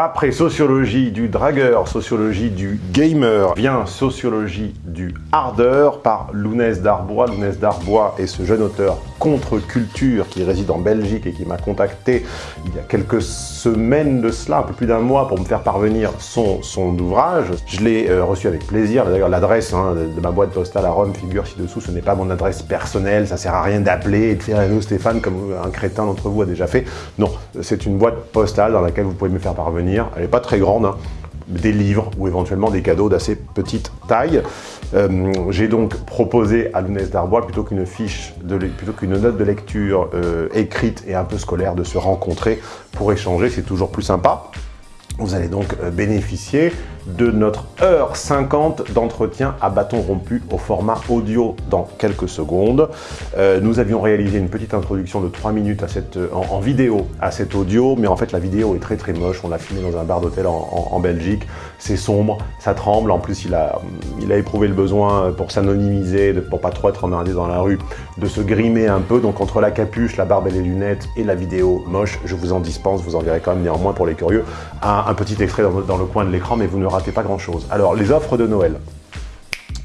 Après sociologie du dragueur, sociologie du gamer, vient sociologie du hardeur par Lounès Darbois. Lounès Darbois est ce jeune auteur contre-culture qui réside en Belgique et qui m'a contacté il y a quelques semaines de cela, un peu plus d'un mois, pour me faire parvenir son, ouvrage. Je l'ai euh, reçu avec plaisir. D'ailleurs, l'adresse hein, de ma boîte postale à Rome figure ci-dessous. Ce n'est pas mon adresse personnelle, ça sert à rien d'appeler et de faire un Stéphane comme un crétin d'entre vous a déjà fait. Non, c'est une boîte postale dans laquelle vous pouvez me faire parvenir. Elle n'est pas très grande, hein. des livres ou éventuellement des cadeaux d'assez petite taille. Euh, j'ai donc proposé à Lounès Darbois, plutôt qu'une fiche, plutôt qu'une note de lecture euh, écrite et un peu scolaire, de se rencontrer pour échanger, c'est toujours plus sympa. Vous allez donc euh, bénéficier de notre heure 50 d'entretien à bâton rompu au format audio dans quelques secondes. Euh, nous avions réalisé une petite introduction de 3 minutes à euh, en, vidéo à cet audio, mais en fait la vidéo est très très moche. On l'a filmé dans un bar d'hôtel en, Belgique. C'est sombre, ça tremble. En plus, il a, il a éprouvé le besoin pour s'anonymiser, pour pas trop être emmerdé dans la rue, de se grimer un peu. Donc entre la capuche, la barbe et les lunettes et la vidéo moche, je vous en dispense, vous en verrez quand même néanmoins pour les curieux, un, un petit extrait dans, dans le coin de l'écran, mais vous ne ratez pas grand-chose. Alors, les offres de Noël.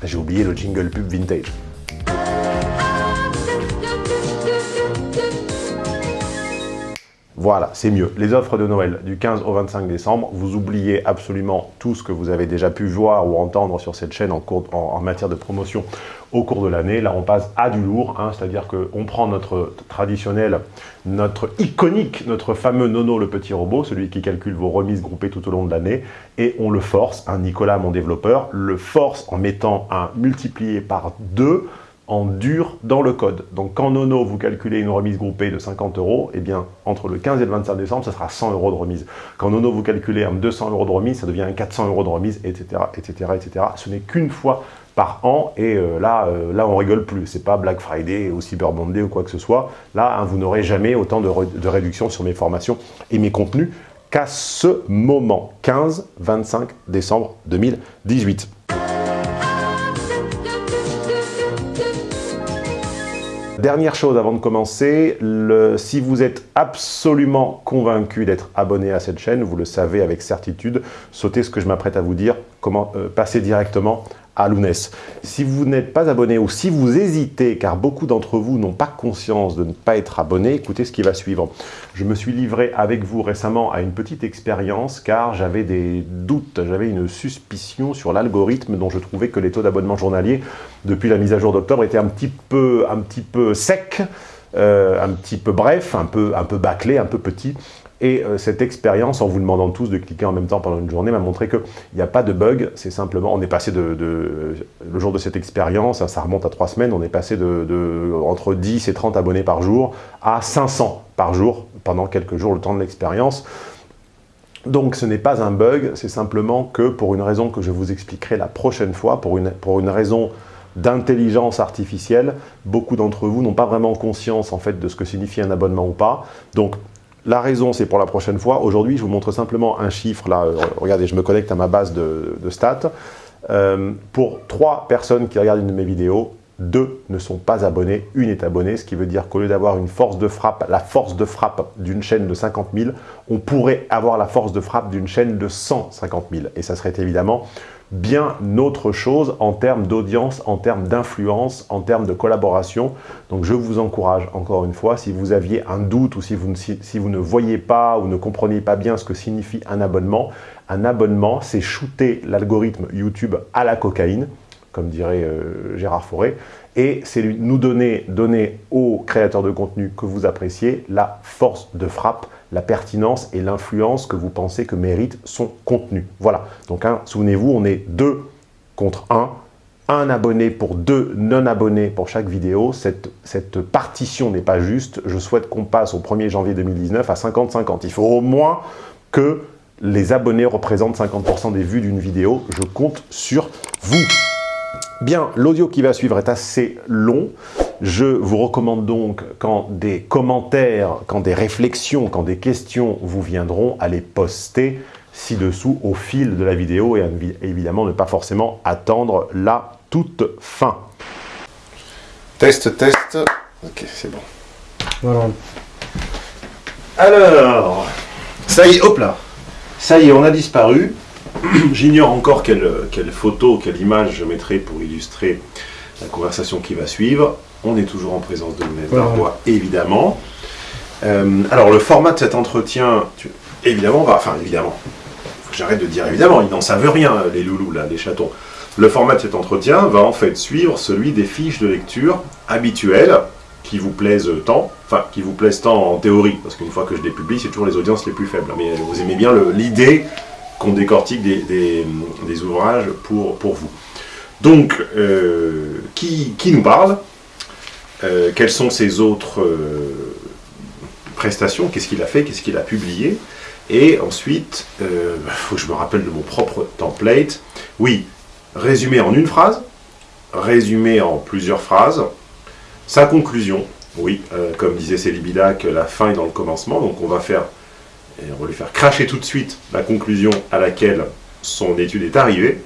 J'ai oublié le jingle pub vintage. Voilà, c'est mieux. Les offres de Noël du 15 au 25 décembre, vous oubliez absolument tout ce que vous avez déjà pu voir ou entendre sur cette chaîne en, matière de promotion au cours de l'année. Là, on passe à du lourd, hein, c'est-à-dire qu'on prend notre traditionnel, notre iconique, notre fameux Nono le petit robot, celui qui calcule vos remises groupées tout au long de l'année, et on le force, Nicolas, mon développeur, le force en mettant un multiplié par 2 en dur dans le code. Donc quand Nono, vous calculez une remise groupée de 50 euros, eh bien entre le 15 et le 25 décembre, ça sera 100 euros de remise. Quand Nono, vous calculez un 200 euros de remise, ça devient un 400 euros de remise, etc. etc., etc. Ce n'est qu'une fois par an et euh, là, euh, là on rigole plus. C'est pas Black Friday ou Cyber Monday ou quoi que ce soit. Là, hein, vous n'aurez jamais autant de, de réduction sur mes formations et mes contenus qu'à ce moment, 15-25 décembre 2018. Dernière chose avant de commencer, si vous êtes absolument convaincu d'être abonné à cette chaîne, vous le savez avec certitude, sautez ce que je m'apprête à vous dire, comment euh, directement à Lounès. Si vous n'êtes pas abonné ou si vous hésitez, car beaucoup d'entre vous n'ont pas conscience de ne pas être abonné, écoutez ce qui va suivre. Je me suis livré avec vous récemment à une petite expérience car j'avais des doutes, j'avais une suspicion sur l'algorithme dont je trouvais que les taux d'abonnement journalier depuis la mise à jour d'octobre étaient un petit peu, un petit peu secs, euh, un petit peu bref, un peu, un peu bâclé, un peu petit. Et euh, cette expérience, en vous demandant tous de cliquer en même temps pendant une journée, m'a montré qu'il n'y a pas de bug, c'est simplement, on est passé de, le jour de cette expérience, ça remonte à trois semaines, on est passé de, entre 10 et 30 abonnés par jour à 500 par jour pendant quelques jours, le temps de l'expérience. Donc ce n'est pas un bug, c'est simplement que pour une raison que je vous expliquerai la prochaine fois, pour une, pour une raison d'intelligence artificielle, beaucoup d'entre vous n'ont pas vraiment conscience en fait de ce que signifie un abonnement ou pas. Donc la raison, c'est pour la prochaine fois. Aujourd'hui, je vous montre simplement un chiffre. Là, euh, regardez, je me connecte à ma base de, stats. Euh, pour trois personnes qui regardent une de mes vidéos, deux ne sont pas abonnés, une est abonnée, ce qui veut dire qu'au lieu d'avoir une force de frappe, la force de frappe d'une chaîne de 50 000, on pourrait avoir la force de frappe d'une chaîne de 150 000. Et ça serait évidemment bien autre chose en termes d'audience, en termes d'influence, en termes de collaboration. Donc je vous encourage encore une fois, si vous aviez un doute ou si vous, ne, voyez pas ou ne comprenez pas bien ce que signifie un abonnement, un abonnement, c'est shooter l'algorithme YouTube à la cocaïne, comme dirait euh, Gérard Fauré, et c'est nous donner, donner aux créateurs de contenu que vous appréciez la force de frappe la pertinence et l'influence que vous pensez que mérite son contenu. Voilà, donc hein, souvenez-vous, on est deux contre un, un abonné pour deux non-abonnés pour chaque vidéo. Cette, cette partition n'est pas juste. Je souhaite qu'on passe au 1er janvier 2019 à 50-50. Il faut au moins que les abonnés représentent 50% des vues d'une vidéo. Je compte sur vous. Bien, l'audio qui va suivre est assez long. Je vous recommande donc, quand des commentaires, quand des réflexions, quand des questions vous viendront, à les poster ci-dessous au fil de la vidéo et évidemment ne pas forcément attendre la toute fin. Test, test. Ok, c'est bon. Voilà. Alors, ça y est, hop là. Ça y est, on a disparu. J'ignore encore quelle, quelle photo, quelle image je mettrai pour illustrer la conversation qui va suivre. On est toujours en présence de Louis Darbois, évidemment. Euh, alors, le format de cet entretien, évidemment, va, enfin, évidemment, j'arrête de dire évidemment, ils n'en savent rien, les loulous, là, les chatons. Le format de cet entretien va en fait suivre celui des fiches de lecture habituelles qui vous plaisent tant, enfin, qui vous plaisent tant en théorie, parce qu'une fois que je les publie, c'est toujours les audiences les plus faibles. Mais vous aimez bien l'idée qu'on décortique des, ouvrages pour, vous. Donc, euh, qui, nous parle? Euh, Quelles sont ses autres euh, prestations? Qu'est-ce qu'il a fait? Qu'est-ce qu'il a publié? Et ensuite, il faut que je me rappelle de mon propre template. Oui, résumé en une phrase, résumé en plusieurs phrases, sa conclusion, oui, comme disait Célibidac, la fin est dans le commencement, donc on va faire, on va lui faire cracher tout de suite la conclusion à laquelle son étude est arrivée,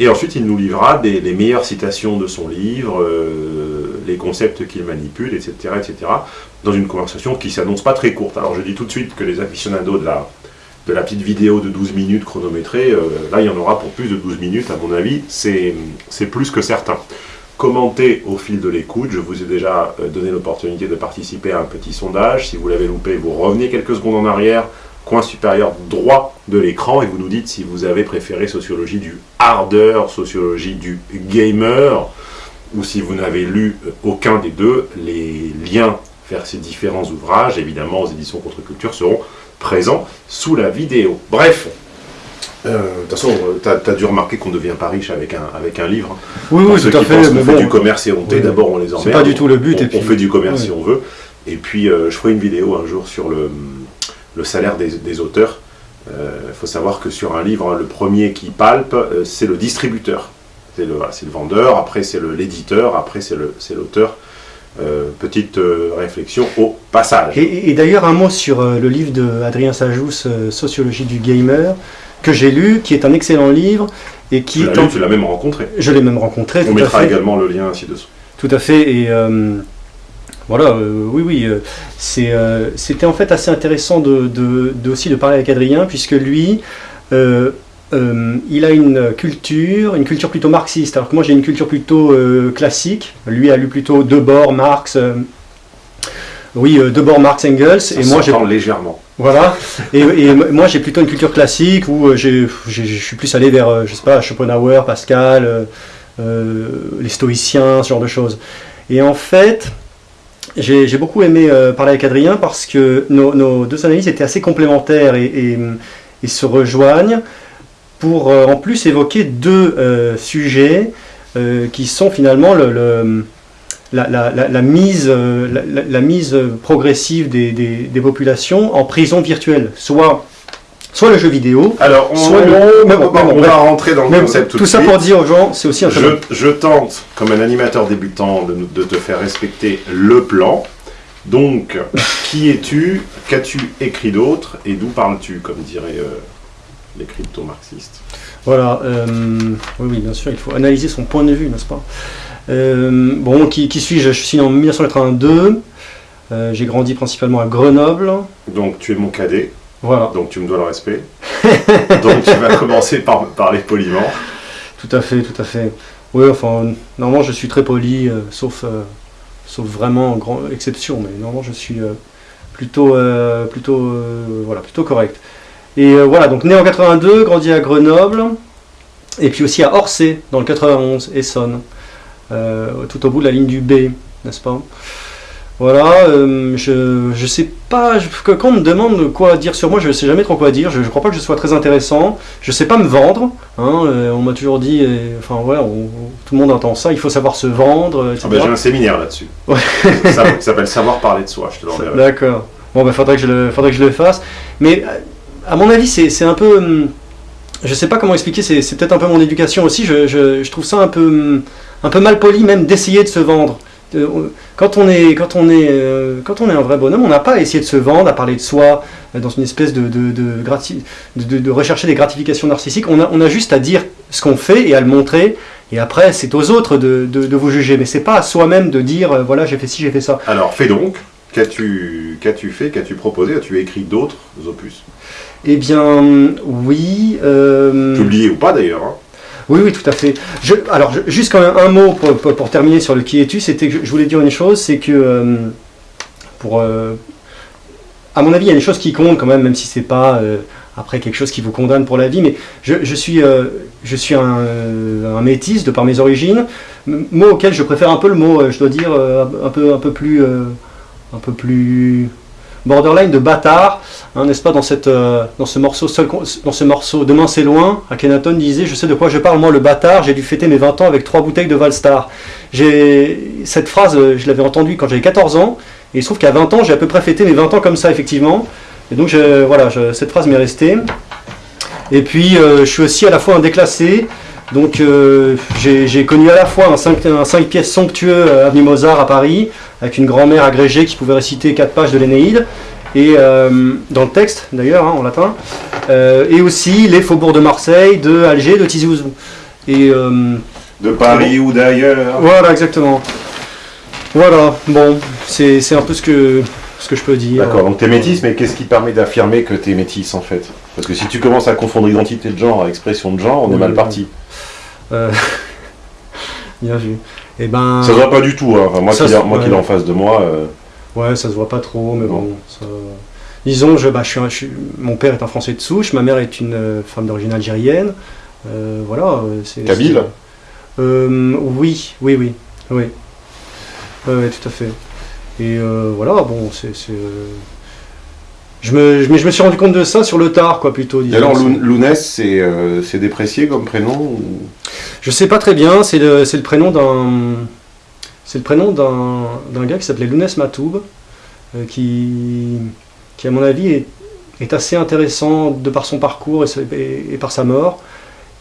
et ensuite, il nous livrera des, les meilleures citations de son livre, euh, les concepts qu'il manipule, etc., etc., dans une conversation qui s'annonce pas très courte. Alors, je dis tout de suite que les aficionados de la, petite vidéo de 12 minutes chronométrée, euh, là, il y en aura pour plus de 12 minutes, à mon avis, c'est plus que certain. Commentez au fil de l'écoute, je vous ai déjà euh, donné l'opportunité de participer à un petit sondage. Si vous l'avez loupé, vous revenez quelques secondes en arrière, coin supérieur droit de l'écran et vous nous dites si vous avez préféré sociologie du harder, sociologie du gamer, ou si vous n'avez lu aucun des deux, les liens vers ces différents ouvrages, évidemment aux éditions Contre-Culture, seront présents sous la vidéo. Bref, euh, de toute façon, tu as, dû remarquer qu'on ne devient pas riche avec un, avec un livre. Oui, oui, tout à fait. on fait du commerce et honté, d'abord on les emmerde. C'est pas du tout le but. On, et puis... on fait du commerce si on veut. Et puis, euh, je ferai une vidéo un jour sur le, le salaire des, auteurs. Il euh, faut savoir que sur un livre, le premier qui palpe, euh, c'est le distributeur. C'est le, le, vendeur, après c'est l'éditeur, après c'est l'auteur. Euh, petite réflexion au passage. Et, d'ailleurs, un mot sur le livre de Adrien Sajous, Sociologie du gamer, que j'ai lu, qui est un excellent livre. Et qui tu l'as tu l'as même rencontré. Je l'ai même rencontré. On mettra également le lien ci-dessous. Tout à fait. Et voilà, euh, oui, oui, euh, euh, c'était en fait assez intéressant de, aussi de parler avec Adrien, puisque lui, il a une culture, une culture plutôt marxiste, alors que moi j'ai une culture plutôt classique. Lui a lu plutôt Debord, Marx, oui, Debord, Marx, Engels, et moi j'ai légèrement. Voilà, et, et moi j'ai plutôt une culture classique où je suis plus allé vers, je sais pas, Schopenhauer, Pascal, les stoïciens, ce genre de choses. Et en fait, j'ai beaucoup aimé euh, parler avec Adrien parce que nos, deux analyses étaient assez complémentaires et, se rejoignent pour euh, en plus évoquer deux euh, sujets qui sont finalement le, la, mise, la, mise progressive des, des, populations en prison virtuelle, soit soit le jeu vidéo, Alors, on, soit on, va rentrer dans le concept tout, ça pour dire aux gens, c'est aussi un je, je, tente, comme un animateur débutant, de, de, te faire respecter le plan. Donc, qui es-tu? Qu'as-tu écrit d'autre? Et d'où parles-tu, comme diraient euh, les crypto-marxistes? Voilà, euh, oui, oui, bien sûr, il faut analyser son point de vue, n'est-ce pas? Euh, Bon, qui, qui suis-je? Je suis né en 1982, j'ai grandi principalement à Grenoble. Donc, tu es mon cadet voilà. Donc tu me dois le respect. Donc tu vas commencer par parler poliment. Tout à fait, tout à fait. Oui, enfin, normalement je suis très poli, euh, sauf, euh, sauf vraiment grande exception, mais normalement je suis euh, plutôt, plutôt, voilà, plutôt correct. Et voilà, donc né en 82, grandi à Grenoble, et puis aussi à Orsay, dans le 91, Essonne, tout au bout de la ligne du B, n'est-ce pas? Voilà, euh, je, je sais pas, quand on me demande quoi dire sur moi, je sais jamais trop quoi dire, je, crois pas que je sois très intéressant, je sais pas me vendre, hein, euh, on m'a toujours dit, enfin voilà, tout le monde entend ça, il faut savoir se vendre, etc. Ah ben, j'ai un séminaire là-dessus, ça, s'appelle Savoir parler de soi, je te l'enverrai. D'accord, bon ben faudrait que, je le, faudrait que je le fasse, mais à mon avis c'est un peu, hum, je sais pas comment expliquer, c'est peut-être un peu mon éducation aussi, je, je, trouve ça un peu, hum, un peu mal poli même d'essayer de se vendre. Euh, quand on est, quand on est, euh, quand on est un vrai bonhomme, on n'a pas à essayer de se vendre, à parler de soi, euh, dans une espèce de, de, de, de, rechercher des gratifications narcissiques. On a, on a juste à dire ce qu'on fait et à le montrer. Et après, c'est aux autres de, vous juger. Mais c'est pas à soi-même de dire, voilà, j'ai fait ci, j'ai fait ça. Alors, fais donc. qu'as-tu qu'as-tu fait, qu'as-tu proposé? As-tu écrit d'autres opus? Eh bien, oui. Euh... Publié ou pas d'ailleurs hein. Oui, oui, tout à fait. Alors, juste quand même un mot pour, terminer sur le qui es-tu, c'était que je, voulais dire une chose, c'est que euh, pour, euh, à mon avis, il y a des choses qui comptent quand même, même si c'est pas euh, après quelque chose qui vous condamne pour la vie, mais je, suis, je suis un, un, métis de par mes origines, mot auquel je préfère un peu le mot, je dois dire, un peu, un peu plus, un peu plus borderline de bâtard, hein, n'est-ce pas, dans, cette, euh, dans, ce morceau, seul, dans ce morceau Demain c'est loin, Akhenaton disait, je sais de quoi je parle, moi le bâtard, j'ai dû fêter mes 20 ans avec trois bouteilles de Valstar. Cette phrase, je l'avais entendue quand j'avais 14 ans, et il se trouve qu'à 20 ans, j'ai à peu près fêté mes 20 ans comme ça, effectivement. Et donc, voilà, cette phrase m'est restée. Et puis, euh, je suis aussi à la fois un déclassé. Donc, euh, j'ai connu à la fois un 5, un 5 pièces somptueux euh, avenue Mozart à Paris, avec une grand-mère agrégée qui pouvait réciter 4 pages de l'Énéide, et euh, dans le texte d'ailleurs, hein, en latin, euh, et aussi les faubourgs de Marseille, de Alger, de Tizi Ouzou. Et, De Paris ou d'ailleurs voilà, exactement. Voilà, bon, c'est un peu ce que, ce que je peux dire. D'accord, donc t'es métisse, mais qu'est-ce qui te permet d'affirmer que t'es métisse en fait? Parce que si tu commences à confondre identité de genre à expression de genre, on est Oui, mal oui. parti. Euh, Bien vu. Et ben, Ça se voit pas du tout, hein. Enfin, moi Ça, qui l'ai c'est- moi qui ouais. l'ai en face de moi. euh, ouais, ça se voit pas trop, mais Non. bon. ça- Disons, je, bah, je suis un- je suis- mon père est un Français de souche, ma mère est une euh, femme d'origine algérienne. Euh, voilà. c'est Kabyle Oui, oui, oui, oui. Ouais, tout à fait. Et euh, voilà, bon, c'est. euh, Je me, je- mais je me suis rendu compte de ça sur le tard, quoi, plutôt. Et alors, Lounès, c'est euh, c'est déprécié comme prénom ou- Je sais pas très bien, c'est le, le prénom d'un c'est le prénom d'un gars qui s'appelait Lounès Matoub, euh, qui, qui à mon avis est, est assez intéressant de par son parcours et, sa- et- et par sa mort.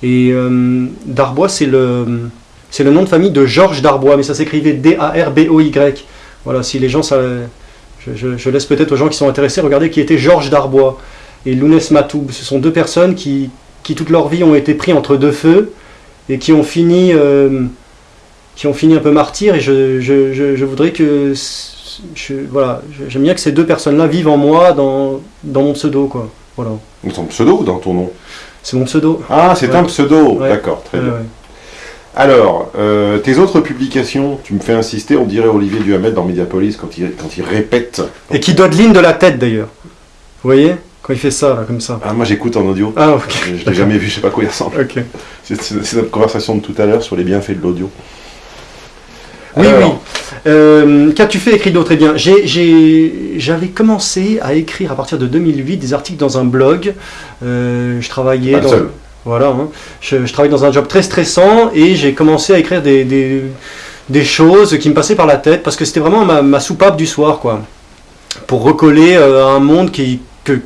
Et euh, Darbois, c'est le, c'est le nom de famille de Georges Darbois, mais ça s'écrivait D-A-R-B-O-Y. Voilà, si les gens, ça, je, je- je laisse peut-être aux gens qui sont intéressés regarder qui était Georges Darbois et Lounès Matoub. Ce sont deux personnes qui, qui toute leur vie ont été pris entre deux feux et qui ont fini, euh, qui ont fini un peu martyrs. Et je, je, voudrais que, voilà, j'aime bien que ces deux personnes-là vivent en moi, dans, dans mon pseudo, quoi. Voilà, Dans ton pseudo ou dans ton nom? C'est mon pseudo. Ah, c'est Ouais. un pseudo Ouais. D'accord, très Ouais, bien. Alors, euh, tes autres publications, tu me fais insister, on dirait Olivier Duhamel dans Mediapolis quand il, quand il répète. Et qui dodeline de la tête d'ailleurs. Vous voyez Quand il fait ça, là, comme ça. Ah, moi j'écoute en audio. Ah, ok. Je l'ai jamais vu, je sais pas quoi il ressemble. Ok. C'est notre conversation de tout à l'heure sur les bienfaits de l'audio. Oui, Alors, oui. Euh, Qu'as-tu fait écrit d'autre? Eh bien, j'avais commencé à écrire à partir de 2008 des articles dans un blog. Euh, je travaillais Pas dans, seul. Voilà, hein. je, travaille dans un job très stressant et j'ai commencé à écrire des, des, choses qui me passaient par la tête parce que c'était vraiment ma, soupape du soir, quoi. Pour recoller euh, à un monde qui. Que,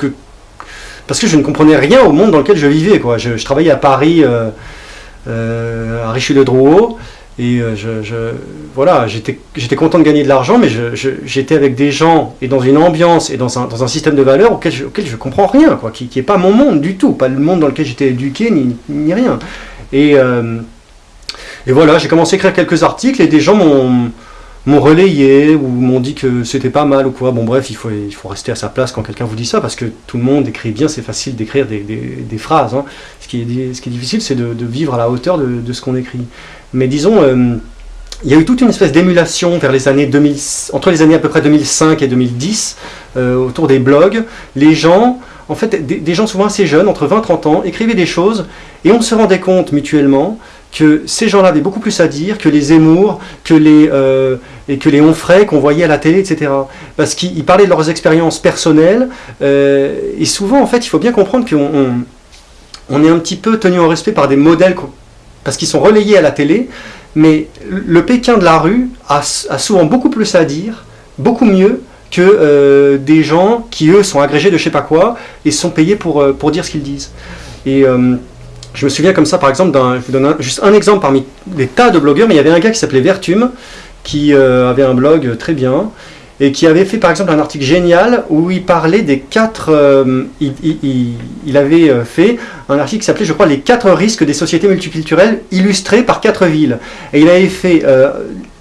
parce que je ne comprenais rien au monde dans lequel je vivais, quoi. Je, je travaillais à Paris, euh, euh, à Richelieu-Drouot, et euh, voilà, j'étais content de gagner de l'argent, mais j'étais avec des gens et dans une ambiance et dans un, système de valeurs auquel je, auquel comprends rien, quoi, qui n'est pas mon monde du tout, pas le monde dans lequel j'étais éduqué, ni, rien. Et, euh, et voilà, j'ai commencé à écrire quelques articles et des gens m'ont relayé ou m'ont dit que c'était pas mal ou quoi. Bon bref, il faut, rester à sa place quand quelqu'un vous dit ça parce que tout le monde écrit bien, c'est facile d'écrire des, phrases. hein. Ce, qui est, difficile, c'est de, vivre à la hauteur de ce qu'on écrit. Mais disons, euh, il y a eu toute une espèce d'émulation vers les années 2000, entre les années à peu près 2005 et 2010 euh, autour des blogs. Les gens, en fait, des, gens souvent assez jeunes, entre 20 et 30 ans, écrivaient des choses et on se rendait compte mutuellement que ces gens-là avaient beaucoup plus à dire que les Zemmour, que les, euh, et que les Onfray qu'on voyait à la télé, etc. Parce qu'ils ils parlaient de leurs expériences personnelles, euh, et souvent, en fait, il faut bien comprendre qu'on on, on est un petit peu tenu en respect par des modèles, parce qu'ils sont relayés à la télé, mais le Pékin de la rue a, souvent beaucoup plus à dire, beaucoup mieux que euh, des gens qui, eux, sont agrégés de je sais pas quoi, et sont payés pour, euh, pour dire ce qu'ils disent. Et... euh, je me souviens comme ça, par exemple, je vous donne juste un exemple parmi des tas de blogueurs, mais il y avait un gars qui s'appelait Vertume, qui avait un blog très bien, et qui avait fait par exemple un article génial où il parlait des quatre... euh, il, avait euh, fait un article qui s'appelait, je crois, Les quatre risques des sociétés multiculturelles illustrés par quatre villes. Et il avait fait euh,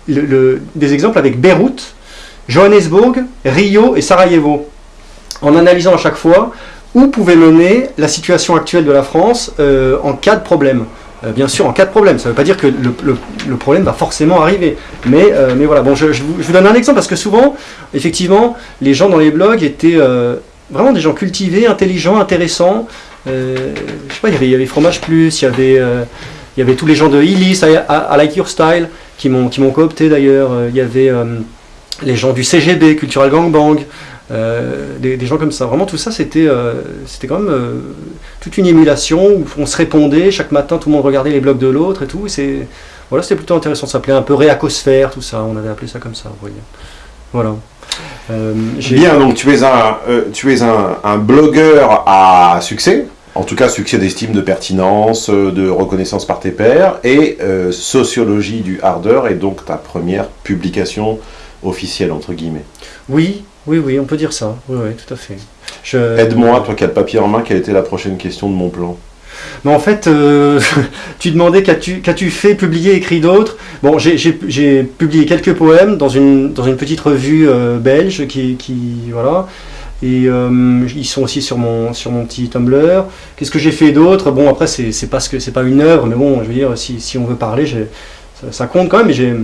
des exemples avec Beyrouth, Johannesburg, Rio et Sarajevo, en analysant à chaque fois où pouvait mener la situation actuelle de la France en cas de problème. Euh, bien sûr, en cas de problème. Ça ne veut pas dire que le, problème va forcément arriver. Mais, euh, mais voilà, bon, je, vous, donne un exemple parce que souvent, effectivement, les gens dans les blogs étaient vraiment des gens cultivés, intelligents, intéressants. je sais pas, il y avait, Fromage Plus, il y avait, il y avait tous les gens de Illis, I, Like Your Style, qui m'ont coopté d'ailleurs. Il y avait les gens du CGB, Cultural Gangbang. Euh, des, gens comme ça. Vraiment, tout ça, c'était euh, c'était quand même euh, toute une émulation où on se répondait. Chaque matin, tout le monde regardait les blogs de l'autre et tout. C'est voilà, c'était plutôt intéressant. Ça s'appelait un peu réacosphère, tout ça. On avait appelé ça comme ça. Vous voyez. Voilà. Bien, donc tu es un, tu es un, un, blogueur à succès, en tout cas succès d'estime, de pertinence, de reconnaissance par tes pairs, et sociologie du hardeur est donc ta première publication officielle, entre guillemets. Oui, oui, oui, on peut dire ça. Oui, oui, tout à fait. Aide-moi, toi qui as le papier en main, quelle était la prochaine question de mon plan? Mais en fait, euh, tu demandais qu'as-tu fait, publier, écrit d'autres? Bon, j'ai publié quelques poèmes dans une, dans une petite revue euh, belge qui, voilà. Et euh, ils sont aussi sur mon, sur mon petit Tumblr. Qu'est-ce que j'ai fait d'autre? Bon, après, c'est pas, ce pas une œuvre, mais bon, je veux dire, si, si on veut parler, ça, ça, compte quand même. Mais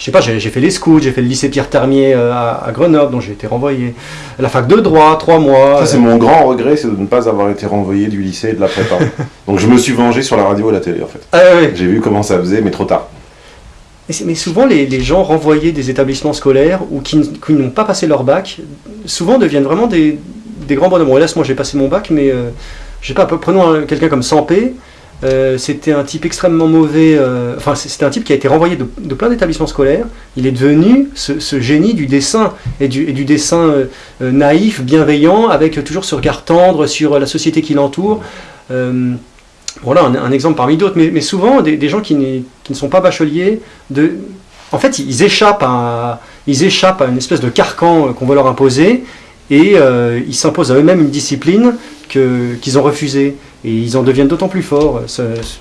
je sais pas, j'ai fait les scouts, j'ai fait le lycée Pierre Termier euh, à, Grenoble, dont j'ai été renvoyé. La fac de droit, trois mois. Ça, c'est mon grand regret, c'est de ne pas avoir été renvoyé du lycée et de la prépa. Donc je me suis vengé sur la radio et la télé, en fait. Ah, j'ai vu comment ça faisait, mais trop tard. Mais, souvent, les, gens renvoyés des établissements scolaires ou qui, n'ont pas passé leur bac, souvent deviennent vraiment des, grands bonhommes. Bon, hélas, moi, j'ai passé mon bac, mais euh, je sais pas, prenons quelqu'un comme Sampé. Euh, c'était un type extrêmement mauvais, euh, enfin c'était un type qui a été renvoyé de, plein d'établissements scolaires. Il est devenu ce, génie du dessin et du, dessin euh, naïf, bienveillant, avec toujours ce regard tendre sur la société qui l'entoure. voilà un, exemple parmi d'autres, mais, souvent des, gens qui, ne sont pas bacheliers, en fait ils échappent à une espèce de carcan qu'on veut leur imposer et ils s'imposent à eux-mêmes une discipline qu'ils ont refusée et ils en deviennent d'autant plus forts.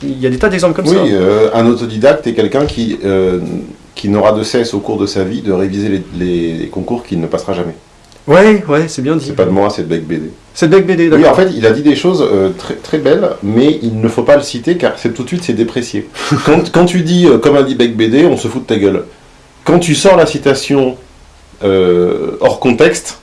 Il y a des tas d'exemples comme ça. Oui, euh, un autodidacte est quelqu'un qui, euh, qui n'aura de cesse au cours de sa vie de réviser les, concours qu'il ne passera jamais. Ouais, ouais, c'est bien dit. C'est pas de moi, c'est de Beck BD. C'est de Beck BD, d'accord. Oui, en fait, il a dit des choses euh, très, très belles, mais il ne faut pas le citer car tout de suite c'est déprécié. quand, quand, tu dis, comme a dit Beck BD, on se fout de ta gueule. Quand tu sors la citation hors contexte,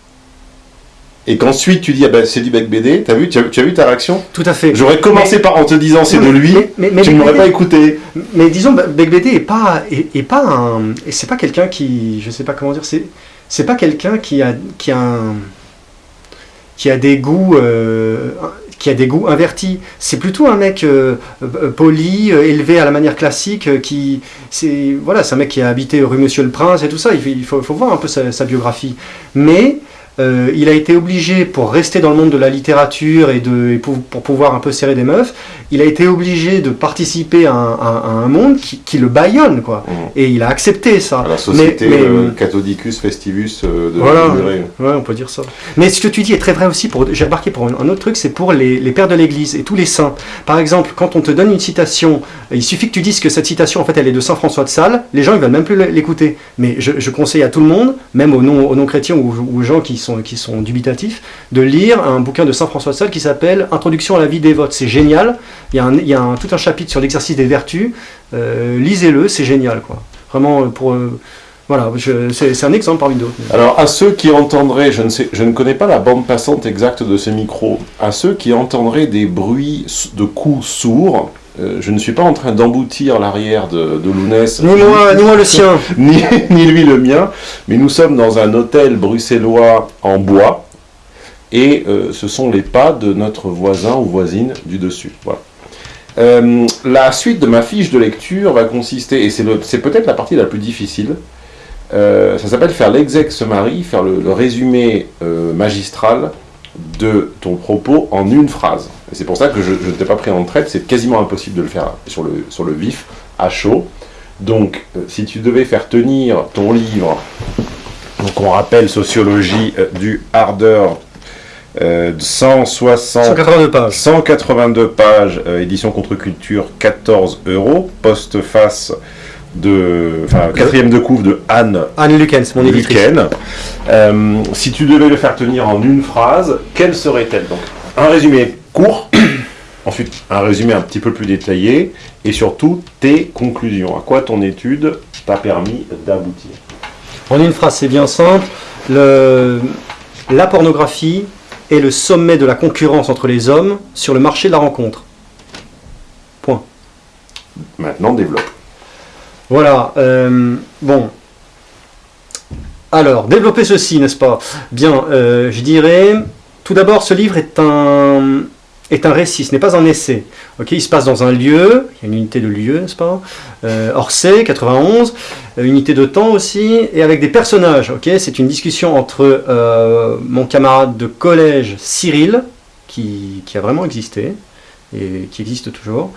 et qu'ensuite tu dis ah ben, c'est du bec BD, t'as vu, tu as, tu as, vu ta réaction? Tout à fait. J'aurais commencé par en te disant c'est de lui, mais, tu ne m'aurais pas écouté. Mais disons bec BD est pas est, pas un c'est pas quelqu'un qui je sais pas comment dire c'est c'est pas quelqu'un qui a qui a un, qui a des goûts euh, qui a des goûts invertis. C'est plutôt un mec euh, euh, poli, élevé à la manière classique, qui c'est voilà, c'est un mec qui a habité rue Monsieur le Prince et tout ça. Il, faut, faut voir un peu sa, sa biographie, mais euh, il a été obligé, pour rester dans le monde de la littérature et, de, pour, pouvoir un peu serrer des meufs, il a été obligé de participer à un, monde qui, le baillonne, quoi. Mmh. Et il a accepté ça. la société mais, euh, Cathodicus Festivus euh, de voilà, ouais, on peut dire ça. Mais ce que tu dis est très vrai aussi, j'ai remarqué pour un, autre truc, c'est pour les, pères de l'Église et tous les saints. Par exemple, quand on te donne une citation, il suffit que tu dises que cette citation, en fait, elle est de Saint François de Sales, les gens, ils veulent même plus l'écouter. Mais je, conseille à tout le monde, même aux non-chrétiens ou aux gens qui qui sont dubitatifs, de lire un bouquin de Saint François de Sales qui s'appelle Introduction à la vie des votes. C'est génial. Il y a, il y a tout un chapitre sur l'exercice des vertus. Euh, lisez-le, c'est génial. Quoi. Vraiment, euh, pour. Euh, voilà, c'est un exemple parmi d'autres. Alors, à ceux qui entendraient, je ne, sais, je ne connais pas la bande passante exacte de ces micros, à ceux qui entendraient des bruits de coups sourds, euh, je ne suis pas en train d'emboutir l'arrière de, de Lounès. Ni moi, ni moi le sien. ni, ni, lui le mien. Mais nous sommes dans un hôtel bruxellois en bois. Et euh, ce sont les pas de notre voisin ou voisine du dessus. Voilà. Euh, la suite de ma fiche de lecture va consister, et c'est peut-être la partie la plus difficile, ça s'appelle faire l'exex mari, faire le, le résumé magistral de ton propos en une phrase. c'est pour ça que je, ne t'ai pas pris en traite, c'est quasiment impossible de le faire sur le, sur le vif, à chaud. Donc, euh, si tu devais faire tenir ton livre, donc on rappelle Sociologie euh, du Ardeur, 160, 182 pages, 182 pages édition contre-culture, 14 euros, post-face de, enfin, quatrième de couvre de Anne Anne Lukens, mon éditrice. Luken. Euh, si tu devais le faire tenir en une phrase, quelle serait-elle Donc, un résumé court, ensuite un résumé un petit peu plus détaillé, et surtout tes conclusions. À quoi ton étude t'a permis d'aboutir? En une phrase, c'est bien simple. Le- la pornographie est le sommet de la concurrence entre les hommes sur le marché de la rencontre. Point. Maintenant, développe. Voilà. euh, bon. Alors, développer ceci, n'est-ce pas? Bien, euh, je dirais, tout d'abord, ce livre est un, récit, ce n'est pas un essai. Il se passe dans un lieu, il y a une unité de lieu, n'est-ce pas? Euh, Orsay, 91, euh, unité de temps aussi, et avec des personnages. C'est une discussion entre mon camarade de collège Cyril, qui a vraiment existé et qui existe toujours,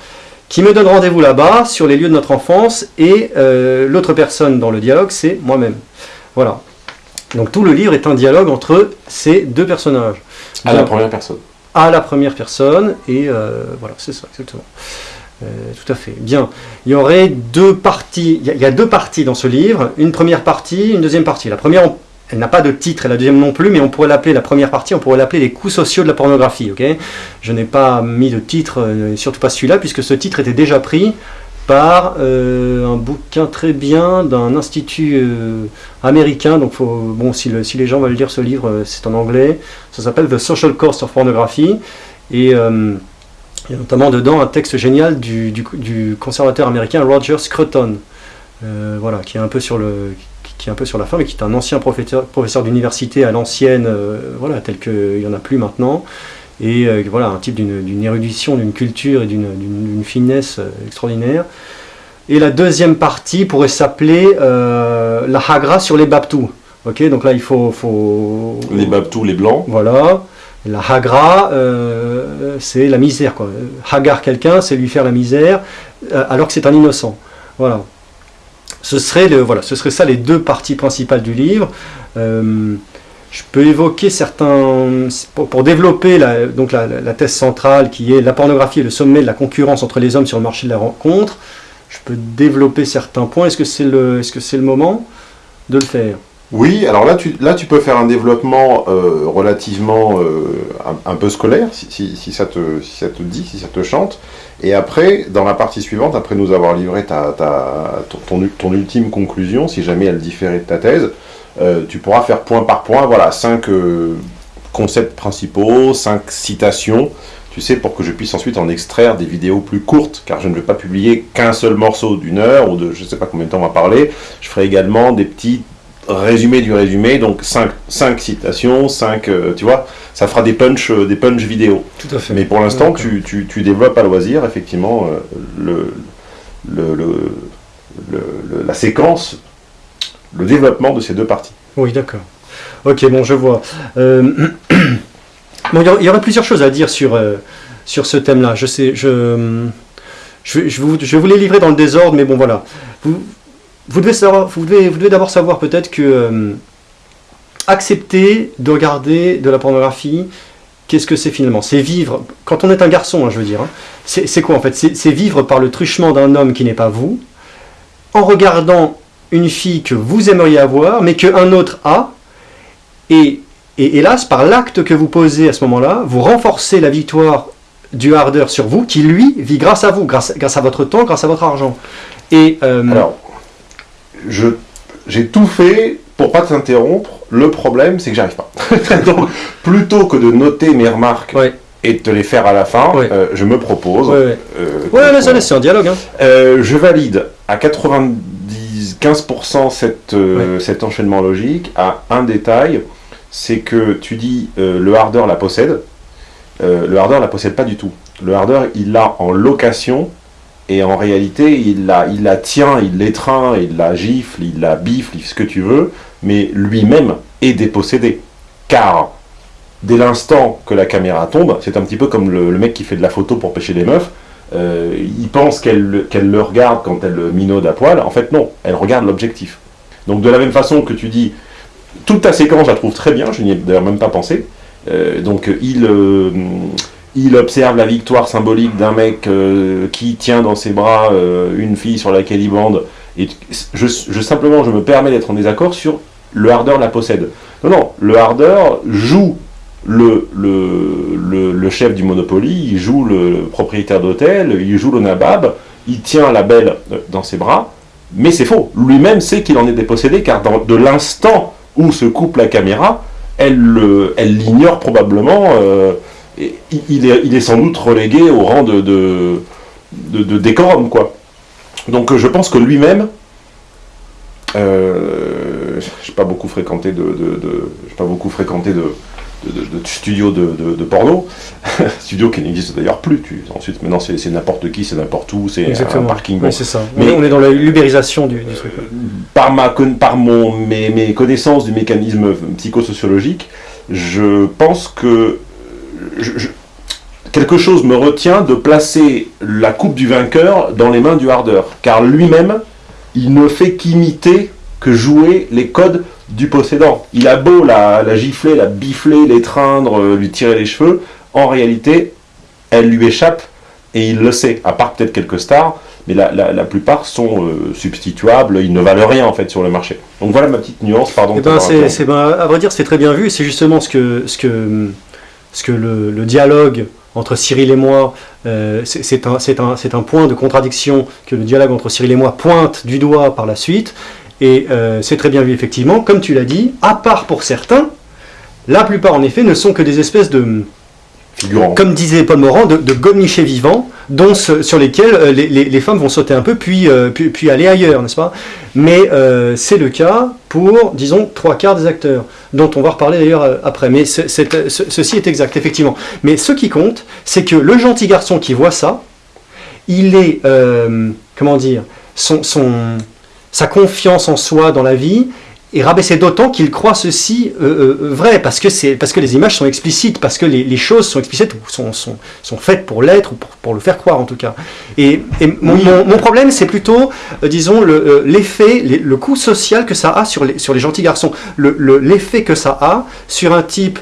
qui me donne rendez-vous là-bas sur les lieux de notre enfance, et euh, l'autre personne dans le dialogue, c'est moi-même. Voilà. Donc tout le livre est un dialogue entre ces deux personnages. À la première personne. à la première personne, et euh, voilà, c'est ça, exactement. Euh, tout à fait. Bien. Il y aurait deux parties, il y, a, il y a deux parties dans ce livre, une première partie, une deuxième partie. La première, on- elle n'a pas de titre, et la deuxième non plus, mais on pourrait l'appeler, la première partie, on pourrait l'appeler les coûts sociaux de la pornographie, ok? Je n'ai pas mis de titre, euh, surtout pas celui-là, puisque ce titre était déjà pris par euh, un bouquin très bien d'un institut euh, américain, donc faut, bon, si, le- si les gens veulent lire ce livre, c'est en anglais, ça s'appelle The Social Cost of Pornography. Et il y a notamment dedans un texte génial du, du- conservateur américain Roger Scruton, voilà, qui est un peu sur le qui est un peu sur la fin, mais qui est un ancien professeur, professeur d'université à l'ancienne, euh, voilà, tel qu'il n'y en a plus maintenant, et euh, voilà, un type d'une érudition, d'une culture et d'une finesse euh, extraordinaire. Et la deuxième partie pourrait s'appeler euh, la Hagra sur les Baptous. Ok, donc là il faut, faut Les babtous, les blancs. voilà. La hagra, euh, c'est la misère. Quoi. Hagar quelqu'un, c'est lui faire la misère, euh, alors que c'est un innocent. Voilà. Ce serait, le, voilà. ce serait ça les deux parties principales du livre. Euh, je peux évoquer certains... Pour, développer la, donc la, thèse centrale qui est la pornographie et le sommet de la concurrence entre les hommes sur le marché de la rencontre, je peux développer certains points. Est-ce que c'est le, est -ce c'est le moment de le faire? Oui, alors là tu, là, tu peux faire un développement euh, relativement euh, un, peu scolaire, si, si, si ça te, si ça te dit, si ça te chante. Et après, dans la partie suivante, après nous avoir livré ta, ta, ton, ton, ultime conclusion, si jamais elle différait de ta thèse, euh, tu pourras faire point par point, voilà, cinq concepts principaux, cinq citations, tu sais, pour que je puisse ensuite en extraire des vidéos plus courtes, car je ne vais pas publier qu'un seul morceau d'une heure, ou de je ne sais pas combien de temps on va parler, je ferai également des petits résumé du résumé, donc 5, citations, 5, tu vois, ça fera des punch, euh, des punch vidéo. Tout à fait. Mais pour l'instant, tu, tu, tu développes à loisir, effectivement, euh, le, le, le, la séquence, le développement de ces deux parties. Oui, d'accord. Ok, bon, je vois. Euh, bon, il y aurait plusieurs choses à dire sur, euh, sur ce thème-là. Je sais, je, je, vais- je, vous, je vais vous les livrer dans le désordre, mais bon, voilà. Vous, vous devez, d'abord savoir peut-être que euh, accepter de regarder de la pornographie, qu'est-ce que c'est finalement? C'est vivre, quand on est un garçon, hein, je veux dire, hein, c'est quoi en fait? C'est vivre par le truchement d'un homme qui n'est pas vous, en regardant une fille que vous aimeriez avoir, mais qu'un autre a, et, hélas, par l'acte que vous posez à ce moment-là, vous renforcez la victoire du hardeur sur vous, qui lui vit grâce à vous, grâce, à votre temps, grâce à votre argent. Euh, Alors, j'ai tout fait pour pas t'interrompre. Le problème, c'est que j'arrive pas. Donc, plutôt que de noter mes remarques ouais, et de te les faire à la fin, Ouais. euh, je me propose. ouais, ouais. euh, Ouais, qu'on- mais ça, c'est un dialogue. Hein. Euh, je valide à 95% cette, euh, cet enchaînement logique à un détail, c'est que tu dis euh, le hardeur la possède. Euh, le hardeur la possède pas du tout. Le hardeur, il l'a en location et en réalité, il la, tient, il l'étreint, il la gifle, il la bifle, il fait ce que tu veux, mais lui-même est dépossédé. Car dès l'instant que la caméra tombe, c'est un petit peu comme le, mec qui fait de la photo pour pêcher des meufs, euh, il pense qu'elle le- regarde quand elle le minaude à poil. En fait, non, elle regarde l'objectif. Donc, de la même façon que tu dis, toute ta séquence, je la trouve très bien, je n'y ai d'ailleurs même pas pensé. Euh, donc, il, euh, il observe la victoire symbolique d'un mec euh, qui tient dans ses bras euh, une fille sur laquelle il bande Et je, simplement, je me permets d'être en désaccord sur le hardeur la possède. Non, non, le hardeur joue le, le, le, chef du Monopoly, il joue le propriétaire d'hôtel, il joue le nabab, il tient la belle dans ses bras, mais c'est faux. Lui-même sait qu'il en est dépossédé, car de l'instant où se coupe la caméra, elle l'ignore probablement, euh, il, est, il, est, sans doute relégué au rang de, de, de, décorum, quoi. Donc je pense que lui-même, euh, j'ai pas beaucoup fréquenté de, de pas beaucoup fréquenté de, de, de, studio de, porno, studio qui n'existe d'ailleurs plus. Tu, ensuite, maintenant, c'est n'importe qui, c'est n'importe où, c'est un parking. c'est ça. Mais on est dans la l'ubérisation du, truc. Par, ma, par mon, mes, mes connaissances du mécanisme psychosociologique, je pense que quelque chose me retient de placer la coupe du vainqueur dans les mains du hardeur. Car lui-même, il ne fait qu'imiter, que jouer les codes du possédant. Il a beau la, la gifler, la bifler, l'étreindre, euh, lui tirer les cheveux, en réalité, elle lui échappe et il le sait, à part peut-être quelques stars, mais la, la, plupart sont euh, substituables, ils ne valent rien en fait sur le marché. Donc voilà ma petite nuance, pardon. Eh ben, c'est, ben, à vrai dire, c'est très bien vu, c'est justement ce que, ce que, ce que le, dialogue entre Cyril et moi, euh, c'est un, point de contradiction que le dialogue entre Cyril et moi pointe du doigt par la suite, et euh, c'est très bien vu effectivement, comme tu l'as dit, à part pour certains, la plupart en effet ne sont que des espèces de, comme disait Paul Morand, de, de vivants, dont sur lesquels euh, les, femmes vont sauter un peu, puis, euh, aller ailleurs, n'est-ce pas? Mais c'est le cas pour, disons, trois quarts des acteurs, dont on va reparler d'ailleurs après. Mais ceci est exact, effectivement. Mais ce qui compte, c'est que le gentil garçon qui voit ça, il est, comment dire, son sa confiance en soi dans la vie est rabaissée d'autant qu'il croit ceci euh, euh, vrai, parce que, parce que les images sont explicites, parce que les, choses sont explicites, sont, sont, sont faites pour l'être, ou pour, le faire croire en tout cas. Et, mon, mon, problème, c'est plutôt, euh, disons, le, l'effet, le, coût social que ça a sur les, sur les gentils garçons, l'effet que ça a sur un type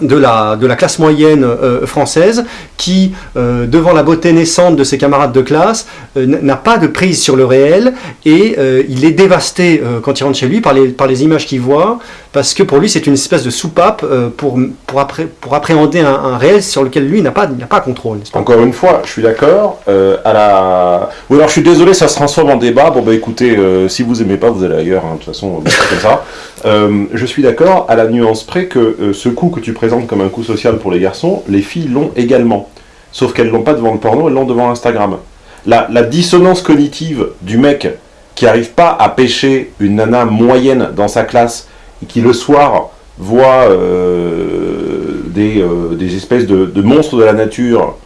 de la, de la classe moyenne euh, française qui, euh, devant la beauté naissante de ses camarades de classe, euh, n'a pas de prise sur le réel et il est dévasté quand il rentre chez lui par les, par les images qu'il voit, parce que pour lui c'est une espèce de soupape pour, pour, appré pour appréhender un, réel sur lequel lui n'a pas, pas contrôle. Encore une fois, je suis d'accord. à la... Ou alors je suis désolé, ça se transforme en débat. Bon bah écoutez, si vous aimez pas, vous allez ailleurs, hein, de toute façon, comme ça. Je suis d'accord à la nuance près que ce coup que tu présente comme un coup social pour les garçons, les filles l'ont également. Sauf qu'elles l'ont pas devant le porno, elles l'ont devant Instagram. La, dissonance cognitive du mec qui n'arrive pas à pêcher une nana moyenne dans sa classe et qui le soir voit euh, euh, des, espèces de, monstres de la nature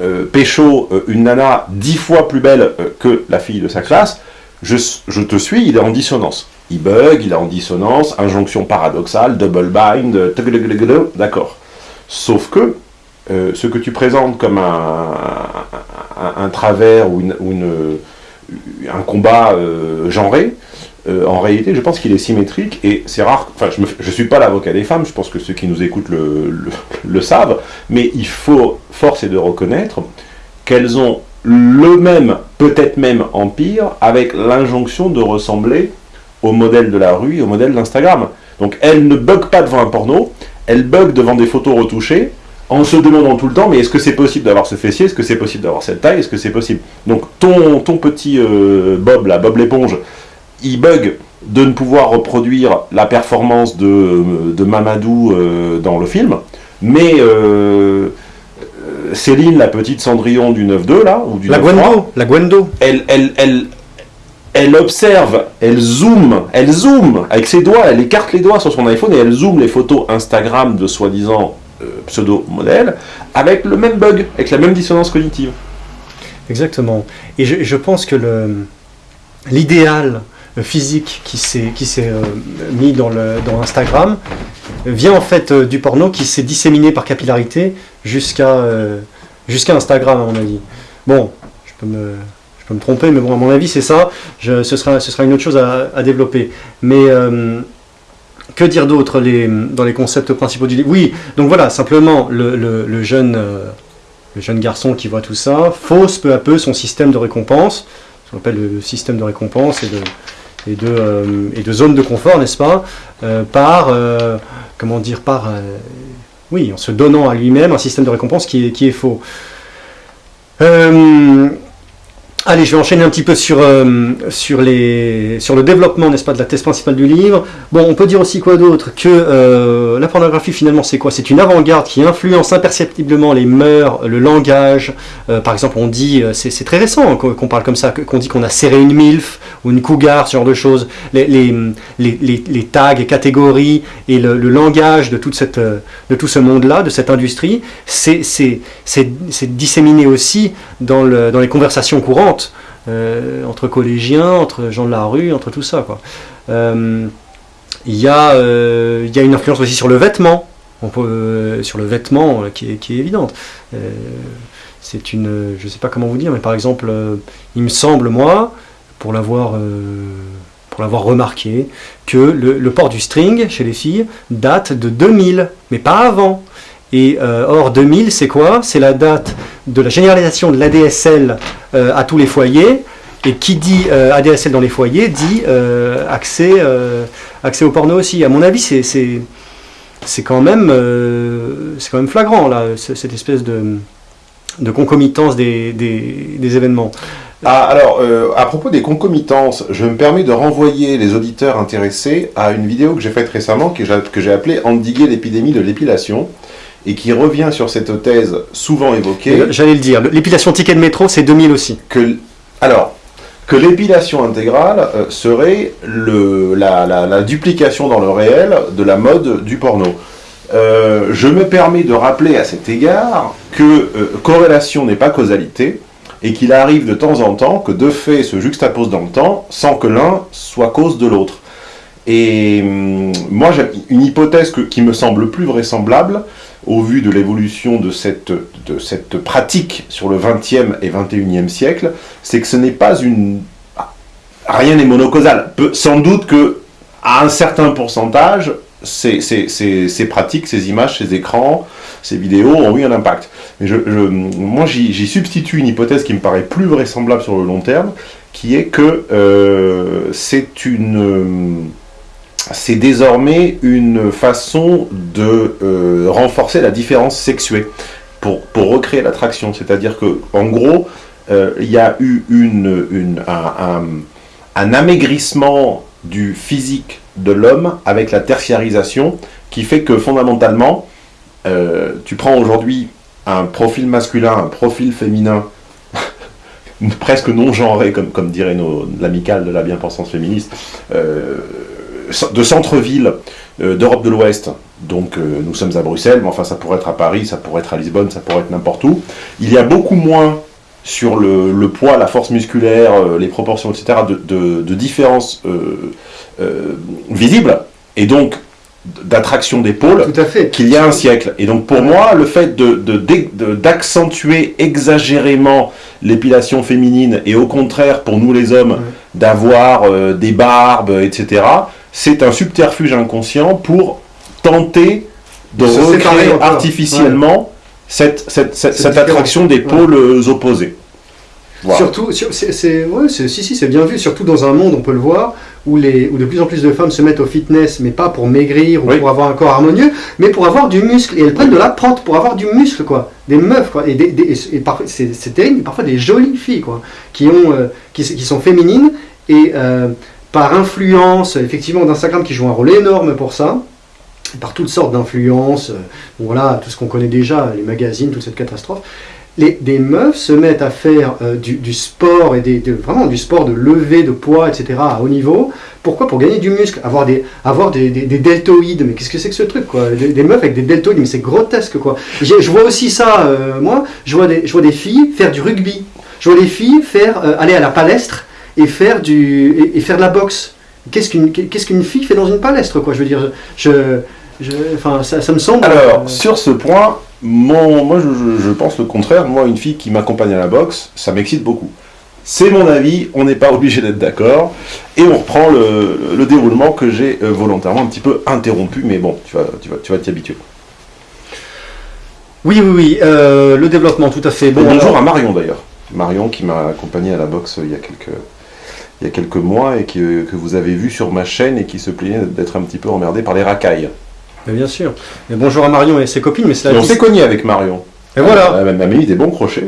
euh, pécho une nana dix fois plus belle que la fille de sa classe, je te suis, il est en dissonance il bug, il est en dissonance, injonction paradoxale, double bind, d'accord. Sauf que euh, ce que tu présentes comme un, travers ou, une, un combat euh, genré, euh, en réalité, je pense qu'il est symétrique et c'est rare. Enfin, je ne suis pas l'avocat des femmes, je pense que ceux qui nous écoutent le, savent, mais il faut, force est de reconnaître qu'elles ont le même, peut-être même empire, avec l'injonction de ressembler au modèle de la rue et au modèle d'Instagram. Donc elle ne bug pas devant un porno, elle bug devant des photos retouchées, en se demandant tout le temps, mais est-ce que c'est possible d'avoir ce fessier? Est-ce que c'est possible d'avoir cette taille? Est-ce que c'est possible? Donc ton, ton petit euh, Bob, là, Bob l'éponge, il bug de ne pouvoir reproduire la performance de, de Mamadou euh, dans le film, mais euh, Céline, la petite Cendrillon du 9-2, là, ou du la Gwendo, la Gwendo. Elle, elle, elle, elle observe, elle zoome, elle zoome avec ses doigts, elle écarte les doigts sur son iPhone et elle zoome les photos Instagram de soi-disant euh, pseudo-modèles avec le même bug, avec la même dissonance cognitive. Exactement. Et je, pense que l'idéal physique qui s'est euh, mis dans, le, dans Instagram vient en fait euh, du porno qui s'est disséminé par capillarité jusqu'à jusqu'à Instagram à mon avis. Bon, je peux me me tromper, mais bon, à mon avis, c'est ça. ce, sera, ce sera une autre chose à, développer. Mais euh, que dire d'autre les, dans les concepts principaux du livre? Oui, donc voilà, simplement, le, jeune, euh, le jeune garçon qui voit tout ça fausse peu à peu son système de récompense. qu'on appelle le système de récompense et de, et de, et de zone de confort, n'est-ce pas? Par, comment dire, par, oui, en se donnant à lui-même un système de récompense qui est, qui est faux. Allez, je vais enchaîner un petit peu sur, euh, sur, le développement, n'est-ce pas, de la thèse principale du livre. Bon, on peut dire aussi quoi d'autre Que euh, la pornographie, finalement, c'est quoi? C'est une avant-garde qui influence imperceptiblement les mœurs, le langage. Euh, par exemple, on dit, c'est très récent qu'on parle comme ça, qu'on dit qu'on a serré une MILF ou une cougar, ce genre de choses. Les, les, tags et catégories et le, langage de, tout ce monde-là, de cette industrie, c'est disséminé aussi dans les conversations courantes euh, entre collégiens, entre gens de la rue, entre tout ça. Euh, il y, a, euh, y a une influence aussi sur le vêtement, sur le vêtement qui est, évidente. c'est une, je sais pas comment vous dire, mais par exemple, il me semble moi, pour l'avoir pour l'avoir remarqué, que le, port du string chez les filles date de 2000, mais pas avant. Et euh, or 2000, c'est quoi? C'est la date de la généralisation de l'ADSL euh, à tous les foyers. Et qui dit euh, ADSL dans les foyers dit accès, accès au porno aussi. À mon avis, c'est quand même quand même flagrant là, cette espèce de, concomitance des, des, des événements. Ah, alors, à propos des concomitances, je me permets de renvoyer les auditeurs intéressés à une vidéo que j'ai faite récemment, que j'ai appelée Endiguer l'épidémie de l'épilation, et qui revient sur cette thèse souvent évoquée. J'allais le dire, l'épilation ticket de métro, c'est 2000 aussi. Que, alors, que l'épilation intégrale euh, serait le, la, la, duplication dans le réel de la mode du porno. Euh, je me permets de rappeler à cet égard que euh, corrélation n'est pas causalité, et qu'il arrive de temps en temps que deux faits se juxtaposent dans le temps sans que l'un soit cause de l'autre. Et hum, moi, j'ai une hypothèse qui me semble plus vraisemblable, au vu de l'évolution de cette, de cette pratique sur le 20e et 21e siècle, c'est que ce n'est pas une... Rien n'est monocausal. sans doute que à un certain pourcentage, ces, ces, ces, pratiques, ces images, ces écrans, ces vidéos ont eu un impact. Mais je, moi, j'y substitue une hypothèse qui me paraît plus vraisemblable sur le long terme, qui est que euh, c'est une c'est désormais une façon de euh, renforcer la différence sexuée pour, pour recréer l'attraction. C'est-à-dire que, en gros, euh, il y a eu un, un, amaigrissement du physique de l'homme avec la tertiarisation qui fait que fondamentalement, euh, tu prends aujourd'hui un profil masculin, un profil féminin, presque non genré, comme, comme dirait l'amicale de la bien-pensance féministe, de centre-ville euh, d'Europe de l'Ouest, donc euh, nous sommes à Bruxelles, mais enfin ça pourrait être à Paris, ça pourrait être à Lisbonne, ça pourrait être n'importe où, il y a beaucoup moins sur le, poids, la force musculaire, euh, les proportions, etc., de, de différences visibles, et donc d'attraction d'épaule qu'il y a un siècle. Et donc pour moi, le fait d'accentuer de, exagérément l'épilation féminine, et au contraire pour nous les hommes, d'avoir des barbes, etc., c'est un subterfuge inconscient pour tenter de recréer artificiellement cette, attraction des pôles opposés. Surtout, c'est si, si, c'est bien vu, surtout dans un monde, on peut le voir, où, les, où de plus en plus de femmes se mettent au fitness, mais pas pour maigrir ou pour avoir un corps harmonieux, mais pour avoir du muscle. Et elles prennent de la prente pour avoir du muscle, quoi. Des meufs, quoi. Et, c'est terrible, parfois des jolies filles, quoi, qui, ont, euh, qui, sont féminines et euh, par influence, effectivement, d'Instagram qui joue un rôle énorme pour ça, par toutes sortes d'influences, euh, voilà, tout ce qu'on connaît déjà, les magazines, toute cette catastrophe, les, des meufs se mettent à faire euh, du, sport, et des, vraiment du sport de lever de poids, etc., à haut niveau. Pourquoi? Pour gagner du muscle, avoir des, avoir des, deltoïdes. Mais qu'est-ce que c'est que ce truc, quoi? Des, meufs avec des deltoïdes, mais c'est grotesque, quoi. Je vois aussi ça, euh, moi, je vois, des, je vois des filles faire du rugby. Je vois des filles faire, aller à la palestre et faire, du, et, faire de la boxe. Qu'est-ce qu'une fille fait dans une palestre, quoi? Je veux dire, je, je, enfin, ça, ça, me semble... Alors, sur ce point, mon, moi, je, je, pense le contraire. Moi, une fille qui m'accompagne à la boxe, ça m'excite beaucoup. C'est mon avis, on n'est pas obligé d'être d'accord. Et on reprend le, le déroulement que j'ai euh, volontairement un petit peu interrompu, mais bon, tu vas t'y tu vas, tu vas habituer. Oui, oui, oui, euh, le développement, tout à fait. Bon, bonjour à Marion d'ailleurs. Marion qui m'a accompagné à la boxe il y a quelques, il y a quelques mois et que, que vous avez vu sur ma chaîne et qui se plaignait d'être un petit peu emmerdé par les racailles. Mais bien sûr. Mais bonjour à Marion et ses copines, mais c'est Et on s'est cogné avec Marion. Et voilà. Elle m'a mis des bons crochets.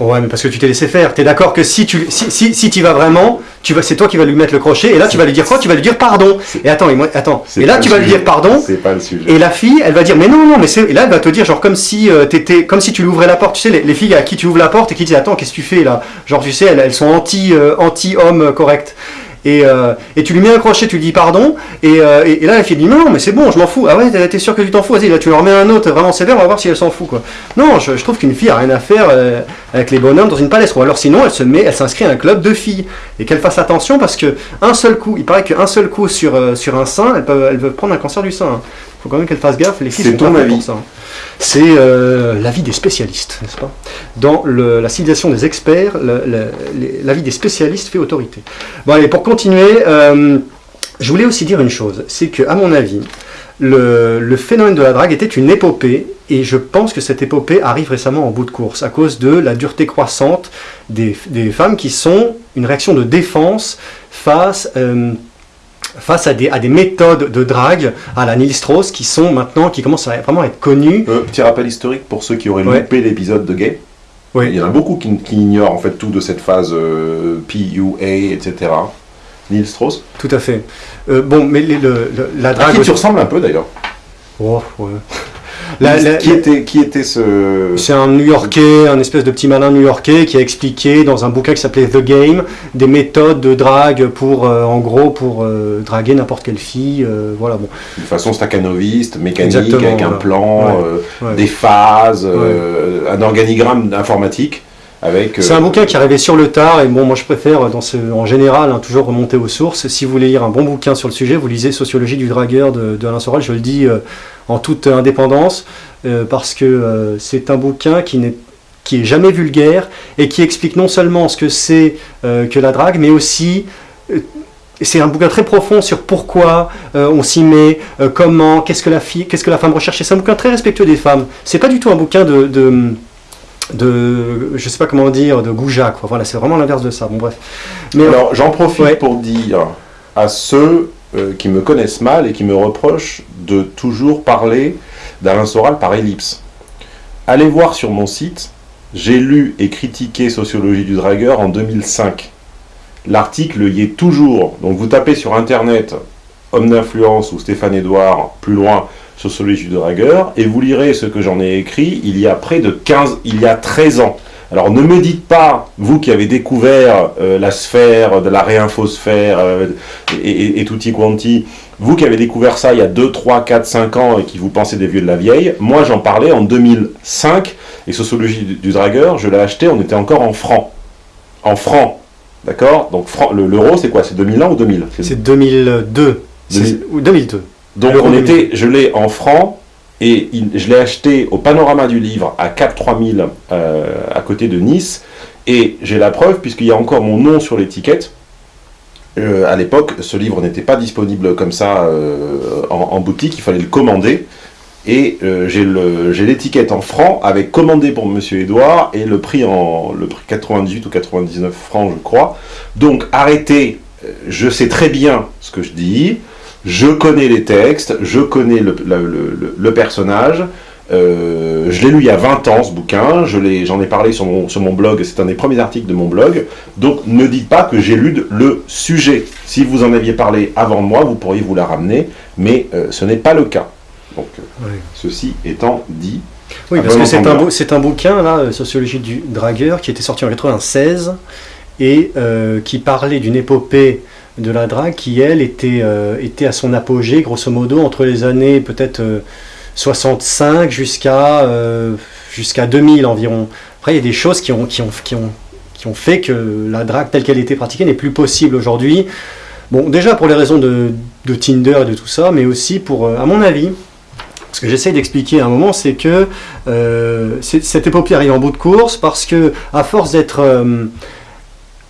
Euh. Ouais, mais parce que tu t'es laissé faire. T'es d'accord que si tu si, si, si tu vas vraiment, tu vas, c'est toi qui vas lui mettre le crochet, et là tu vas lui dire quoi? Tu vas lui dire pardon. Et attends, et moi, attends. Et là tu vas lui dire pardon. C'est pas le sujet. Et la fille, elle va dire mais non non mais c'est et là elle va te dire genre comme si euh, t'étais comme si tu lui ouvrais la porte tu sais les, les filles à qui tu ouvres la porte et qui disent attends qu'est-ce que tu fais là? Genre tu sais elles, elles sont anti euh, anti homme correct et, euh, et tu lui mets un crochet tu lui dis pardon et, euh, là la fille dit non mais c'est bon je m'en fous. Ah ouais t'es- sûr que tu t'en fous? Vas-y là tu leur mets un autre vraiment sévère on va voir si elle s'en fout quoi. Non je, trouve qu'une fille a rien à faire euh, avec les bonhommes dans une palestre. Ou alors sinon elle se met elle s'inscrit à un club de filles. Et qu'elle fasse attention parce que un seul coup il paraît qu'un seul coup sur sur un sein elles peuvent, elles peuvent prendre un cancer du sein hein. Faut quand même qu'elle fasse gaffe les filles C'est sont ton pas avis. pour ça hein. C'est euh, l'avis des spécialistes, n'est-ce pas? Dans le- la civilisation des experts, l'avis des spécialistes fait autorité. Bon, allez, pour continuer, euh, je voulais aussi dire une chose, c'est que, à mon avis, le, le phénomène de la drague était une épopée, et je pense que cette épopée arrive récemment en bout de course, à cause de la dureté croissante des, des femmes qui sont une réaction de défense face... euh, face à des, à des méthodes de drague à la Neil Strauss qui sont maintenant, qui commencent à vraiment être connues. Euh, petit rappel historique pour ceux qui auraient Ouais. loupé l'épisode de Gay. Oui. Il y en a beaucoup qui, qui ignorent en fait tout de cette phase euh, PUA, etc. Neil Strauss. Tout à fait. Euh, bon, mais les- le- le- la À drague. qui tu ressembles un peu d'ailleurs? Oh, ouais. La- la- qui, était, qui était ce. C'est un New-Yorkais, un espèce de petit malin New-Yorkais qui a expliqué dans un bouquin qui s'appelait The Game des méthodes de drague pour, euh, en gros, pour euh, draguer n'importe quelle fille. euh, voilà, bon. de façon staccanoviste, mécanique, Exactement, avec un plan, Ouais, euh, ouais. des phases, un organigramme informatique. C'est euh, un bouquin qui est arrivé sur le tard, et bon, moi je préfère, ce, en général, hein, toujours remonter aux sources. Si vous voulez lire un bon bouquin sur le sujet, vous lisez Sociologie du dragueur de, Alain Soral, je le dis euh, en toute indépendance, euh, parce que euh, c'est un bouquin qui n'est est jamais vulgaire et qui explique non seulement ce que c'est euh, que la drague, mais aussi euh, c'est un bouquin très profond sur pourquoi euh, on s'y met, euh, comment, qu'est-ce que la fille, qu'est-ce que la femme recherche. C'est un bouquin très respectueux des femmes. C'est pas du tout un bouquin de de je sais pas comment dire de goujat quoi voilà c'est vraiment l'inverse de ça bon bref mais Alors j'en profite Ouais. pour dire à ceux euh, qui me connaissent mal et qui me reprochent de toujours parler d'Alain Soral par ellipse. Allez voir sur mon site, j'ai lu et critiqué Sociologie du dragueur en 2005. L'article y est toujours. Donc vous tapez sur internet Homme d'influence ou Stéphane Edouard, plus loin, Sociologie du dragueur, et vous lirez ce que j'en ai écrit il y a près de 15, il y a 13 ans. Alors ne me dites pas, vous qui avez découvert euh, la sphère, de la réinfosphère euh, et, et, et tutti quanti, vous qui avez découvert ça il y a 2, 3, 4, 5 ans et qui vous pensez des vieux de la vieille, moi j'en parlais en 2005 et Sociologie du, du dragueur, je l'ai acheté, on était encore en francs. En francs, d'accord? Donc l'euro c'est quoi? C'est 2001 ou 2000 C'est- c'est 2002 C'est- 2000. ou 2002 Donc on 2000. était, je l'ai en francs et il- je l'ai acheté au Panorama du Livre à 4 3000 euh, à côté de Nice et j'ai la preuve puisqu'il y a encore mon nom sur l'étiquette. Euh, à l'époque, ce livre n'était pas disponible comme ça euh, en, en boutique, il fallait le commander. Et j'ai l'étiquette en francs avec commandé pour Monsieur Edouard et le prix en le prix 98 ou 99 francs, je crois. Donc arrêtez, je sais très bien ce que je dis, je connais les textes, je connais le, le- le- le personnage. euh, je l'ai lu il y a 20 ans ce bouquin, je j'en ai parlé sur mon, sur mon blog, c'est un des premiers articles de mon blog. Donc ne dites pas que j'ai lu de- le sujet. Si vous en aviez parlé avant moi, vous pourriez vous la ramener, mais euh, ce n'est pas le cas. Donc euh, ceci étant dit, oui Ah, parce que c'est un, un bouquin là euh, Sociologie du dragueur qui était sorti en 96 et qui parlait d'une épopée de la drague qui elle était, euh, était à son apogée grosso modo entre les années peut-être euh, 65 jusqu'à euh, jusqu'à 2000 environ. Après, il y a des choses qui ont, qui ont, qui ont, qui ont fait que la drague telle qu'elle était pratiquée n'est plus possible aujourd'hui. Bon, déjà pour les raisons de, de Tinder et de tout ça, mais aussi pour, euh, à mon avis, ce que j'essaie d'expliquer à un moment, c'est que euh, cette épopée arrive en bout de course parce que, à force d'être.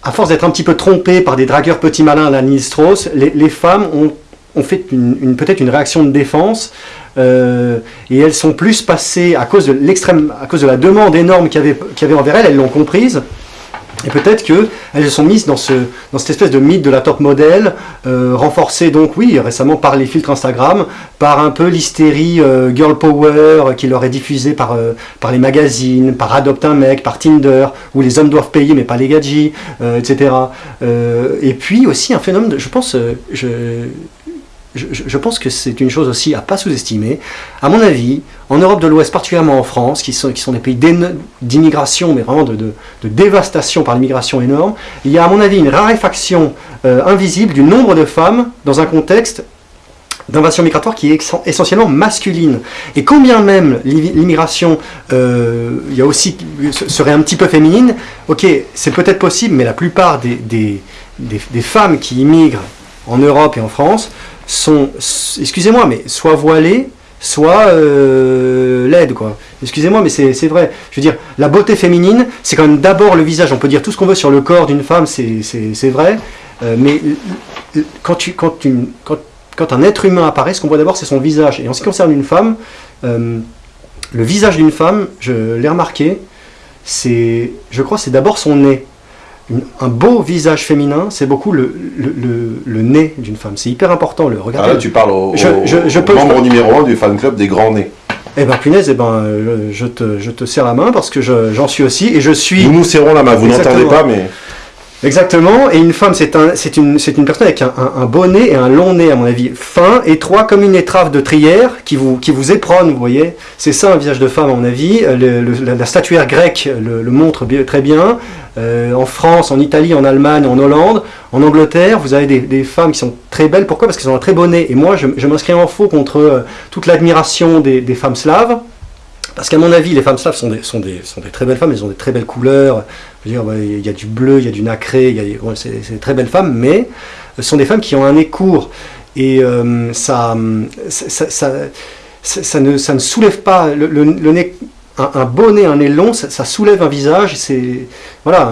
À force d'être un petit peu trompées par des dragueurs petits malins à la les, femmes ont, fait peut-être une réaction de défense euh, et elles sont plus passées à cause de l'extrême, à cause de la demande énorme qu'il y avait envers elles, elles l'ont comprise. Et peut-être qu'elles se sont mises dans, ce, dans cette espèce de mythe de la top modèle, euh, renforcée donc, oui, récemment par les filtres Instagram, par un peu l'hystérie euh, girl power qui leur est diffusée par, euh, par les magazines, par Adopt un mec, par Tinder, où les hommes doivent payer mais pas les gadgets, etc. et puis aussi un phénomène, de, je pense, je, pense que c'est une chose aussi à pas sous-estimer. À mon avis, en Europe de l'Ouest, particulièrement en France, qui sont, qui sont des pays d'immigration, mais vraiment de, dévastation par l'immigration énorme, il y a à mon avis une raréfaction euh, invisible du nombre de femmes dans un contexte d'invasion migratoire qui est essentiellement masculine. Et combien même l'immigration euh, serait un petit peu féminine, ok, c'est peut-être possible, mais la plupart des, des, des femmes qui immigrent en Europe et en France sont, excusez-moi, mais soit voilées, soit euh, laides, quoi. Excusez-moi, mais c'est vrai. Je veux dire, la beauté féminine, c'est quand même d'abord le visage. On peut dire tout ce qu'on veut sur le corps d'une femme, c'est vrai. Mais quand, quand, un être humain apparaît, ce qu'on voit d'abord, c'est son visage. Et en ce qui concerne une femme, euh, le visage d'une femme, je l'ai remarqué, je crois, c'est d'abord son nez un beau visage féminin, c'est beaucoup le, le, nez d'une femme. C'est hyper important. Le, regardez, ah là, tu parles au, membre numéro un du fan club des grands nez. Eh ben punaise, eh ben, je, te, je te serre la main parce que j'en suis aussi et je suis... Nous nous serrons la main, vous n'entendez pas mais... Exactement, et une femme, c'est un, une, personne avec un, un, beau nez et un long nez, à mon avis, fin, étroit, comme une étrave de trière, qui vous, qui vous vous voyez. C'est ça un visage de femme, à mon avis. la, statuaire grecque le, montre très bien. Euh, en France, en Italie, en Allemagne, en Hollande, en Angleterre, vous avez des, femmes qui sont très belles. Pourquoi? Parce qu'elles ont un très beau nez. Et moi, je, m'inscris en faux contre euh, toute l'admiration des femmes slaves. Parce qu'à mon avis, les femmes slaves sont des, très belles femmes, elles ont des très belles couleurs. Il y a du bleu, il y a du nacré, c'est des très belles femmes, mais ce sont des femmes qui ont un nez court. Et euh, ça, ne, soulève pas le nez un, beau nez, un nez long, ça, soulève un visage. C'est voilà,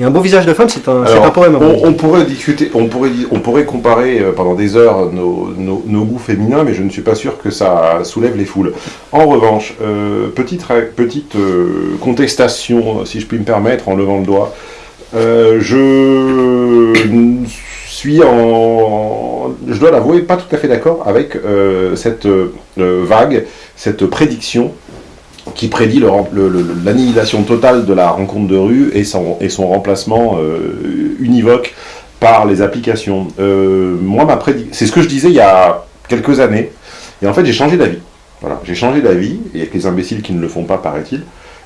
un, un beau visage de femme, c'est un, un, poème. On, pourrait discuter, on pourrait, on pourrait comparer euh, pendant des heures nos, nos, goûts féminins, mais je ne suis pas sûr que ça soulève les foules. En revanche, euh, petite, petite euh, contestation, si je puis me permettre, en levant le doigt. je suis en, je dois l'avouer, pas tout à fait d'accord avec cette vague, cette prédiction qui prédit l'annihilation totale de la rencontre de rue et son, remplacement euh, univoque par les applications. Euh, moi, c'est ce que je disais il y a quelques années, et en fait j'ai changé d'avis. Voilà, j'ai changé d'avis, et avec les imbéciles qui ne le font pas, paraît-il.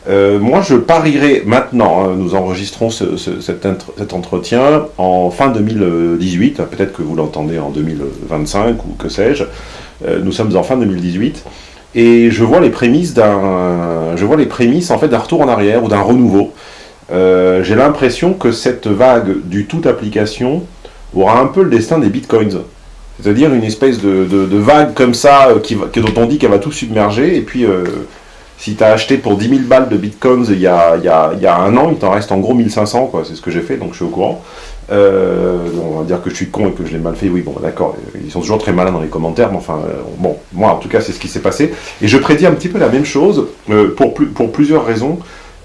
Euh, moi, je parierais maintenant, hein, nous enregistrons cet, entretien en fin 2018, peut-être que vous l'entendez en 2025 ou que sais-je, nous sommes en fin 2018, et je vois les prémices d'un, je vois les prémices en fait d'un retour en arrière ou d'un renouveau. Euh, j'ai l'impression que cette vague du tout application aura un peu le destin des bitcoins. C'est-à-dire une espèce de, vague comme ça, euh, qui, dont on dit qu'elle va tout submerger, et puis euh, si tu as acheté pour 10 000 balles de bitcoins il y a, y a, y a un an, il t'en reste en gros 1500, quoi. c'est ce que j'ai fait, donc je suis au courant. Euh, on va dire que je suis con et que je l'ai mal fait, oui, bon, d'accord, ils sont toujours très malins dans les commentaires, mais enfin, euh, bon, moi, en tout cas, c'est ce qui s'est passé. Et je prédis un petit peu la même chose, euh, pour, plusieurs raisons.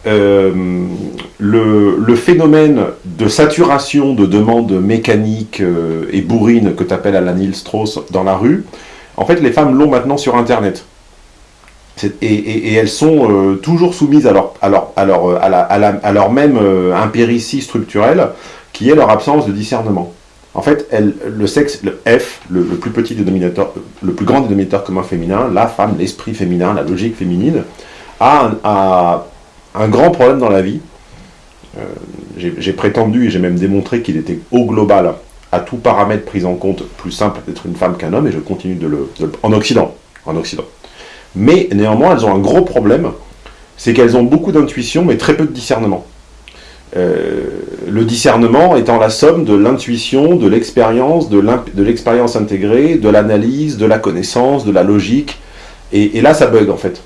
le, phénomène de saturation de demandes mécaniques et bourrines que tu appelles à la Neil Strauss dans la rue, en fait, les femmes l'ont maintenant sur Internet. Et, elles sont toujours soumises à leur même impéritie structurelle qui est leur absence de discernement. En fait, le sexe, le F, le, plus petit dénominateur, le plus grand dénominateur commun féminin, la femme, l'esprit féminin, la logique féminine, a un, grand problème dans la vie. Euh, j'ai prétendu et j'ai même démontré qu'il était au global, à tout paramètre pris en compte, plus simple d'être une femme qu'un homme, et je continue de le, de le... en en Occident. Mais néanmoins, elles ont un gros problème, c'est qu'elles ont beaucoup d'intuition, mais très peu de discernement. Euh, le discernement étant la somme de l'intuition, de l'expérience, de l'expérience intégrée, de l'analyse, de la connaissance, de la logique. Et, là, ça bug en fait.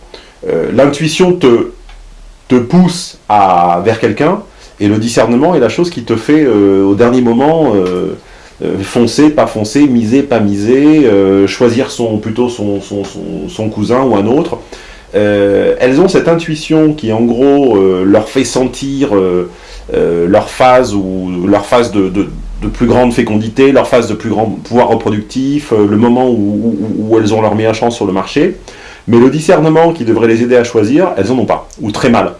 Euh, l'intuition te, te pousse à, vers quelqu'un, et le discernement est la chose qui te fait, euh, au dernier moment, foncer, pas foncer, miser, pas miser, choisir son, plutôt son, son, son, cousin ou un autre. elles ont cette intuition qui, en gros, leur fait sentir leur phase, ou, leur phase de, plus grande fécondité, leur phase de plus grand pouvoir reproductif, euh, le moment où, elles ont leur meilleure chance sur le marché. Mais le discernement qui devrait les aider à choisir, elles n'en ont pas, ou très mal.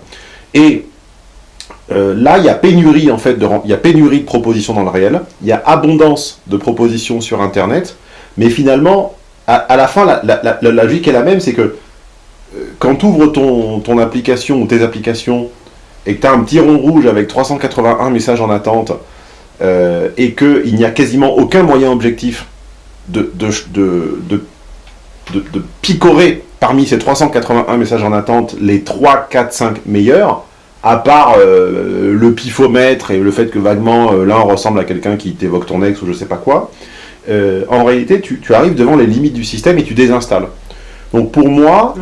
Et là, il y a pénurie en fait, de, il y a pénurie de propositions dans le réel, il y a abondance de propositions sur Internet, mais finalement, à, la fin, la, la, logique est la même, c'est que quand tu ouvres ton, ton, application ou tes applications et que tu as un petit rond rouge avec 381 messages en attente euh, et qu'il n'y a quasiment aucun moyen objectif de, de, de, de, picorer parmi ces 381 messages en attente les 3, 4, 5 meilleurs, à part euh, le pifomètre et le fait que vaguement euh, l'un ressemble à quelqu'un qui t'évoque ton ex ou je sais pas quoi, en réalité tu, tu arrives devant les limites du système et tu désinstalles. Donc pour moi,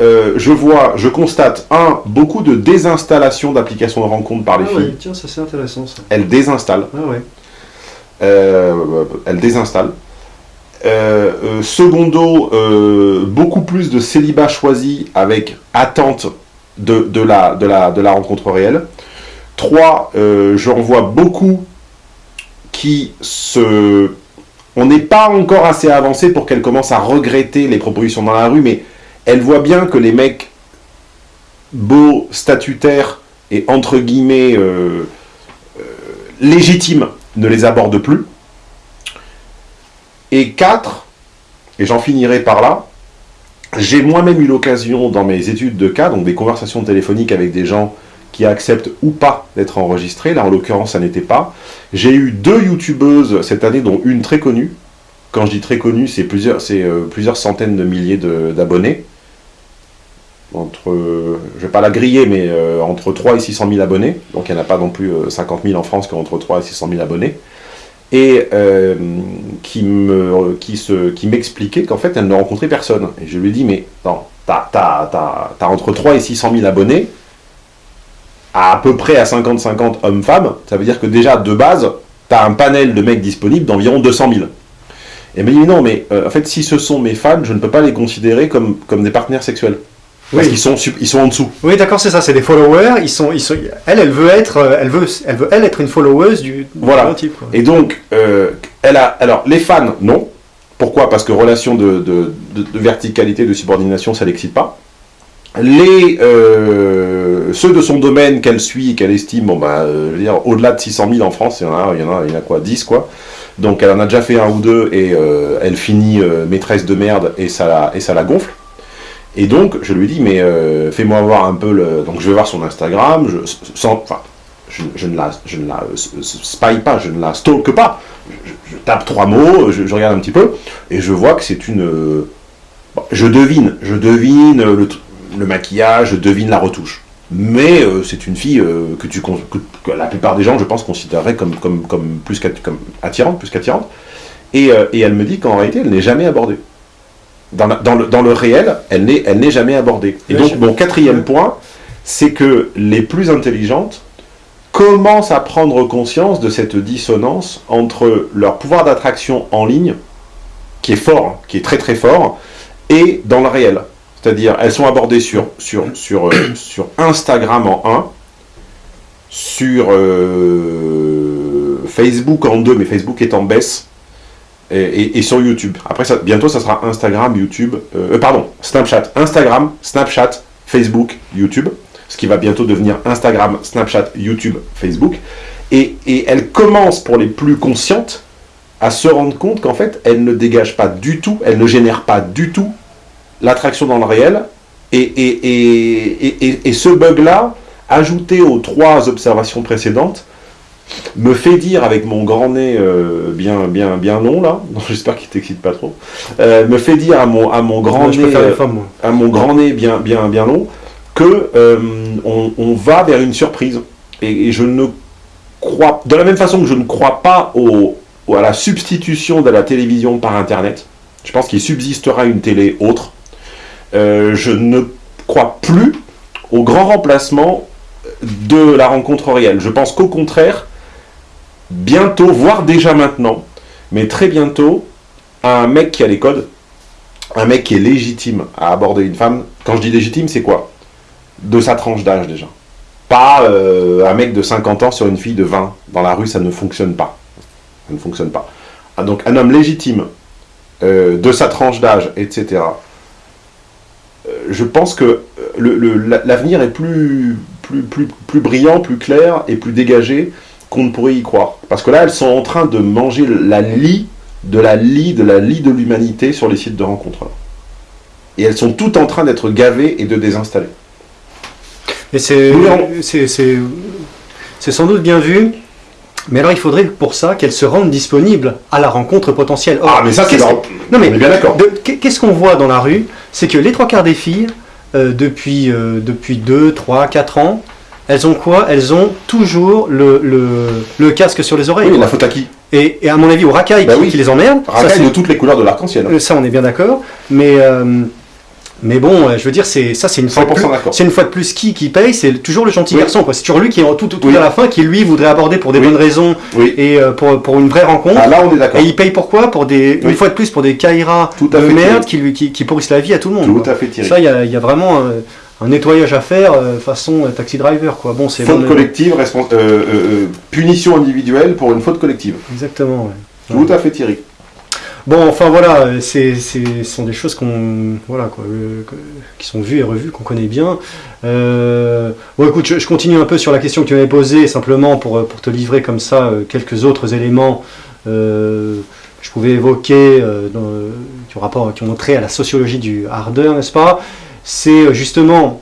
euh, je vois, je constate, un, beaucoup de désinstallation d'applications de rencontre par les ah filles. tiens, ça c'est intéressant ça. Elles désinstallent. Ah ouais. Euh, elles désinstallent. Euh, secondo, beaucoup plus de célibat choisi avec attente de, la, de, la, de la rencontre réelle. Trois, j'en vois beaucoup qui se on n'est pas encore assez avancé pour qu'elle commence à regretter les propositions dans la rue, mais elle voit bien que les mecs beaux, statutaires et entre guillemets euh, euh, légitimes ne les abordent plus. Et quatre, et j'en finirai par là, j'ai moi-même eu l'occasion dans mes études de cas, donc des conversations téléphoniques avec des gens qui acceptent ou pas d'être enregistrés. Là, en l'occurrence, ça n'était pas. J'ai eu deux youtubeuses cette année, dont une très connue. Quand je dis très connue, c'est plusieurs, euh, centaines de milliers d'abonnés. Entre, je vais pas la griller, mais euh, entre 3 et 600 000 abonnés. Donc il n'y en a pas non plus 50 euh, 000 en France qui ont entre 3 et 600 000 abonnés. Et qui m'expliquait qu'en fait, elle ne rencontrait personne. Et je lui ai dit, mais non, t'as as, entre 3 et 600 000 abonnés, à, peu près à 50-50 hommes-femmes, ça veut dire que déjà, de base, tu as un panel de mecs disponibles d'environ 200 000. Et me dit, non, mais euh, en fait, si ce sont mes fans, je ne peux pas les considérer comme, comme des partenaires sexuels. Parce qu'ils sont, ils sont en dessous. Oui, d'accord, c'est ça, c'est des followers. Ils sont, ils sont, elle, elle veut être, euh, elle veut, elle veut, elle être une followeuse du, voilà. type. Et donc, euh, elle a, alors, les fans, non. Pourquoi? Parce que relation de, de, de verticalité, de subordination, ça l'excite pas les, euh, ceux de son domaine qu'elle suit, qu'elle estime, bon bah, euh, je veux dire, au-delà de 600 000 en France, il y en a, il y en a, il y en a quoi, 10 quoi. Donc elle en a déjà fait un ou deux et euh, elle finit maîtresse de merde et ça, la, gonfle. Et donc je lui dis, mais fais-moi voir un peu le... Donc je vais voir son Instagram, je, ne la, je spy pas, je ne la stalk pas. Je, tape trois mots, je, regarde un petit peu, et je vois que c'est une... je devine, je devine le, le maquillage, devine la retouche. Mais euh, c'est une fille euh, que, tu, que, la plupart des gens, je pense, considéreraient comme, comme, comme plus comme attirante, plus qu'attirante. Et, euh, et, elle me dit qu'en réalité, elle n'est jamais abordée. Dans, dans, le, dans le réel, elle n'est jamais abordée. Et donc, mon quatrième point, c'est que les plus intelligentes commencent à prendre conscience de cette dissonance entre leur pouvoir d'attraction en ligne, qui est fort, qui est très très fort, et dans le réel. C'est-à-dire, elles sont abordées sur, sur, sur, euh, sur Instagram en 1, sur euh, Facebook en 2, mais Facebook est en baisse, et, sur YouTube. Après, bientôt, ça sera Instagram, YouTube, euh, pardon, Snapchat, Instagram, Snapchat, Facebook, YouTube, ce qui va bientôt devenir Instagram, Snapchat, YouTube, Facebook. Et, et elle commence, pour les plus conscientes, à se rendre compte qu'en fait, elle ne dégage pas du tout, elle ne génère pas du tout l'attraction dans le réel, et, et, et, ce bug-là, ajouté aux trois observations précédentes, me fait dire avec mon grand nez euh, bien, bien, bien long là, j'espère qu'il t'excite pas trop, euh, me fait dire à mon, à mon grand nez, euh, à mon grand nez bien, bien, bien long, que on, va vers une surprise. Et, je ne crois, de la même façon que je ne crois pas au, à la substitution de la télévision par Internet, je pense qu'il subsistera une télé autre, euh, je ne crois plus au grand remplacement de la rencontre réelle. Je pense qu'au contraire, bientôt, voire déjà maintenant, mais très bientôt, un mec qui a les codes, un mec qui est légitime à aborder une femme, quand je dis légitime, c'est quoi? De sa tranche d'âge déjà. Pas euh, un mec de 50 ans sur une fille de 20. Dans la rue, ça ne fonctionne pas. Ça ne fonctionne pas. Ah, donc un homme légitime, euh, de sa tranche d'âge, etc. Euh, je pense que l'avenir est plus, plus, plus, plus brillant, plus clair et plus dégagé qu'on ne pourrait y croire. Parce que là, elles sont en train de manger la lie de la lie de la lie de l'humanité sur les sites de rencontres. Et elles sont toutes en train d'être gavées et de désinstaller. Et c'est sans doute bien vu. Mais alors il faudrait pour ça qu'elles se rendent disponibles à la rencontre potentielle. ah mais ça c'est Non mais bien d'accord. Qu'est-ce qu'on voit dans la rue? C'est que les trois quarts des filles, euh, depuis, euh, depuis 2, 3, 4 ans, elles ont quoi? Elles ont toujours le, le, casque sur les oreilles. Oui, la faute à qui? Et, et, à mon avis, au racaille bah qui, les emmerde. Racaille de toutes les couleurs de l'arc-en-ciel. Euh, ça, on est bien d'accord. Mais mais bon, euh, je veux dire, c'est ça, c'est une fois de plus, c'est une fois de plus qui qui paye, c'est toujours le gentil garçon, quoi. C'est toujours lui qui est tout, tout, à la fin, qui lui voudrait aborder pour des bonnes raisons et euh, pour, pour une vraie rencontre. Ah, là, on est d'accord. Et il paye pourquoi? Pour des une fois de plus pour des Kaira de merde qui lui qui, qui, pourrissent la vie à tout le monde. Tout à fait tiré. Ça, il y a, y a, vraiment un, nettoyage à faire façon taxi driver, quoi. Bon, c'est faute collective, punition individuelle pour une faute collective. Exactement. Tout à fait Thierry. Bon, enfin voilà, ce sont des choses qu'on, voilà, quoi, euh, qui sont vues et revues, qu'on connaît bien. Euh, bon, écoute, je, continue un peu sur la question que tu m'avais posée, simplement pour, pour te livrer comme ça euh, quelques autres éléments que je pouvais évoquer qui, ont rapport, qui ont trait à la sociologie du harder, n'est-ce pas? C'est justement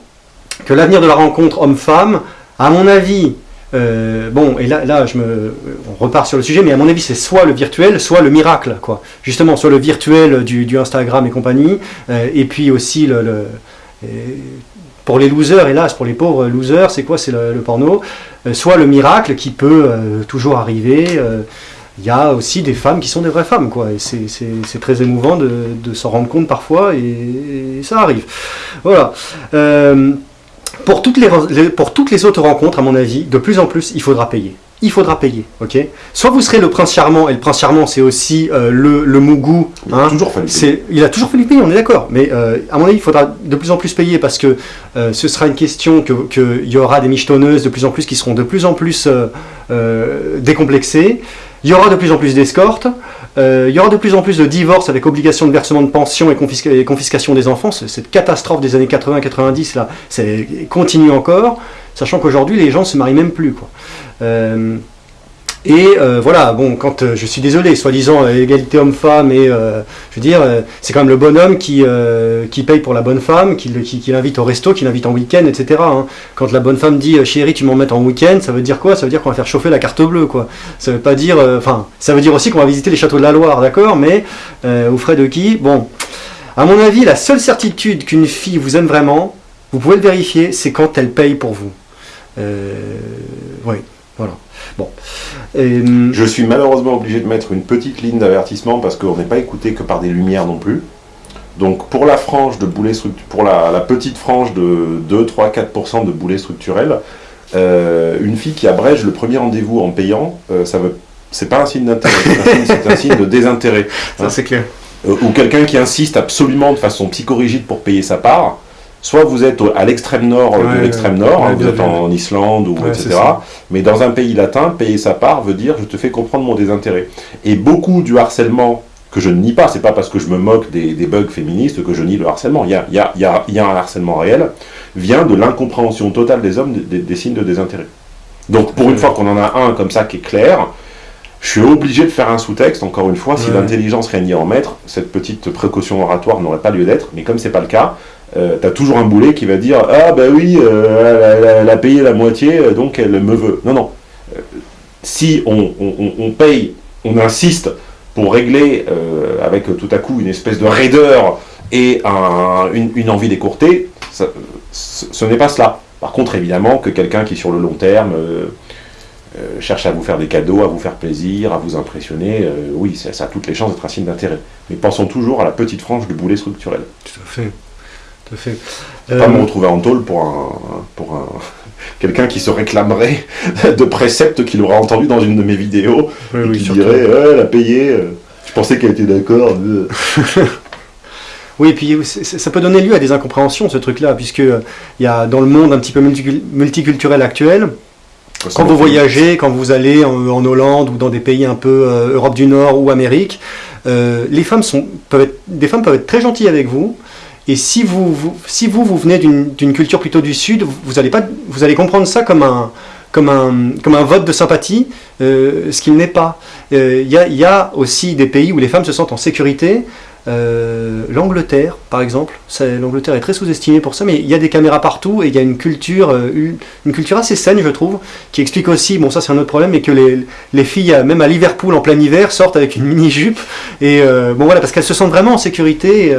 que l'avenir de la rencontre homme-femme, à mon avis, euh, bon, et là, là je me, on repart sur le sujet, mais à mon avis, c'est soit le virtuel, soit le miracle, quoi. Justement, soit le virtuel du, Instagram et compagnie, euh, et puis aussi le, pour les losers, hélas, pour les pauvres losers, c'est quoi? C'est le, porno. Euh, soit le miracle qui peut toujours arriver. Il y a aussi des femmes qui sont des vraies femmes, quoi. Et c'est très émouvant de, s'en rendre compte parfois, et, et ça arrive. Voilà. Pour toutes, les, pour toutes les autres rencontres, à mon avis, de plus en plus, il faudra payer. Il faudra payer, ok? Soit vous serez le prince charmant, et le prince charmant, c'est aussi euh, le, le mougou. Il a hein. toujours fallu payer. Il a toujours fallu payer, on est d'accord. Mais euh, à mon avis, il faudra de plus en plus payer parce que euh, ce sera une question qu'il que y aura des michetonneuses de plus en plus qui seront de plus en plus décomplexées. Il y aura de plus en plus d'escortes. Euh, il y aura de plus en plus de divorces avec obligation de versement de pension et, confiscation des enfants. Cette catastrophe des années 80-90 là, continue encore, sachant qu'aujourd'hui les gens ne se marient même plus. Quoi. Euh, et euh, voilà, bon, quand euh, je suis désolé, soi-disant euh, égalité homme-femme, et je veux dire, c'est quand même le bonhomme qui, qui paye pour la bonne femme, qui, l'invite au resto, qui l'invite en week-end, etc. Hein. Quand la bonne femme dit chérie, tu m'en mets en week-end, ça veut dire quoi? Ça veut dire qu'on va faire chauffer la carte bleue, quoi. Ça veut pas dire, enfin, ça veut dire aussi qu'on va visiter les châteaux de la Loire, d'accord? Mais aux frais de qui? Bon, à mon avis, la seule certitude qu'une fille vous aime vraiment, vous pouvez le vérifier, c'est quand elle paye pour vous. oui, voilà. Bon. Euh, je suis malheureusement obligé de mettre une petite ligne d'avertissement parce qu'on n'est pas écouté que par des lumières non plus. Donc pour la frange de boulets pour la, petite frange de 2, 3, 4% de boulets structurels, euh, une fille qui abrège le premier rendez-vous en payant, euh, ça veut, c'est pas un signe d'intérêt, c'est un, signe de désintérêt. Ça c'est clair. ou quelqu'un qui insiste absolument de façon psychorigide pour payer sa part, soit vous êtes à l'extrême nord de l'extrême nord, hein, vous êtes en, Islande ou etc. Mais dans un pays latin, payer sa part veut dire je te fais comprendre mon désintérêt. Et beaucoup du harcèlement que je ne nie pas, c'est pas parce que je me moque des, bugs féministes que je nie le harcèlement. Il y a, il y a, il y a, un harcèlement réel, vient de l'incompréhension totale des hommes des, signes de désintérêt. Donc pour une fois qu'on en a un comme ça qui est clair, je suis obligé de faire un sous-texte, encore une fois, si l'intelligence régnait en maître, cette petite précaution oratoire n'aurait pas lieu d'être, mais comme c'est pas le cas, euh, t'as toujours un boulet qui va dire Ah, bah oui, euh, elle, a payé la moitié, euh, donc elle me veut. Non, non. si on, paye, on insiste pour régler avec tout à coup une espèce de raideur et une, envie d'écourter, ce n'est pas cela. Par contre, évidemment, que quelqu'un qui, sur le long terme, cherche à vous faire des cadeaux, à vous faire plaisir, à vous impressionner, oui, ça, ça, a toutes les chances d'être un signe d'intérêt. Mais pensons toujours à la petite frange du boulet structurel. Tout à fait. Tout fait. pas me euh, retrouver en tôle pour un, pour un quelqu'un qui se réclamerait de préceptes qu'il aura entendu dans une de mes vidéos et qui dirait elle a payé. Je pensais qu'elle était d'accord. Oui, et puis ça peut donner lieu à des incompréhensions, ce truc-là, puisque il y a dans le monde un petit peu multiculturel actuel, quand vous voyagez, quand vous allez en, Hollande ou dans des pays un peu Europe du Nord ou Amérique, les femmes sont, peuvent être, des femmes peuvent être très gentilles avec vous, et si vous, vous si vous, vous venez d'une culture plutôt du Sud, vous allez, pas, vous allez comprendre ça comme un, comme un, comme un vote de sympathie, euh, ce qu'il n'est pas. Il euh, y, y, a aussi des pays où les femmes se sentent en sécurité, euh, L'Angleterre, par exemple, l'Angleterre est très sous-estimée pour ça, mais il y a des caméras partout et il y a une culture, euh, une culture assez saine, je trouve, qui explique aussi, bon ça c'est un autre problème, mais que les, les, filles, même à Liverpool en plein hiver, sortent avec une mini-jupe, et euh, bon voilà, parce qu'elles se sentent vraiment en sécurité,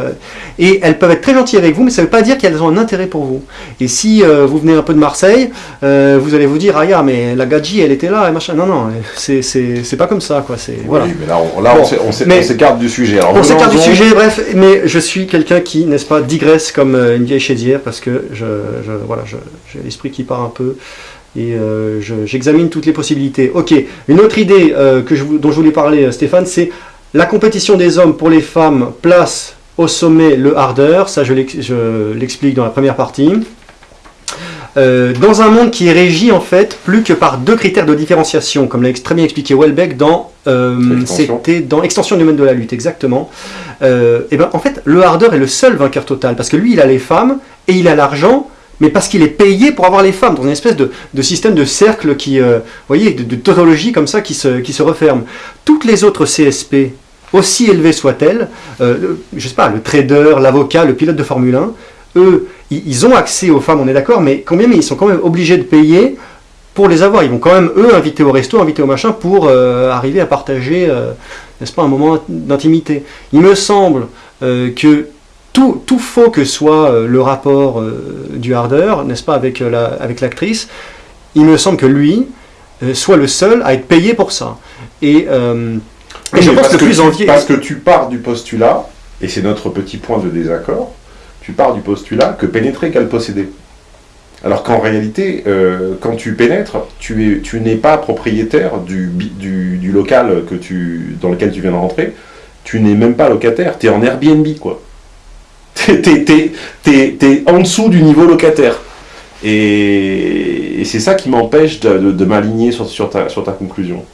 et elles peuvent être très gentilles avec vous, mais ça ne veut pas dire qu'elles ont un intérêt pour vous. Et si vous venez un peu de Marseille, vous allez vous dire, ah yeah, mais la gadji, elle était là, et machin. Non, non, c'est pas comme ça, quoi. Voilà. Oui, mais là, on, là, on s'écarte du sujet. Alors, on s'écarte du sujet bref, mais je suis quelqu'un qui, n'est-ce pas, digresse comme euh, une vieille chaidière parce que je, voilà, j'ai l'esprit qui part un peu et euh, j'examine toutes les possibilités. Ok, une autre idée euh, dont je voulais parler, Stéphane, c'est la compétition des hommes pour les femmes place au sommet le hardeur. Ça, je l'explique dans la première partie. Euh, dans un monde qui est régi en fait plus que par deux critères de différenciation, comme l'a très bien expliqué Welbeck dans euh, c'était dans extension du domaine de la lutte exactement. Euh, et ben en fait le harder est le seul vainqueur total parce que lui il a les femmes et il a l'argent mais parce qu'il est payé pour avoir les femmes, dans une espèce de, système de cercle qui, vous voyez, de, tautologie comme ça qui se, qui se referme. Toutes les autres CSP, aussi élevées soient-elles, je sais pas, le trader, l'avocat, le pilote de Formule 1, eux, ils ont accès aux femmes, on est d'accord, mais combien ils sont quand même obligés de payer pour les avoir. Ils vont quand même, eux, inviter au resto, inviter au machin, pour euh, arriver à partager, euh, n'est-ce pas, un moment d'intimité. Il me semble euh, que tout, tout, faux que soit le rapport du hardeur, n'est-ce pas, avec l'actrice, il me semble que lui soit le seul à être payé pour ça. Et, je pense que, plus envié... Parce que tu pars du postulat, et c'est notre petit point de désaccord, tu pars du postulat que pénétrer qu'elle posséder. Alors qu'en réalité, euh, quand tu pénètres, tu, es, tu n'es pas propriétaire du, du, local que tu, dans lequel tu viens de rentrer, tu n'es même pas locataire, tu es en Airbnb, quoi. Tu es, en dessous du niveau locataire. Et, c'est ça qui m'empêche de, m'aligner sur, ta, sur ta conclusion.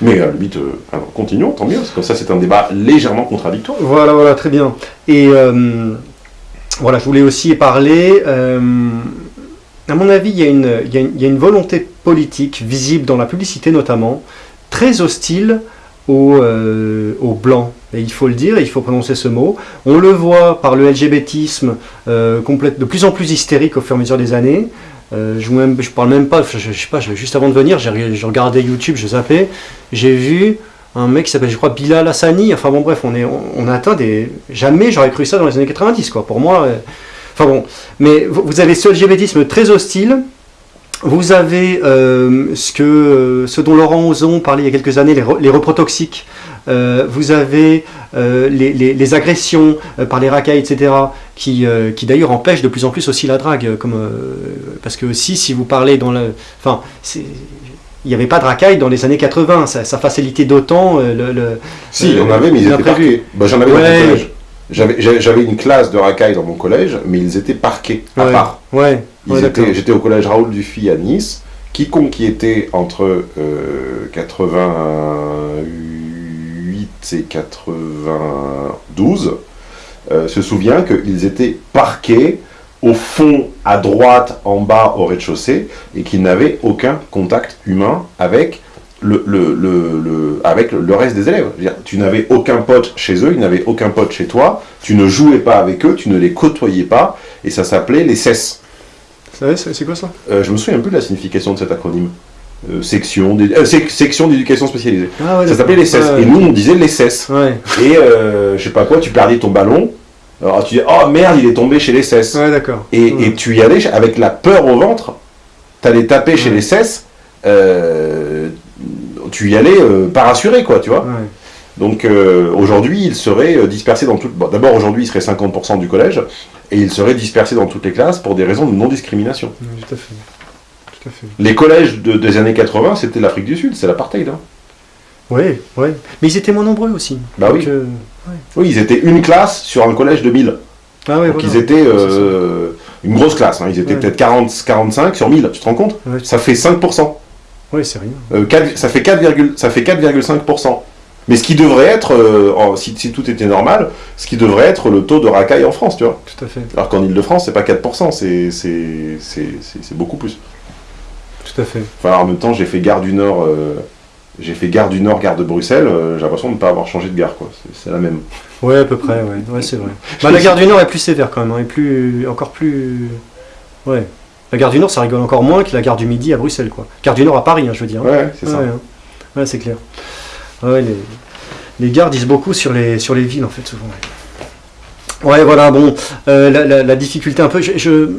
Mais à la limite, euh, continuons, tant mieux, parce que ça c'est un débat légèrement contradictoire. Voilà, voilà, très bien. Et... Euh, voilà, je voulais aussi parler. Euh, à mon avis, il y, a une, volonté politique visible dans la publicité notamment, très hostile aux, euh, aux blancs. Et il faut le dire, il faut prononcer ce mot. On le voit par le LGBTisme euh, de plus en plus hystérique au fur et à mesure des années. Je ne parle même pas, je, sais pas, juste avant de venir, j'ai regardé YouTube, je zappais, j'ai vu un mec qui s'appelle, je crois, Bilal Hassani. Enfin bon, bref, on, est, on, atteint des. Jamais j'aurais cru ça dans les années 90, quoi. Pour moi. Euh, enfin bon. Mais vous, avez ce LGBTisme très hostile. Vous avez euh, ce, que, euh, ce dont Laurent Ozon parlait il y a quelques années, les, reprotoxiques. vous avez les, les, agressions par les racailles, etc., qui, qui d'ailleurs empêchent de plus en plus aussi la drague. Comme, parce que aussi, si vous parlez dans le... Enfin, il n'y avait pas de racaille dans les années 80, ça, facilitait d'autant euh, le, Si, il y en avait, mais ils étaient parqués. Bah, J'en avais dans mon collège. J'avais une classe de racailles dans mon collège, mais ils étaient parqués, à part. Ouais. J'étais au collège Raoul Dufy à Nice. Quiconque qui était entre 88 euh, et 92 euh, se souvient qu'ils étaient parqués au fond, à droite, en bas, au rez-de-chaussée, et qu'ils n'avaient aucun contact humain avec le, le, avec le reste des élèves. Dire, tu n'avais aucun pote chez eux, ils n'avaient aucun pote chez toi, tu ne jouais pas avec eux, tu ne les côtoyais pas, et ça s'appelait les CES. C'est quoi ça? Euh, Je me souviens un peu de la signification de cet acronyme. Euh, section euh, d'éducation spécialisée. Ah ça s'appelait les CES. Et nous, on disait les CES. Et je sais pas quoi, tu perdais ton ballon, alors tu dis, oh merde, il est tombé chez les cesses. Ouais, d'accord. Et, tu y allais avec la peur au ventre, tu allais taper chez les cesses, euh, tu y allais euh, pas rassuré, quoi, tu vois. Donc euh, aujourd'hui, il serait dispersé dans tout. Bon, D'abord, aujourd'hui, il serait 50% du collège, et il serait dispersé dans toutes les classes pour des raisons de non-discrimination. tout à fait. Tout à fait. Les collèges de, des années 80, c'était l'Afrique du Sud, c'est l'apartheid. Hein. Oui, oui. Mais ils étaient moins nombreux aussi. Bah Donc, oui. euh, Oui, ils étaient une classe sur un collège de 1000. Ah ouais, Donc voilà. ils étaient euh, une grosse classe, hein. ils étaient Ouais. peut-être 40, 45 sur 1000, tu te rends compte? Ça fait 5%. Oui, c'est rien. Euh, 4 ça fait 4,5%. ça fait 4,5%. Mais ce qui devrait être, euh, si, si tout était normal, ce qui devrait être le taux de racaille en France, tu vois. Tout à fait. Alors qu'en Ile-de-France, c'est pas 4%, c'est beaucoup plus. Tout à fait. Enfin, en même temps, j'ai fait gare du Nord, euh, j'ai fait gare du Nord, gare de Bruxelles, euh, j'ai l'impression de ne pas avoir changé de gare, quoi. C'est- la même. Ouais, à peu près, ouais, ouais c'est vrai. Bah, la gare du Nord est plus sévère quand même, hein, et plus, encore plus... Ouais. La gare du Nord, ça rigole encore moins que la gare du Midi à Bruxelles, quoi. Gare du Nord à Paris, hein, je veux dire. hein. Ouais, c'est ça. Ouais, hein. Ouais, c'est clair. Ouais, les, les gares disent beaucoup sur les, sur les villes, en fait, souvent. Ouais, Ouais, voilà, bon, euh, la, la- la difficulté un peu... Je, je-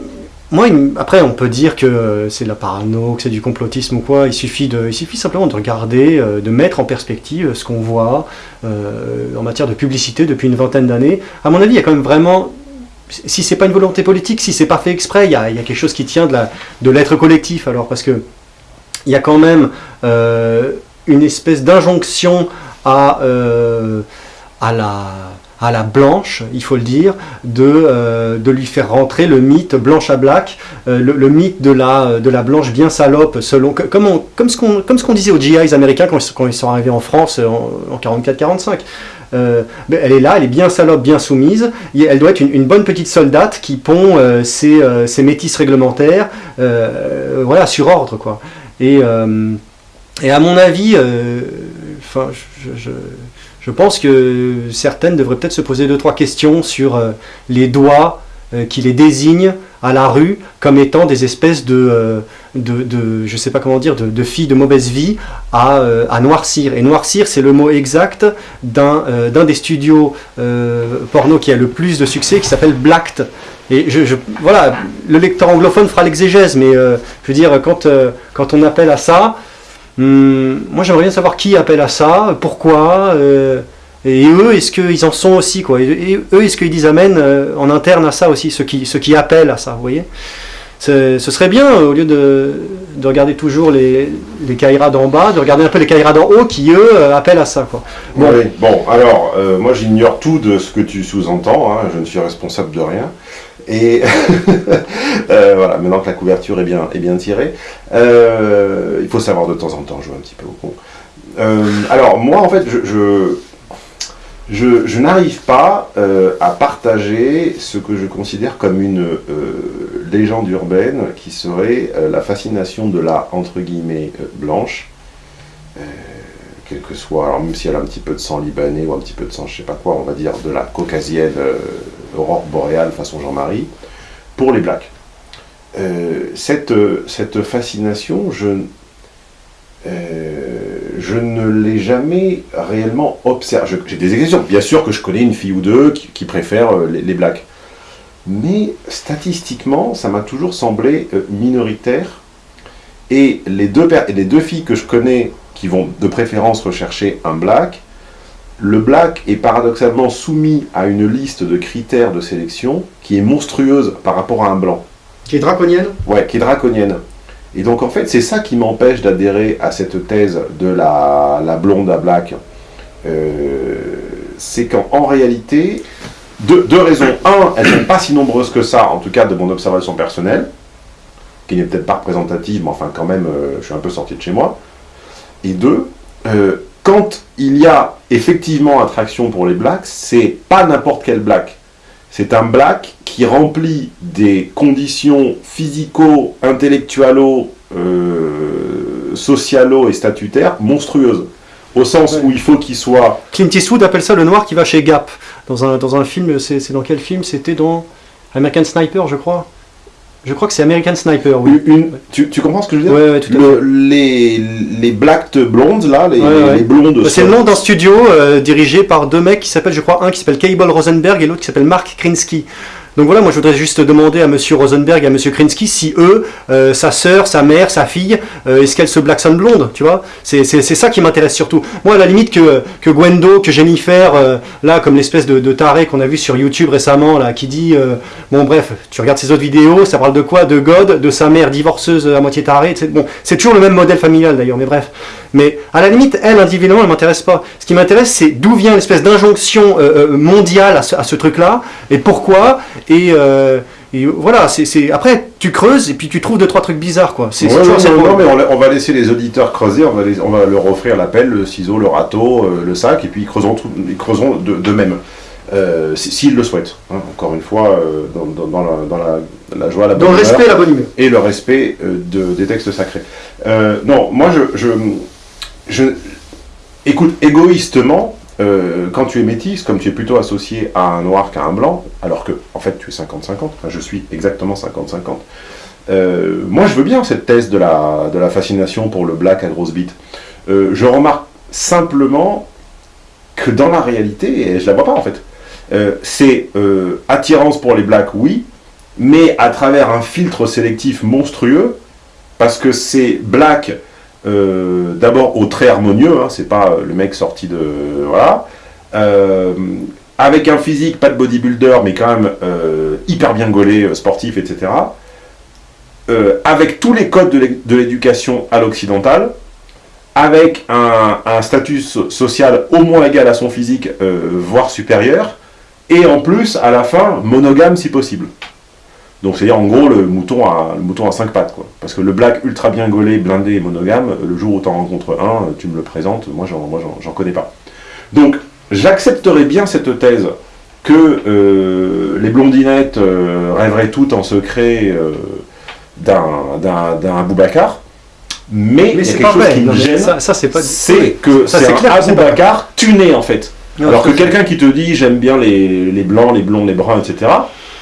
moi, après, on peut dire que c'est de la parano, que c'est du complotisme ou quoi. Il suffit, simplement de regarder, euh, de mettre en perspective ce qu'on voit euh, en matière de publicité depuis une vingtaine d'années. À mon avis, il y a quand même vraiment... Si c'est pas une volonté politique, si c'est pas fait exprès, il y a, quelque chose qui tient de l'être collectif, alors, parce que il y a quand même euh, une espèce d'injonction à, la, à la blanche, il faut le dire, de, euh, de lui faire rentrer le mythe blanche à black, euh, le, mythe de la, de la blanche bien salope, selon, comme, ce qu'on disait aux GIs américains quand, ils- sont arrivés en France euh, en, en 44-45. Euh, ben, elle est là, elle est bien salope, bien soumise. Elle doit être une, bonne petite soldate qui pond euh, ses, euh, ses métisses réglementaires, euh, voilà, sur ordre, quoi. Et, euh, et à mon avis, euh, je- je pense que certaines devraient peut-être se poser deux, trois questions sur euh, les doigts euh, qui les désignent à la rue comme étant des espèces de, euh, de, de- sais pas comment dire, de, filles de mauvaise vie à, noircir. Et noircir, c'est le mot exact d'un des studios porno qui a le plus de succès, qui s'appelle Blacked. Et voilà, le lecteur anglophone fera l'exégèse, mais je veux dire, quand, quand on appelle à ça, hum, moi j'aimerais bien savoir qui appelle à ça, pourquoi, euh, et eux, est-ce qu'ils en sont aussi, quoi Et, eux, est-ce qu'ils disent amen euh, en interne à ça aussi, ceux qui, appellent à ça, vous voyez Ce serait bien, au lieu de, de regarder toujours les, les Kaira d'en bas, de regarder un peu les Kaira d'en haut qui, eux, euh, appellent à ça, quoi. Bon. Bon, alors, euh, moi j'ignore tout de ce que tu sous-entends, hein, je ne suis responsable de rien. Et euh, voilà, maintenant que la couverture est bien, est bien tirée, euh, il faut savoir de temps en temps jouer un petit peu au con. Euh, alors, moi en fait, je, je, n'arrive pas à partager ce que je considère comme une légende urbaine qui serait la fascination de la, entre guillemets, blanche quel que soit, alors même si elle a un petit peu de sang libanais ou un petit peu de sang, je sais pas quoi, on va dire de la caucasienne aurore boréale façon Jean-Marie, pour les blacks. Euh, cette, cette fascination, je, euh, je ne l'ai jamais réellement observée. J'ai des exceptions. Bien sûr que je connais une fille ou deux qui, préfèrent euh, les, blacks. Mais statistiquement, ça m'a toujours semblé minoritaire. Et les deux, les deux filles que je connais qui vont de préférence rechercher un black, le black est paradoxalement soumis à une liste de critères de sélection qui est monstrueuse par rapport à un blanc. Qui est draconienne Ouais, qui est draconienne. Et donc en fait, c'est ça qui m'empêche d'adhérer à cette thèse de la, la blonde à black. Euh, c'est qu'en en réalité, deux, deux raisons. Un, elles ne sont pas si nombreuses que ça, en tout cas de mon observation personnelle, qui n'est peut-être pas représentative, mais enfin quand même, euh, je suis un peu sorti de chez moi. Et deux, euh, quand il y a effectivement attraction pour les blacks, c'est pas n'importe quel black. C'est un black qui remplit des conditions physico, intellectualo, euh, socialo et statutaires monstrueuses. Au sens Ouais. où il faut qu'il soit Clint Eastwood appelle ça le noir qui va chez Gap. Dans un, dans un film, c'est c'est dans quel film? C'était dans American Sniper, je crois. Je crois que c'est American Sniper, oui. une. Tu, tu comprends ce que je veux dire? Ouais, ouais, tout à Le- les, les black blondes, là, les, Ouais, ouais. les blondes. fait. C'est le nom d'un studio euh, dirigé par deux mecs qui s'appellent, je crois, un qui s'appelle Cable Rosenberg et l'autre qui s'appelle Mark Krinsky. Donc voilà, moi je voudrais juste demander à Monsieur Rosenberg et à Monsieur Krinsky si eux, euh, sa sœur, sa mère, sa fille, euh, est-ce qu'elle se blackson blonde, tu vois? C'est ça qui m'intéresse surtout. Moi, à la limite que, que Gwendo, que Jennifer, euh, là, comme l'espèce de, taré qu'on a vu sur YouTube récemment, là, qui dit, euh, bon bref, tu regardes ses autres vidéos, ça parle de quoi? De God, de sa mère divorceuse à moitié tarée, c'est bon, c'est toujours le même modèle familial d'ailleurs, mais bref. Mais à la limite, elle, individuellement, elle m'intéresse pas. Ce qui m'intéresse, c'est d'où vient l'espèce d'injonction euh, euh, mondiale à ce, truc-là, et pourquoi, et, euh, voilà, c'est après, tu creuses, et puis tu trouves deux, trois trucs bizarres, quoi. C'est non, mais on, va laisser les auditeurs creuser, on va, on va leur offrir la pelle, le ciseau, le râteau, le sac, et puis ils creuseront, ils creuseront d'eux-mêmes. Euh, s'ils le souhaitent. Hein, encore une fois, euh, dans, la, joie, la bonne Dans le respect la bonne humeur. Et le respect euh, des textes sacrés. non, moi, je, je, écoute, égoïstement, quand tu es métisse, comme tu es plutôt associé à un noir qu'à un blanc, alors que, en fait, tu es 50-50, je suis exactement 50-50, moi, je veux bien cette thèse de la, fascination pour le black à grosse bite. je remarque simplement que dans la réalité, et je la vois pas en fait, euh, c'est euh, attirance pour les blacks, oui, mais à travers un filtre sélectif monstrueux, parce que c'est black, euh, d'abord au très harmonieux, hein, c'est pas le mec sorti de... voilà, avec un physique, pas de bodybuilder, mais quand même hyper bien gaulé, sportif, etc., avec tous les codes de l'éducation à l'occidental, avec un, un, statut social au moins égal à son physique, voire supérieur, et en plus, à la fin, monogame si possible. Donc c'est-à-dire en gros le mouton, à, le mouton à 5 pattes. Quoi. Parce que le black ultra bien gaulé, blindé et monogame, le jour où tu en rencontres un, tu me le présentes, moi j'en connais pas. Donc j'accepterais bien cette thèse que euh, les blondinettes euh, rêveraient toutes en secret euh, d'un Boubacar, mais, mais c'est quelque chose qui me gêne, c'est que c'est un Aboubacar tuné en fait. Alors que quelqu'un qui te dit j'aime bien les, blancs, les blonds, les bruns, etc.,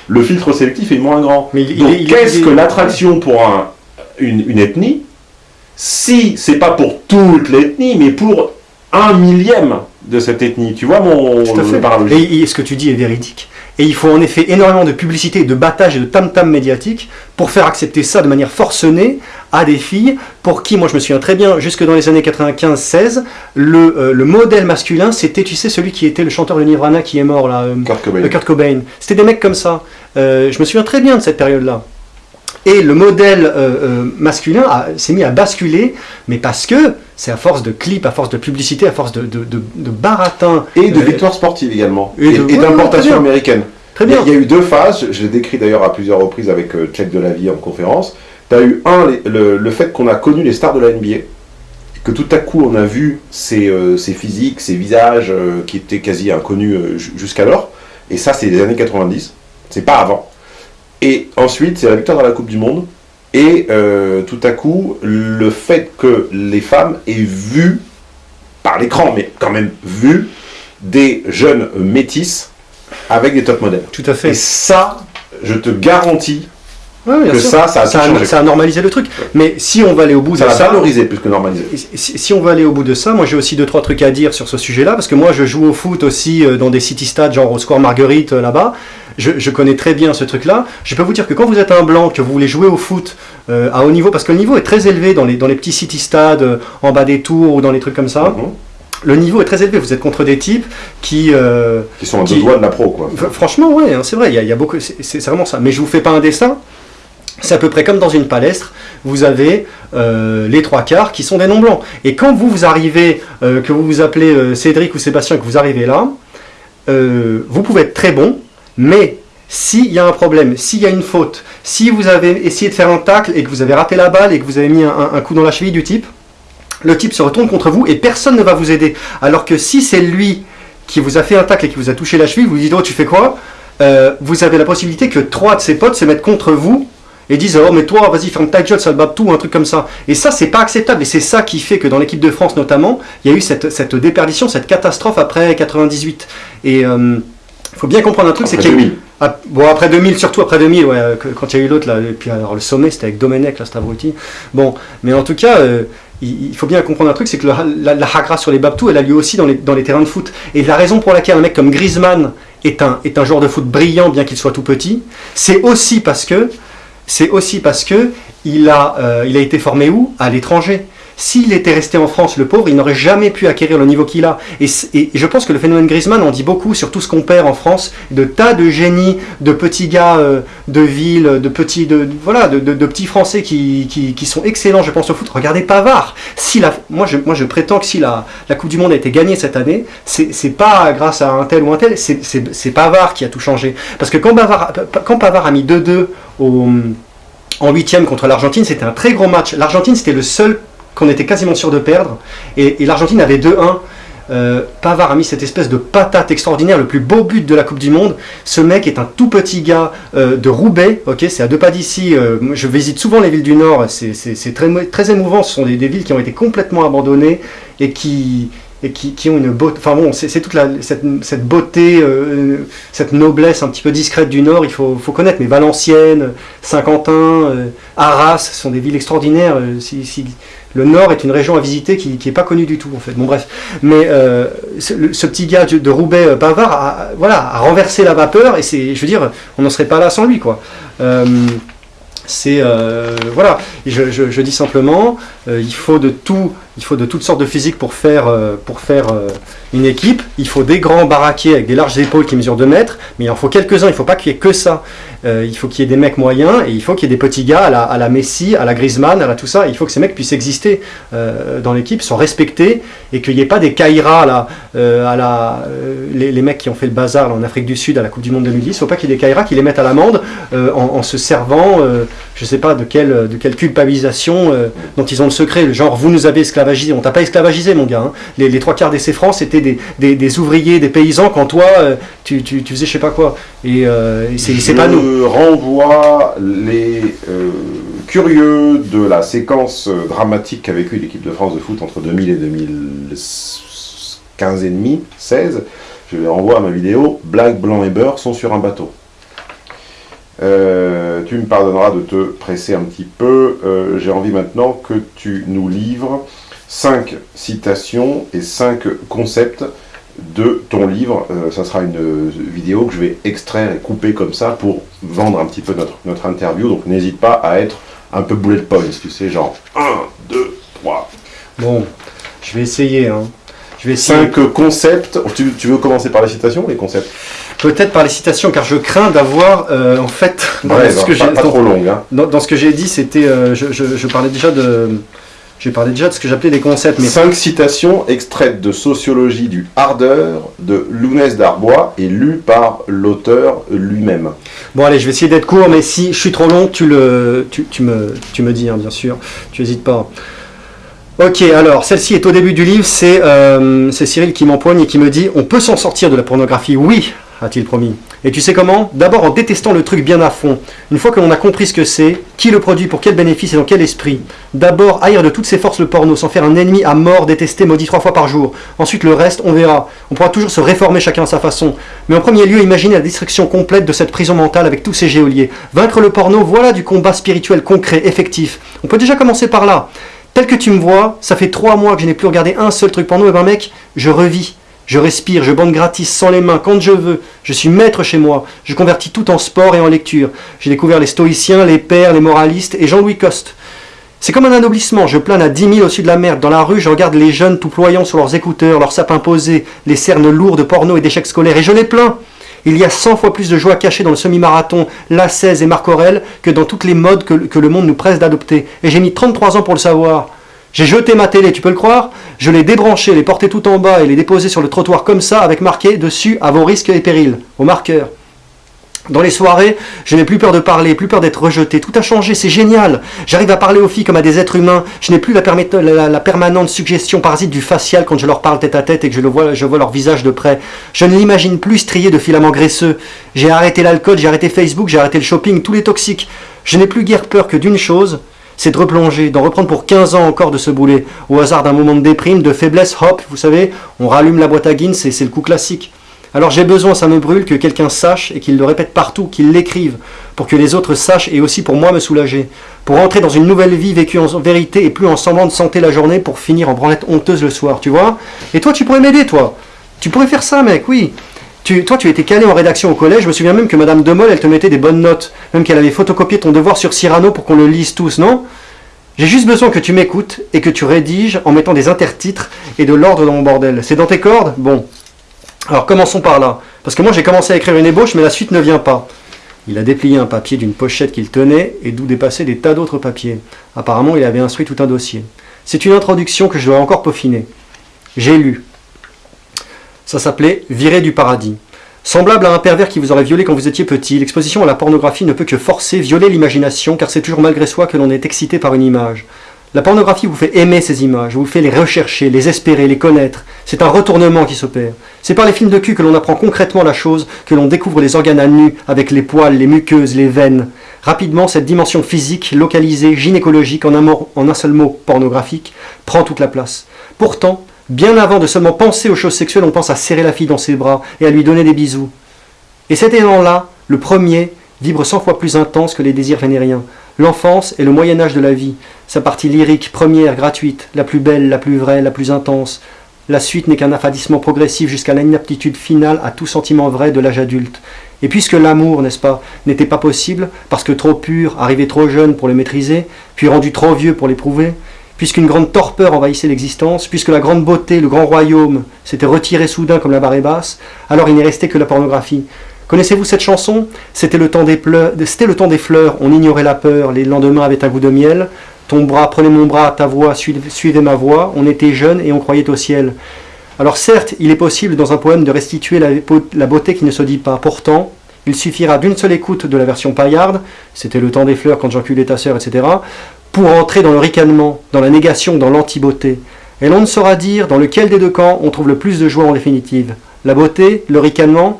le filtre sélectif est moins grand. Mais Donc qu'est-ce que l'attraction pour une, ethnie si c'est pas pour toute l'ethnie, mais pour un millième de cette ethnie? Tu vois mon Et, ce que tu dis est véridique. Et il faut en effet énormément de publicité, de battage et de tam-tam médiatique pour faire accepter ça de manière forcenée à des filles pour qui, moi je me souviens très bien, jusque dans les années 95-16, le, euh, le, modèle masculin, c'était, tu sais, celui qui était le chanteur de Nirvana qui est mort là, euh, Kurt Cobain. C'était des mecs comme ça. Euh, je me souviens très bien de cette période-là. Et le modèle masculin s'est mis à basculer, mais parce que c'est à force de clips, à force de publicité, à force de, de, de, baratin. Et de victoires sportives également. Et, d'importation américaine. Très bien. Il y, a eu deux phases, je l'ai décrit d'ailleurs à plusieurs reprises avec euh, Check de la vie en conférence. Tu as eu un, le, fait qu'on a connu les stars de la NBA, que tout à coup on a vu ces, euh, physiques, ces visages euh, qui étaient quasi inconnus jusqu'alors. Et ça, c'est les années 90, c'est pas avant. Et ensuite, c'est la victoire dans la Coupe du Monde. Et tout à coup, le fait que les femmes aient vu, par l'écran, mais quand même vu, des jeunes métisses avec des top modèles. Tout à fait. Et ça, je te garantis que ça, ça a, ça, a, normalisé le truc. Mais si on va aller au bout ça de ça... Ça a valorisé plus que normalisé. Si, on va aller au bout de ça, moi j'ai aussi deux, trois trucs à dire sur ce sujet-là, parce que moi je joue au foot aussi euh, dans des city stades, genre au Square Marguerite euh, là-bas. Je, connais très bien ce truc-là. Je peux vous dire que quand vous êtes un blanc, que vous voulez jouer au foot euh, à haut niveau, parce que le niveau est très élevé dans les, dans les petits city stades, en bas des tours ou dans les trucs comme ça. Mhm le niveau est très élevé. Vous êtes contre des types qui... Euh, qui sont à deux doigts de la pro, quoi. Franchement, ouais, hein, c'est vrai, il y, a, beaucoup... C'est vraiment ça. Mais je vous fais pas un dessin. C'est à peu près comme dans une palestre, vous avez euh, les trois quarts qui sont des noms blancs. Et quand vous, vous arrivez, euh, que vous vous appelez Cédric ou Sébastien, que vous arrivez là, vous pouvez être très bon, mais s'il y a un problème, s'il y a une faute, si vous avez essayé de faire un tacle et que vous avez raté la balle et que vous avez mis un coup dans la cheville du type, le type se retourne contre vous et personne ne va vous aider. Alors que si c'est lui qui vous a fait un tacle et qui vous a touché la cheville, vous dites « Oh, tu fais quoi? Euh, Vous avez la possibilité que trois de ses potes se mettent contre vous et disent « Oh, mais toi, vas-y, ferme ta gueule, ça le tout, un truc comme ça. » Et ça, c'est pas acceptable. Et c'est ça qui fait que dans l'équipe de France, notamment, il y a eu cette, déperdition, cette catastrophe après 98. Et il euh, faut bien comprendre un truc, c'est qu'il y a ah, bon, après 2000, surtout après 2000, ouais, quand il y a eu l'autre, là, et puis alors le sommet, c'était avec Domenech, là, cet abruti. Bon, mais en tout cas, euh, il, faut bien comprendre un truc, c'est que la, la, hagra sur les babtou, elle a lieu aussi dans les, dans les terrains de foot. Et la raison pour laquelle un mec comme Griezmann est un, est un joueur de foot brillant, bien qu'il soit tout petit, c'est aussi parce que, c'est aussi parce que il a, euh, il a été formé où? À l'étranger. S'il était resté en France, le pauvre, il n'aurait jamais pu acquérir le niveau qu'il a. Et, je pense que le phénomène Griezmann en dit beaucoup sur tout ce qu'on perd en France, de tas de génies, de petits gars euh, de ville, de petits, de, voilà, de, petits Français qui, sont excellents, je pense, au foot. Regardez Pavard. Si la, moi, je, moi, je prétends que si la, Coupe du Monde a été gagnée cette année, c'est pas grâce à un tel ou un tel, c'est Pavard qui a tout changé. Parce que quand Pavard, a mis 2-2 en huitième contre l'Argentine, c'était un très gros match. L'Argentine, c'était le seul qu'on était quasiment sûr de perdre. Et, l'Argentine avait 2-1. Euh, Pavard a mis cette espèce de patate extraordinaire, le plus beau but de la Coupe du Monde. Ce mec est un tout petit gars euh, de Roubaix, c'est à deux pas d'ici. Euh, je visite souvent les villes du Nord, c'est très émouvant. Ce sont des, villes qui ont été complètement abandonnées et qui, et qui, ont une beauté. Enfin bon, c'est toute cette, beauté, euh, cette noblesse un petit peu discrète du Nord, il faut, connaître. Mais Valenciennes, Saint-Quentin, euh, Arras, ce sont des villes extraordinaires. Euh, le Nord est une région à visiter qui n'est pas connue du tout, en fait. Bon, bref. Mais ce, petit gars de Roubaix, Bavard, a, voilà, a renversé la vapeur, et c'est, je veux dire, on n'en serait pas là sans lui, quoi. c'est voilà, je, dis simplement, il faut de tout il faut de toutes sortes de physique pour faire, euh, pour faire euh, une équipe. Il faut des grands baraquets avec des larges épaules qui mesurent 2 mètres, mais il en faut quelques-uns, il ne faut pas qu'il y ait que ça. Euh, il faut qu'il y ait des mecs moyens et il faut qu'il y ait des petits gars à la, Messi, à la Griezmann, à la tout ça. Il faut que ces mecs puissent exister dans l'équipe, sont respectés et qu'il n'y ait pas des Kaira là, à la, les, mecs qui ont fait le bazar en Afrique du Sud à la Coupe du Monde 2010. Il ne faut pas qu'il y ait des Kaira qui les mettent à l'amende en, se servant, je ne sais pas de quelle, de quelle culpabilisation dont ils ont le secret. Genre, vous nous avez on t'a pas esclavagisé, mon gars. Hein. Les, trois quarts des CFRANS, c'était des, ouvriers, des paysans, quand toi, euh, tu, faisais je sais pas quoi. Et, euh, c'est pas nous. Je renvoie les euh, curieux de la séquence dramatique qu'a vécu l'équipe de France de foot entre 2000 et 2015 et demi, 16. Je les renvoie à ma vidéo Black, Blanc et Beurre sont sur un bateau. tu me pardonneras de te presser un petit peu. J'ai envie maintenant que tu nous livres 5 citations et 5 concepts de ton livre. Euh, ça sera une vidéo que je vais extraire et couper comme ça pour vendre un petit peu notre, notre interview. Donc n'hésite pas à être un peu bullet points, tu sais, genre 1, 2, 3. Bon, je vais essayer. Hein. Je vais essayer. 5 concepts. Tu, veux commencer par les citations ou les concepts? Peut-être par les citations, car je crains d'avoir, euh, en fait, dans, ce que pas, pas trop long, hein. dans, ce que j'ai dit, c'était, euh, je, je, parlais déjà de, j'ai parlé déjà de ce que j'appelais des concepts. Mais... Cinq citations extraites de Sociologie du Hardeur de Lounès d'Arbois et lues par l'auteur lui-même. Bon allez, je vais essayer d'être court, mais si je suis trop long, tu, le, tu, me, tu me dis, hein, bien sûr. Tu n'hésites pas. Ok, alors celle-ci est au début du livre, c'est euh, Cyril qui m'empoigne et qui me dit « On peut s'en sortir de la pornographie, oui !» A-t-il promis. Et tu sais comment? D'abord en détestant le truc bien à fond. Une fois que l'on a compris ce que c'est, qui le produit, pour quel bénéfice et dans quel esprit? D'abord haïr de toutes ses forces le porno, sans faire un ennemi à mort, détesté, maudit trois fois par jour. Ensuite le reste, on verra. On pourra toujours se réformer chacun à sa façon. Mais en premier lieu, imaginer la destruction complète de cette prison mentale avec tous ces géoliers. Vaincre le porno, voilà du combat spirituel concret, effectif. On peut déjà commencer par là. Tel que tu me vois, ça fait trois mois que je n'ai plus regardé un seul truc porno, et ben mec, je revis. Je respire, je bande gratis sans les mains quand je veux. Je suis maître chez moi. Je convertis tout en sport et en lecture. J'ai découvert les stoïciens, les pères, les moralistes et Jean-Louis Coste. C'est comme un anoblissement. Je plane à 10 000 au-dessus de la merde. Dans la rue, je regarde les jeunes tout ployant sur leurs écouteurs, leurs sapins posés, les cernes lourdes de porno et d'échecs scolaires. Et je les plains. Il y a 100 fois plus de joie cachée dans le semi-marathon, la 16 et Marc Aurel que dans toutes les modes que, que le monde nous presse d'adopter. Et j'ai mis 33 ans pour le savoir. J'ai jeté ma télé, tu peux le croire Je l'ai débranché, l'ai porté tout en bas et l'ai déposé sur le trottoir comme ça, avec marqué dessus à vos risques et périls, au marqueur. Dans les soirées, je n'ai plus peur de parler, plus peur d'être rejeté. Tout a changé, c'est génial. J'arrive à parler aux filles comme à des êtres humains. Je n'ai plus la, permanente suggestion parasite du facial quand je leur parle tête à tête et que je, vois, je vois leur visage de près. Je ne l'imagine plus strié de filaments graisseux. J'ai arrêté l'alcool, j'ai arrêté Facebook, j'ai arrêté le shopping, tous les toxiques. Je n'ai plus guère peur que d'une chose, c'est de replonger, d'en reprendre pour 15 ans encore de se bouler. Au hasard d'un moment de déprime, de faiblesse, hop, vous savez, on rallume la boîte à Guinness c'est le coup classique. Alors j'ai besoin, ça me brûle, que quelqu'un sache et qu'il le répète partout, qu'il l'écrive, pour que les autres sachent et aussi pour moi me soulager. Pour entrer dans une nouvelle vie vécue en vérité et plus en semblant de santé la journée pour finir en branlette honteuse le soir, tu vois Et toi, tu pourrais m'aider, toi Tu pourrais faire ça, mec, oui toi, tu étais calé en rédaction au collège. Je me souviens même que Madame Demol, elle te mettait des bonnes notes. Même qu'elle avait photocopié ton devoir sur Cyrano pour qu'on le lise tous, non? J'ai juste besoin que tu m'écoutes et que tu rédiges en mettant des intertitres et de l'ordre dans mon bordel. C'est dans tes cordes? Bon. Alors commençons par là. Parce que moi j'ai commencé à écrire une ébauche, mais la suite ne vient pas. Il a déplié un papier d'une pochette qu'il tenait et d'où dépassaient des tas d'autres papiers. Apparemment, il avait instruit tout un dossier. C'est une introduction que je dois encore peaufiner. J'ai lu. Ça s'appelait Virer du paradis. Semblable à un pervers qui vous aurait violé quand vous étiez petit, l'exposition à la pornographie ne peut que forcer, violer l'imagination, car c'est toujours malgré soi que l'on est excité par une image. La pornographie vous fait aimer ces images, vous fait les rechercher, les espérer, les connaître. C'est un retournement qui s'opère. C'est par les films de cul que l'on apprend concrètement la chose, que l'on découvre les organes à nu, avec les poils, les muqueuses, les veines. Rapidement, cette dimension physique, localisée, gynécologique, en un, en un seul mot, pornographique, prend toute la place. Pourtant, bien avant de seulement penser aux choses sexuelles, on pense à serrer la fille dans ses bras et à lui donner des bisous. Et cet élan-là, le premier, vibre cent fois plus intense que les désirs vénériens. L'enfance est le Moyen Âge de la vie, sa partie lyrique, première, gratuite, la plus belle, la plus vraie, la plus intense. La suite n'est qu'un affadissement progressif jusqu'à l'inaptitude finale à tout sentiment vrai de l'âge adulte. Et puisque l'amour, n'est-ce pas, n'était pas possible, parce que trop pur, arrivé trop jeune pour le maîtriser, puis rendu trop vieux pour l'éprouver, puisqu'une grande torpeur envahissait l'existence, puisque la grande beauté, le grand royaume s'était retiré soudain comme la barre basse, alors il n'est resté que la pornographie, Connaissez-vous cette chanson? C'était le, temps des C'était le temps des fleurs, on ignorait la peur, les lendemains avaient un goût de miel. Ton bras, prenez mon bras, ta voix, suivez ma voix, on était jeunes et on croyait au ciel. Alors certes, il est possible dans un poème de restituer la, beauté qui ne se dit pas. Pourtant, il suffira d'une seule écoute de la version paillarde, c'était le temps des fleurs quand j'enculais ta sœur, etc., pour entrer dans le ricanement, dans la négation, dans l'anti-beauté. Et l'on ne saura dire dans lequel des deux camps on trouve le plus de joie en définitive. La beauté, le ricanement,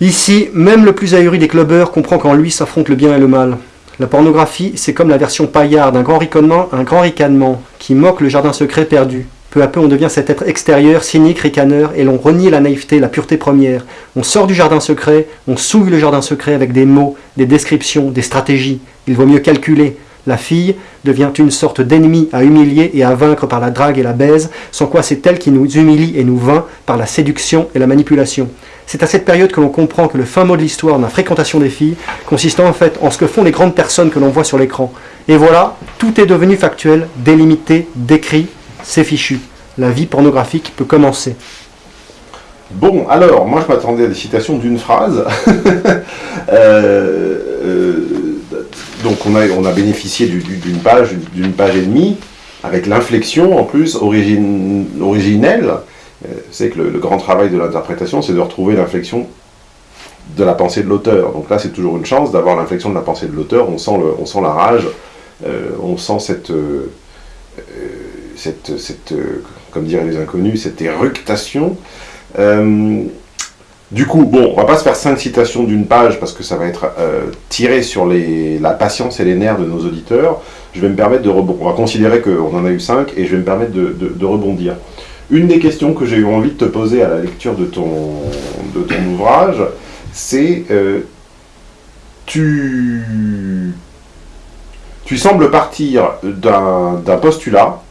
Ici, même le plus ahuri des clubbers comprend qu'en lui s'affrontent le bien et le mal. La pornographie, c'est comme la version paillarde, un grand ricanement, un grand ricanement, qui moque le jardin secret perdu. Peu à peu, on devient cet être extérieur, cynique, ricaneur, et l'on renie la naïveté, la pureté première. On sort du jardin secret, on souille le jardin secret avec des mots, des descriptions, des stratégies. Il vaut mieux calculer. La fille devient une sorte d'ennemi à humilier et à vaincre par la drague et la baise, sans quoi c'est elle qui nous humilie et nous vainc par la séduction et la manipulation. C'est à cette période que l'on comprend que le fin mot de l'histoire de la fréquentation des filles consiste en fait en ce que font les grandes personnes que l'on voit sur l'écran. Et voilà, tout est devenu factuel, délimité, décrit, c'est fichu. La vie pornographique peut commencer. Bon, alors, moi je m'attendais à des citations d'une phrase. Euh, euh, donc on a, on a bénéficié d'une page, d'une page et demie, avec l'inflexion en plus originelle, c'est que le, grand travail de l'interprétation, c'est de retrouver l'inflexion de la pensée de l'auteur. Donc là, c'est toujours une chance d'avoir l'inflexion de la pensée de l'auteur. On, sent on sent la rage, euh, on sent cette, euh, cette, cette comme diraient les inconnus, cette éructation. Euh, du coup, bon, on va pas se faire cinq citations d'une page parce que ça va être tiré sur la patience et les nerfs de nos auditeurs. Je vais me permettre de rebondir. On va considérer qu'on en a eu cinq et je vais me permettre de rebondir. Une des questions que j'ai eu envie de te poser à la lecture de ton, de ton ouvrage, c'est euh, tu, tu sembles partir d'un postulat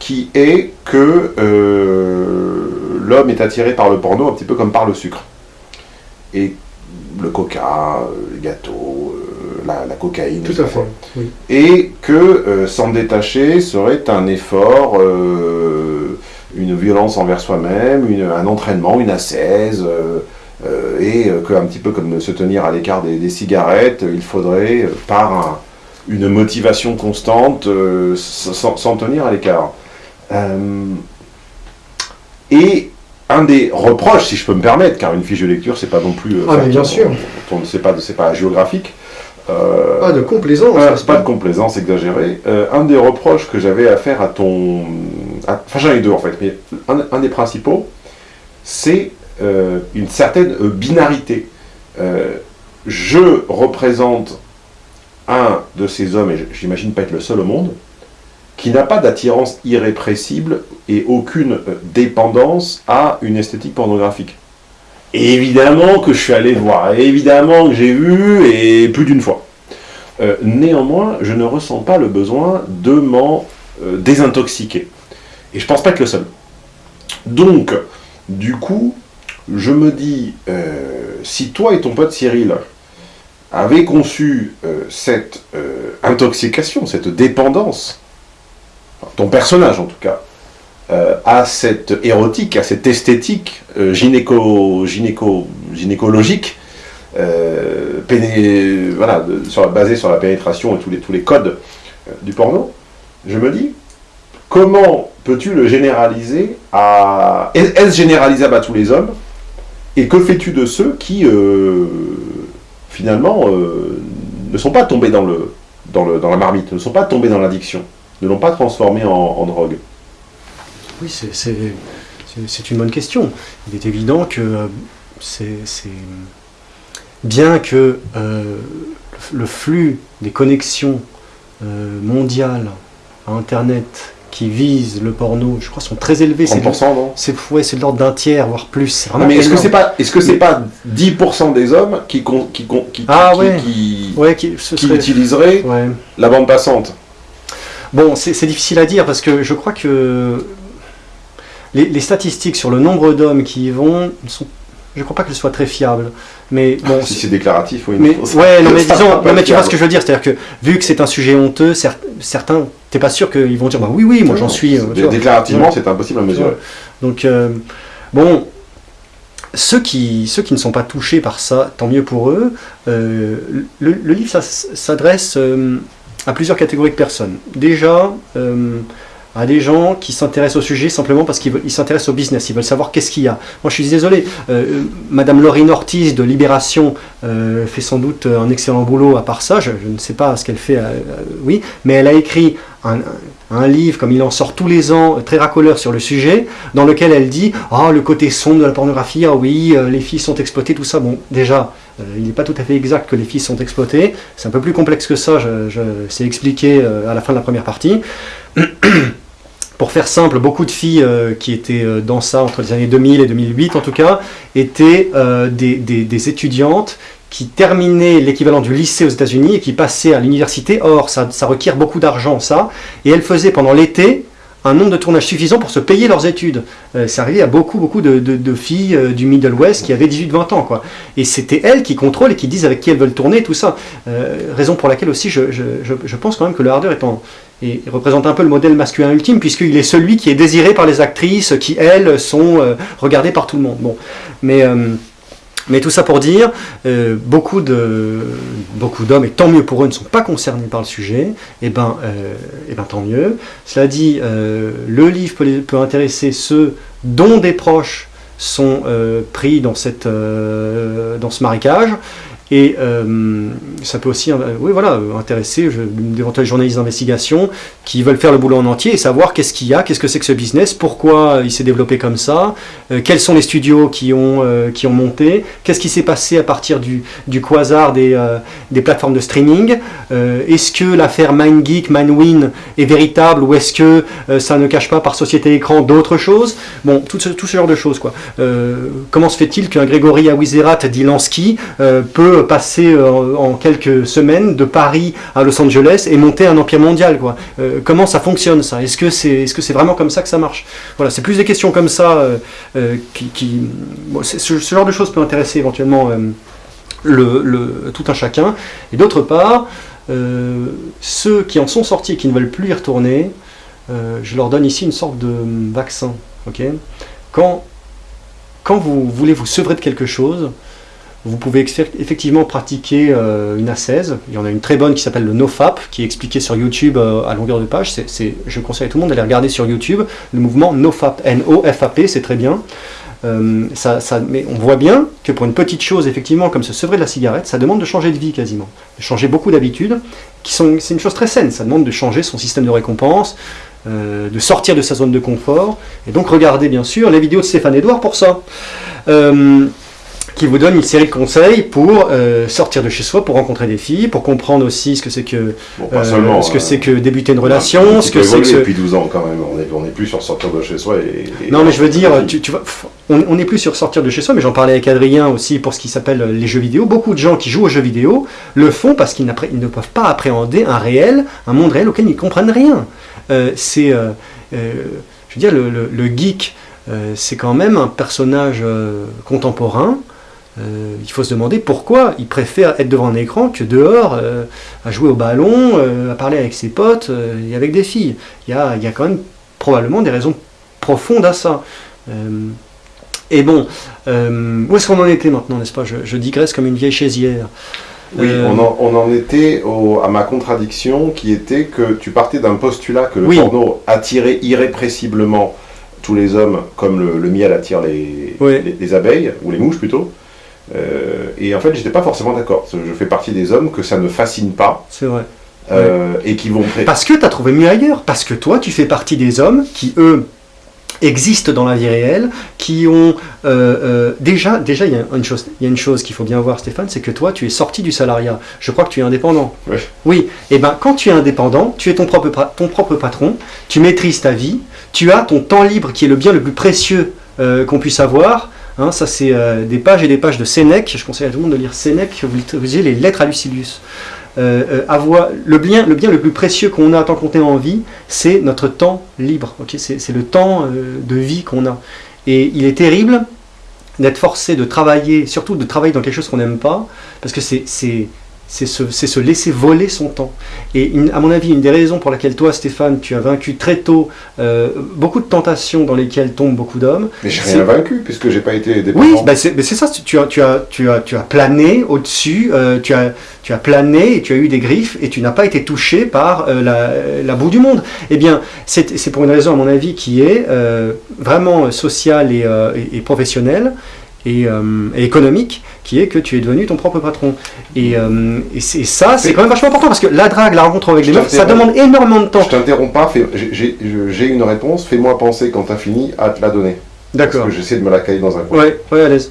qui est que euh, l'homme est attiré par le porno un petit peu comme par le sucre. Et le coca, les gâteaux, euh, la, cocaïne. Tout à fait. Et que s'en détacher serait un effort une violence envers soi-même, un entraînement, une euh, euh, et que, un petit peu comme se tenir à l'écart des, cigarettes, il faudrait, euh, par une motivation constante, s'en tenir à l'écart. et un des reproches, si je peux me permettre, car une fiche de lecture, c'est pas non plus... ah, mais bien sûr C'est pas, pas géographique. pas de complaisance. pas de complaisance exagérée. un des reproches que j'avais à faire à ton enfin j'en ai deux en fait, mais un, des principaux, c'est euh, une certaine euh, binarité. Euh, je représente un de ces hommes, et j'imagine pas être le seul au monde, qui n'a pas d'attirance irrépressible et aucune dépendance à une esthétique pornographique. évidemment que je suis allé voir, évidemment que j'ai vu, et plus d'une fois. néanmoins, je ne ressens pas le besoin de m'en désintoxiquer. Et je pense pas être le seul. Donc, du coup, je me dis, euh, si toi et ton pote Cyril, avait conçu cette intoxication, cette dépendance, ton personnage en tout cas, à cette érotique, à cette esthétique gynéco, gynéco, gynécologique, péné, voilà, basée sur la pénétration et tous les, tous les codes du porno, je me dis, comment peux-tu le généraliser à... Est-ce généralisable à tous les hommes? Et que fais-tu de ceux qui, euh, finalement, euh, ne sont pas tombés dans la marmite, ne sont pas tombés dans l'addiction, ne l'ont pas transformé en, drogue Oui, c'est une bonne question. Il est évident que euh, c'est bien que le flux des connexions mondiales à Internet qui visent le porno, je crois, sont très élevés. 30%, non? C'est c'est de l'ordre d'un tiers, voire plus. Mais est-ce que c'est pas, est-ce que c'est pas 10% des hommes qui qui qui, ah, qui, ouais. qui, qui utiliseraient la bande passante? Bon, c'est difficile à dire parce que je crois que les, les statistiques sur le nombre d'hommes qui y vont sont je ne crois pas que ce soit très fiable. Mais bon, si c'est déclaratif, oui. Mais, ouais, non, mais disons, mais tu vois ce que je veux dire, c'est-à-dire que vu que c'est un sujet honteux, certains, t'es pas sûr qu'ils vont dire, bah oui, oui, moi j'en suis. Euh, déclarativement, c'est impossible à mesurer. Donc, euh, bon, ceux qui, ceux qui ne sont pas touchés par ça, tant mieux pour eux. Euh, le, le, livre s'adresse à plusieurs catégories de personnes. Déjà, à des gens qui s'intéressent au sujet simplement parce qu'ils s'intéressent au business, ils veulent savoir qu'est-ce qu'il y a. Moi je suis désolé, euh, Madame Laurine Ortiz de Libération euh, fait sans doute un excellent boulot à part ça, je, ne sais pas ce qu'elle fait, euh, oui, mais elle a écrit un, livre, comme il en sort tous les ans, très racoleur sur le sujet, dans lequel elle dit « Ah, le côté sombre de la pornographie, ah oui, les filles sont exploitées, tout ça. » Bon, déjà, il n'est pas tout à fait exact que les filles sont exploitées, c'est un peu plus complexe que ça, je, je c'est expliqué à la fin de la première partie. Pour faire simple, beaucoup de filles euh, qui étaient euh, dans ça entre les années 2000 et 2008 en tout cas, étaient euh, des, étudiantes qui terminaient l'équivalent du lycée aux États-Unis et qui passaient à l'université. Or, ça, requiert beaucoup d'argent, ça. Et elles faisaient pendant l'été un nombre de tournages suffisant pour se payer leurs études. c'est arrivé à beaucoup, beaucoup de, filles du Middle West qui avaient 18-20 ans. Quoi. Et c'était elles qui contrôlent et qui disent avec qui elles veulent tourner, tout ça. raison pour laquelle aussi je, je, pense quand même que le hardeur est en, et représente un peu le modèle masculin ultime, puisqu'il est celui qui est désiré par les actrices qui, elles, sont euh, regardées par tout le monde. Bon. Mais, euh, mais tout ça pour dire, euh, beaucoup d'hommes, et tant mieux pour eux, ne sont pas concernés par le sujet, et eh ben, et eh ben tant mieux. Cela dit, le livre peut, intéresser ceux dont des proches sont pris dans ce marécage, et euh, ça peut aussi euh, oui, voilà, intéresser d'éventuels journalistes d'investigation qui veulent faire le boulot en entier et savoir qu'est-ce qu'il y a, qu'est-ce que c'est que ce business, pourquoi il s'est développé comme ça, euh, quels sont les studios qui ont, qui ont monté, qu'est-ce qui s'est passé à partir du, du quasar des, des plateformes de streaming, est-ce que l'affaire MindGeek, MindWin est véritable ou est-ce que ça ne cache pas par société écran d'autres choses? Bon, tout ce, tout ce genre de choses. Quoi. comment se fait-il qu'un Grégory Awizerat d'Ilansky peut passer euh, en quelques semaines de Paris à Los Angeles et monter un empire mondial. Euh, comment ça fonctionne ça? Est-ce que c'est est -ce c'est vraiment comme ça que ça marche? Voilà, c'est plus des questions comme ça euh, qui... ce, genre de choses peut intéresser éventuellement le, tout un chacun. Et d'autre part, ceux qui en sont sortis et qui ne veulent plus y retourner, je leur donne ici une sorte de vaccin. quand, quand vous voulez vous sevrer de quelque chose, vous pouvez effectivement pratiquer euh, une ascèse. Il y en a une très bonne qui s'appelle le NoFap, qui est expliquée sur YouTube euh, à longueur de page. je conseille à tout le monde d'aller regarder sur YouTube le mouvement NoFap, N-O-F-A-P, c'est très bien. Euh, ça, mais on voit bien que pour une petite chose, effectivement, comme se sevrer de la cigarette, ça demande de changer de vie quasiment, de changer beaucoup d'habitudes, qui sont, c'est une chose très saine, ça demande de changer son système de récompense, de sortir de sa zone de confort, et donc regardez bien sûr les vidéos de Stéphane Edouard pour ça qui vous donne une série de conseils pour euh, sortir de chez soi, pour rencontrer des filles, pour comprendre aussi ce que c'est que, euh, ce que, c'est que débuter une relation, ce que c'est que... Depuis 12 ans quand même, on n'est plus sur sortir de chez soi et... non mais je veux dire, tu, tu vois, on n'est plus sur sortir de chez soi, mais j'en parlais avec Adrien aussi pour ce qui s'appelle les jeux vidéo. Beaucoup de gens qui jouent aux jeux vidéo le font parce qu'ils ne peuvent pas appréhender un réel, un monde réel auquel ils ne comprennent rien. Euh, c'est, je veux dire, le, le geek, c'est quand même un personnage contemporain euh, il faut se demander pourquoi il préfère être devant un écran que dehors, euh, à jouer au ballon, euh, à parler avec ses potes et avec des filles. Il y a, il y a quand même probablement des raisons profondes à ça. et bon, où est-ce qu'on en était maintenant, n'est-ce pas? Je, digresse comme une vieille chaisière. Oui, on en, on, en, était à ma contradiction qui était que tu partais d'un postulat que le porno attirait irrépressiblement tous les hommes comme le, miel attire les, les, abeilles, ou les mouches plutôt. Euh, et en fait, j'étais pas forcément d'accord. Je fais partie des hommes que ça ne fascine pas. C'est vrai. Euh, et qui vont... Parce que tu as trouvé mieux ailleurs. Parce que toi, tu fais partie des hommes qui, eux, existent dans la vie réelle, qui ont euh, déjà déjà il y a une chose il y a une chose qu'il faut bien voir Stéphane, c'est que toi tu es sorti du salariat. Je crois que tu es indépendant. Oui. Oui. Et eh ben quand tu es indépendant, tu es ton propre ton propre patron, tu maîtrises ta vie, tu as ton temps libre qui est le bien le plus précieux qu'on puisse avoir. Hein, ça, c'est euh, des pages et des pages de Sénèque. Je conseille à tout le monde de lire Sénèque. Vous lisez les lettres à Lucilius. Euh, euh, avoir, le, bien, le bien le plus précieux qu'on a tant qu'on est en vie, c'est notre temps libre. c'est le temps de vie qu'on a. Et il est terrible d'être forcé de travailler, surtout de travailler dans quelque chose qu'on n'aime pas, parce que c'est c'est se, laisser voler son temps. Et à mon avis, une des raisons pour laquelle toi, Stéphane, tu as vaincu très tôt euh, beaucoup de tentations dans lesquelles tombent beaucoup d'hommes. Mais j'ai rien vaincu, puisque j'ai pas été dépendant. Oui, bah c'est ça, tu as, tu, as, tu, as, tu as plané au-dessus, euh, tu, as, tu as plané et tu as eu des griffes et tu n'as pas été touché par euh, la, la, boue du monde. Eh bien, c'est pour une raison, à mon avis, qui est vraiment sociale et, et professionnelle. Euh, et, économique, qui est que tu es devenu ton propre patron. Et, euh, et, ça, c'est quand même vachement important, parce que la drague, la rencontre avec les mecs, ça demande énormément de temps. Je t'interromps pas, j'ai une réponse, fais-moi penser quand tu as fini à te la donner. D'accord. Parce que j'essaie de me la caler dans un coin. Ouais, ouais, à l'aise.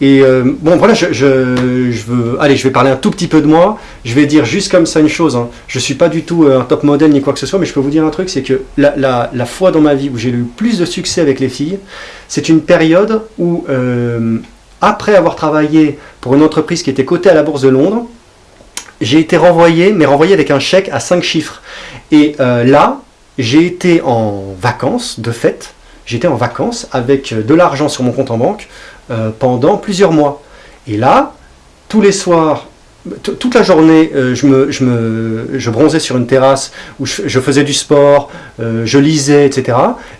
Et euh, bon, voilà, je, je, veux. Allez, je vais parler un tout petit peu de moi. Je vais dire juste comme ça une chose. Hein. Je ne suis pas du tout un top modèle ni quoi que ce soit, mais je peux vous dire un truc c'est que la, la, la, fois dans ma vie où j'ai eu plus de succès avec les filles, c'est une période où, euh, après avoir travaillé pour une entreprise qui était cotée à la Bourse de Londres, j'ai été renvoyé, mais renvoyé avec un chèque à 5 chiffres. Et euh, là, j'ai été en vacances, de fait, j'étais en vacances avec de l'argent sur mon compte en banque euh, pendant plusieurs mois. Et là, tous les soirs, toute la journée, euh, je, me, je, bronzais sur une terrasse où je, faisais du sport, euh, je lisais, etc.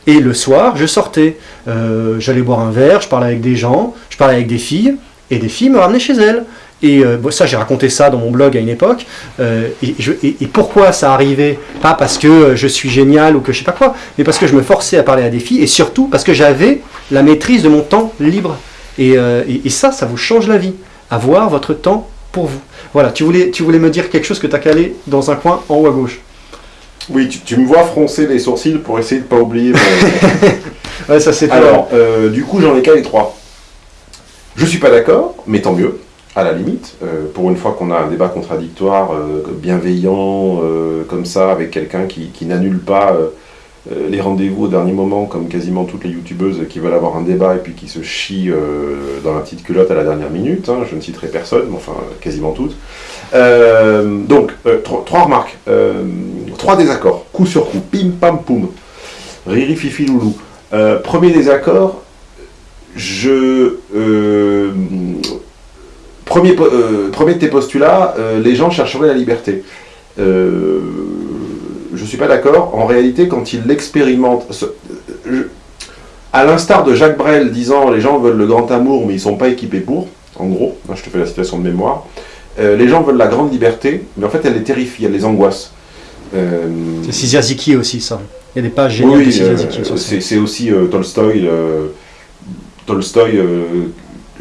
Et le soir, je sortais. Euh, j'allais boire un verre, je parlais avec des gens, je parlais avec des filles, et des filles me ramenaient chez elles. Et ça, j'ai raconté ça dans mon blog à une époque. Et, pourquoi ça arrivait? Pas parce que je suis génial ou que je sais pas quoi, mais parce que je me forçais à parler à des filles, et surtout parce que j'avais la maîtrise de mon temps libre. Et ça, ça vous change la vie. Avoir votre temps pour vous. Voilà, tu voulais, tu voulais me dire quelque chose que tu as calé dans un coin en haut à gauche. Oui, tu, me vois froncer les sourcils pour essayer de ne pas oublier. ouais, ça c'est Alors, euh, du coup, j'en ai calé trois. Je suis pas d'accord, mais tant mieux, à la limite. Euh, pour une fois qu'on a un débat contradictoire, euh, bienveillant, comme ça, avec quelqu'un qui, qui n'annule pas les rendez-vous au dernier moment, comme quasiment toutes les youtubeuses qui veulent avoir un débat et puis qui se chient euh, dans la petite culotte à la dernière minute. Hein, je ne citerai personne, mais enfin quasiment toutes. Euh, donc, trois remarques, trois désaccords, coup sur coup, pim pam poum, riri fifi loulou. premier désaccord, je premier, premier de tes postulats, les gens chercheraient la liberté je ne suis pas d'accord. En réalité, quand il l'expérimente, à l'instar de Jacques Brel disant les gens veulent le grand amour, mais ils ne sont pas équipés pour, en gros, hein, je te fais la citation de mémoire, euh, les gens veulent la grande liberté, mais en fait, elle les terrifie, elle les angoisse. Euh, c'est Siziaziki aussi, ça. Il y a des pages géniales oui, de euh, c'est aussi Tolstoy. Tolstoy,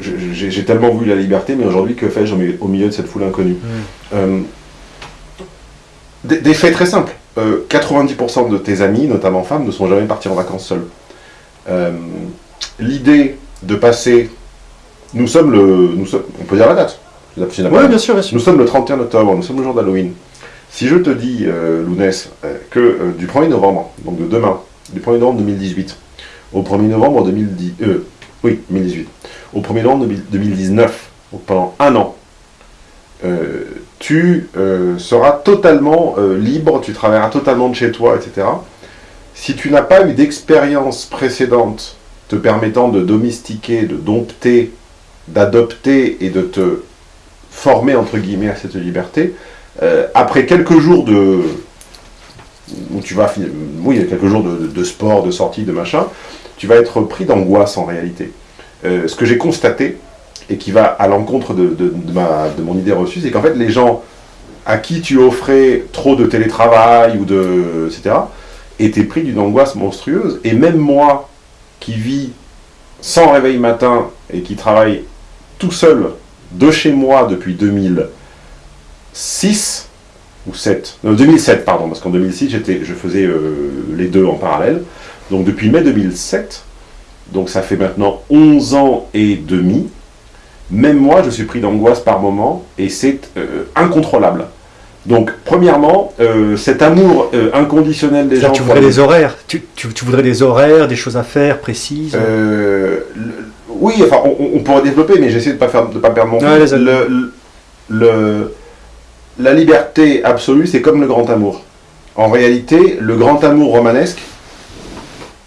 j'ai tellement vu la liberté, mais aujourd'hui, que fais-je au milieu de cette foule inconnue? Mm. des, faits très simples. 90% euh, de tes amis, notamment femmes, ne sont jamais partis en vacances seuls. Euh, l'idée de passer... Nous sommes le... Nous sommes, on peut dire la date Oui, bien sûr, bien sûr. Nous sommes le 31 octobre, nous sommes le jour d'Halloween. Si je te dis, euh, Lounès, que du 1er novembre, donc de demain, du 1er novembre 2018, au 1er novembre 2010, oui, 2018, au 1er novembre 2019, donc pendant un an, tu euh, seras totalement euh, libre, tu travailleras totalement de chez toi, etc. Si tu n'as pas eu d'expérience précédente te permettant de domestiquer, de dompter d'adopter et de te former, entre guillemets, à cette liberté, euh, après quelques jours de... où tu vas oui, quelques jours de, sport, de sortie, de machin, tu vas être pris d'angoisse en réalité. Ce que j'ai constaté, et qui va à l'encontre de, de, mon idée reçue, c'est qu'en fait, les gens à qui tu offrais trop de télétravail, ou de, etc., étaient pris d'une angoisse monstrueuse. Et même moi, qui vis sans réveil matin et qui travaille tout seul de chez moi depuis 2006 ou 7, non 2007 pardon, parce qu'en 2006 je faisais euh, les deux en parallèle, donc depuis mai 2007, donc ça fait maintenant 11 ans et demi, même moi je suis pris d'angoisse par moment et c'est euh, incontrôlable. Donc, premièrement, euh, cet amour inconditionnel des gens... Tu voudrais des horaires tu, tu, voudrais des horaires, des choses à faire précises oui, enfin, on, pourrait développer, mais j'essaie de ne pas, faire, de pas perdre mon temps. Le, la liberté absolue, c'est comme le grand amour. En réalité, le grand amour romanesque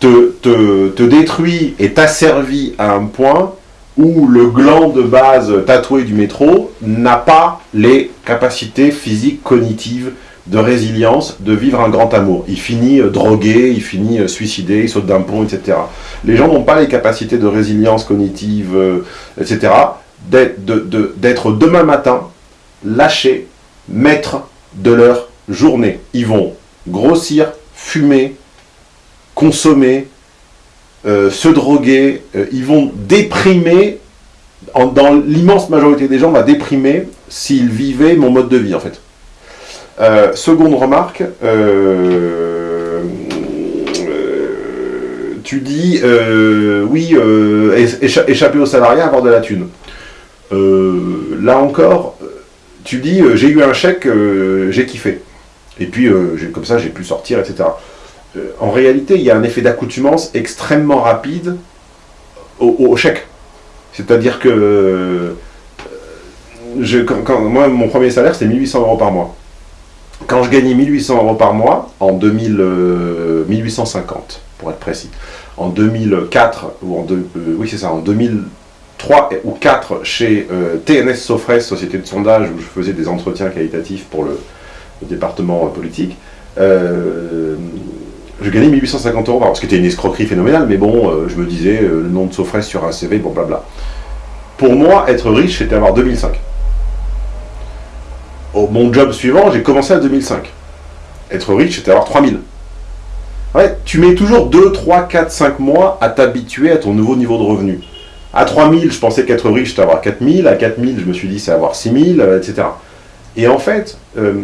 te, te, détruit et t'asservit à un point où le gland de base tatoué du métro n'a pas les capacités physiques, cognitives, de résilience, de vivre un grand amour. Il finit euh, drogué, il finit euh, suicidé, il saute d'un pont, etc. Les gens n'ont pas les capacités de résilience cognitive, euh, etc., d'être demain matin lâchés, maîtres de leur journée. Ils vont grossir, fumer, consommer, se droguer, ils vont déprimer, dans l'immense majorité des gens, va déprimer s'ils vivaient mon mode de vie, en fait. Euh, seconde remarque, euh, euh, tu dis, oui, échapper au salariat, avoir de la thune. là encore, tu dis, j'ai eu un chèque, j'ai kiffé. Et puis, comme ça, j'ai pu sortir, etc. en réalité, il y a un effet d'accoutumance extrêmement rapide au, chèque. C'est-à-dire que moi, mon premier salaire, c'était 1800 euros par mois quand je gagnais 1800 euros par mois, en 2000, 1850 euh, pour être précis, en 2004, ou en euh, oui c'est ça, en 2003 ou 4 chez euh, TNS Sofres, société de sondage où je faisais des entretiens qualitatifs pour le, département politique, je gagnais 1850 euros par mois, ce qui était une escroquerie phénoménale, mais bon, je me disais, le nom de Sofres sur un CV, bon blabla. Pour moi, être riche, c'était avoir 2005 mon job suivant, j'ai commencé à 2005. Être riche, c'était avoir 3000. Ouais, tu mets toujours 2, 3, 4, 5 mois à t'habituer à ton nouveau niveau de revenu. À 3000, je pensais qu'être riche, c'était avoir 4000. À 4000, je me suis dit, c'est avoir 6000, etc. Et en fait, euh,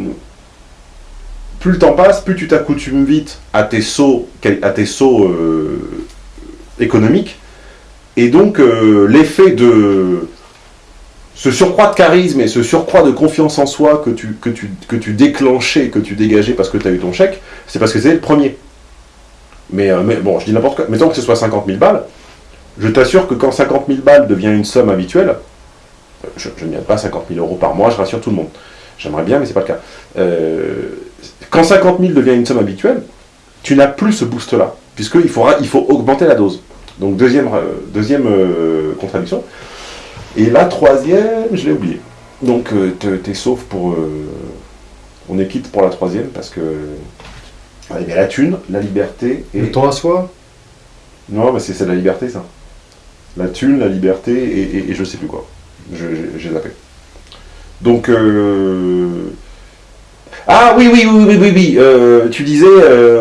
plus le temps passe, plus tu t'accoutumes vite à tes sauts, euh, économiques. Et donc, euh, l'effet de ce surcroît de charisme et ce surcroît de confiance en soi que tu, que tu, que tu déclenchais, que tu dégageais parce que tu as eu ton chèque, c'est parce que c'est le premier. Mais, euh, bon, je dis n'importe quoi. Mettons que ce soit 50 000 balles, je t'assure que quand 50 000 balles devient une somme habituelle, je, ne gagne pas 50 000 euros par mois, je rassure tout le monde. J'aimerais bien, mais c'est pas le cas. Quand 50 000 devient une somme habituelle, tu n'as plus ce boost-là, puisqu'il faudra, il faut augmenter la dose. Donc deuxième, euh, deuxième contradiction. Et la troisième, je l'ai oublié. Donc, euh, tu es sauf pour... Euh, on est quitte pour la troisième parce que... Il y a la thune, la liberté et... Le temps à soi? Non, mais c'est la liberté, ça. La thune, la liberté et, et, je sais plus quoi. J'ai zappé. Donc... Euh, ah oui, oui, oui, oui, oui, oui. tu disais,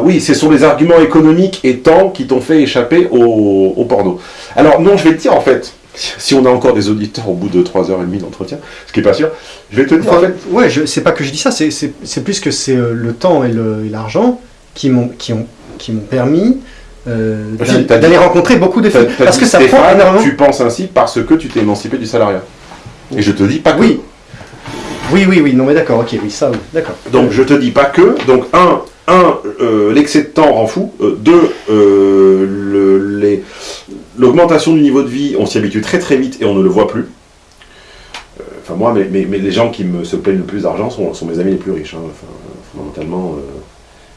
oui, ce sont les arguments économiques et temps qui t'ont fait échapper au, au porno. Alors non, je vais te dire en fait, si on a encore des auditeurs au bout de 3h30 d'entretien, ce qui n'est pas sûr, je vais te dire en fait... Ouais, c'est pas que je dis ça, c'est plus que c'est euh, le temps et l'argent qui m'ont permis euh, d'aller rencontrer beaucoup de filles. Parce que ça prend énormément... Tu penses ainsi parce que tu t'es émancipé du salariat. Et je te dis pas que... Oui, oui, oui, oui, non mais d'accord, ok, oui, ça, d'accord. Donc je te dis pas que, donc un, un, euh, l'excès de temps rend fou. deux, les, L'augmentation du niveau de vie, on s'y habitue très très vite et on ne le voit plus. Euh, enfin moi, mais, mais, les gens qui me se plaignent le plus d'argent sont, mes amis les plus riches. Hein. fondamentalement, euh,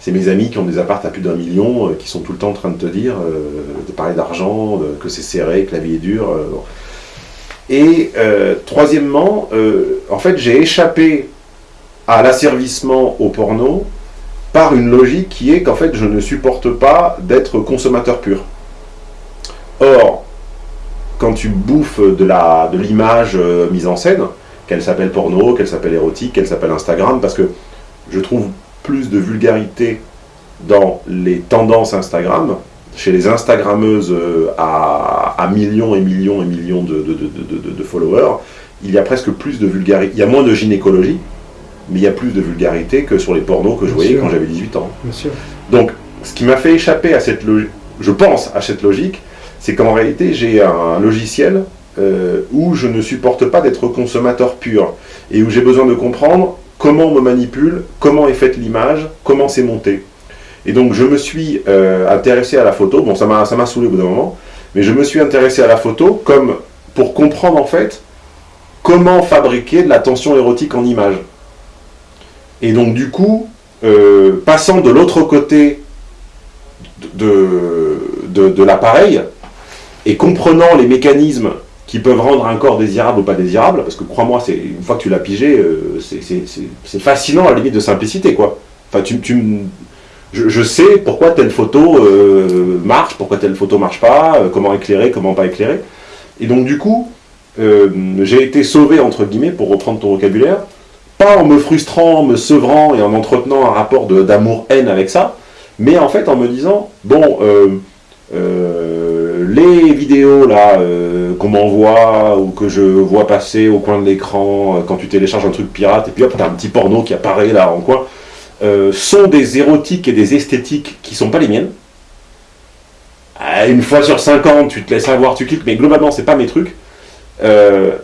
c'est mes amis qui ont des apparts à plus d'un million, euh, qui sont tout le temps en train de te dire, de parler d'argent, que c'est serré, que la vie est dure. Et euh, troisièmement, euh, en fait, j'ai échappé à l'asservissement au porno par une logique qui est qu'en fait, je ne supporte pas d'être consommateur pur. Or, quand tu bouffes de l'image de mise en scène, qu'elle s'appelle porno, qu'elle s'appelle érotique, qu'elle s'appelle Instagram, parce que je trouve plus de vulgarité dans les tendances Instagram, chez les Instagrammeuses euh, à, millions et millions et millions de, de, followers, il y a presque plus de vulgarité. Il y a moins de gynécologie, mais il y a plus de vulgarité que sur les pornos que je voyais quand j'avais 18 ans. Donc, ce qui m'a fait échapper à cette logique, je pense à cette logique, c'est qu'en réalité, j'ai un logiciel euh, où je ne supporte pas d'être consommateur pur, et où j'ai besoin de comprendre comment on me manipule, comment est faite l'image, comment c'est monté. Et donc je me suis euh, intéressé à la photo, bon ça m'a saoulé au bout d'un moment, mais je me suis intéressé à la photo comme pour comprendre en fait comment fabriquer de la tension érotique en image. Et donc du coup, euh, passant de l'autre côté de, de, l'appareil, et comprenant les mécanismes qui peuvent rendre un corps désirable ou pas désirable, parce que crois-moi, une fois que tu l'as pigé, euh, c'est fascinant à la limite de simplicité, quoi. Enfin, tu, tu, je, sais pourquoi telle photo euh, marche, pourquoi telle photo marche pas, euh, comment éclairer, comment pas éclairer. Et donc du coup, euh, j'ai été sauvé, entre guillemets, pour reprendre ton vocabulaire, pas en me frustrant, en me sevrant et en entretenant un rapport d'amour-haine avec ça, mais en fait en me disant, bon, les vidéos là qu'on m'envoie ou que je vois passer au coin de l'écran quand tu télécharges un truc pirate, et puis hop, t'as un petit porno qui apparaît là en coin, euh, sont des érotiques et des esthétiques qui sont pas les miennes. Euh, une fois sur 50, tu te laisses avoir, tu cliques, mais globalement, c'est pas mes trucs. Euh,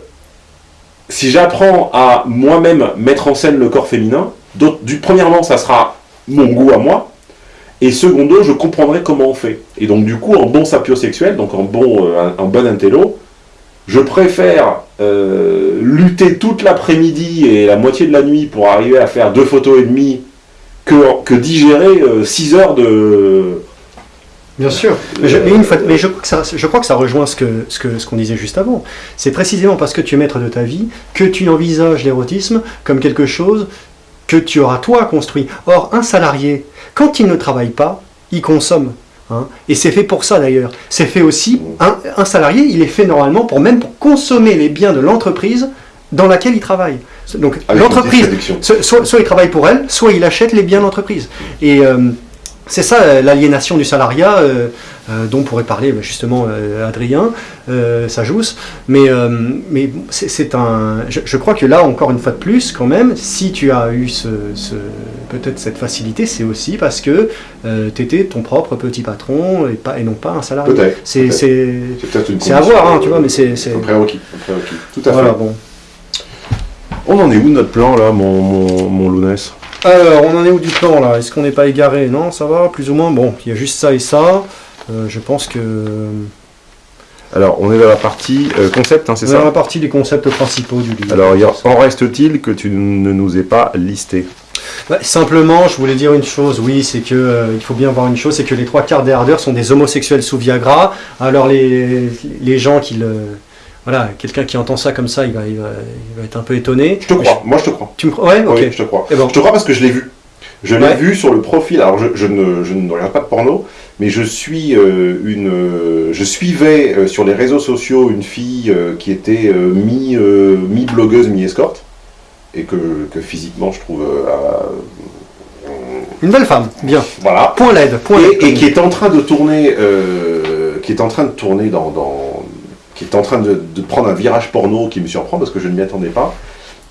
si j'apprends à moi-même mettre en scène le corps féminin, du, premièrement, ça sera mon goût à moi, et secondo, je comprendrai comment on fait. Et donc, du coup, en bon sapiosexuel, donc en bon, un, bon intello, je préfère lutter toute l'après-midi et la moitié de la nuit pour arriver à faire deux photos et demie que, digérer 6 euh, heures de... Bien sûr, mais, je, crois que ça, rejoint ce qu'on disait juste avant. C'est précisément parce que tu es maître de ta vie que tu envisages l'érotisme comme quelque chose que tu auras toi construit. Or, un salarié, quand il ne travaille pas, il consomme. Hein. et c'est fait pour ça d'ailleurs. C'est fait aussi, un, salarié, il est fait normalement pour même consommer les biens de l'entreprise dans laquelle il travaille. Donc l'entreprise, soit, soit, il travaille pour elle, soit il achète les biens de l'entreprise. Et euh, c'est ça euh, l'aliénation du salariat euh, dont pourrait parler bah, justement Adrien Sajous. Mais, mais c'est un. Je, crois que là, encore une fois de plus, quand même, si tu as eu ce, peut-être cette facilité, c'est aussi parce que tu étais ton propre petit patron et, pas, et non pas un salarié. C'est c'est à voir, hein, tu vois, mais c'est. Un prérequis, Tout à fait. Bon. On en est où de notre plan là, mon, mon, Lounès? Alors, on en est où du plan là? Est-ce qu'on n'est pas égaré? Non, ça va, plus ou moins. Bon, il y a juste ça et ça. Euh, je pense que... Alors, on est dans la partie euh, concept, hein, c'est ça? Dans la partie des concepts principaux du livre. Alors, en reste-t-il que tu ne nous aies pas listé? Bah, Simplement, je voulais dire une chose, oui, c'est que euh, il faut bien voir une chose, c'est que les trois quarts des hardeurs sont des homosexuels sous Viagra. Alors, les, les gens qui le voilà, quelqu'un qui entend ça comme ça, il va, il va, être un peu étonné. Je te crois, moi je te crois. Tu me crois? Ouais, ok. je te crois. Ben. Je te crois parce que je l'ai vu. Je l'ai vu sur le profil. Alors, je, ne, je, ne, regarde pas de porno, mais je suis euh, une, je suivais euh, sur les réseaux sociaux une fille euh, qui était mi, mi blogueuse, mi escorte, et que, que physiquement je trouve une belle femme, bien. Voilà. Point LED. Point et, et, qui est en train de tourner, qui est en train de tourner dans, dans qui est en train de, prendre un virage porno qui me surprend parce que je ne m'y attendais pas.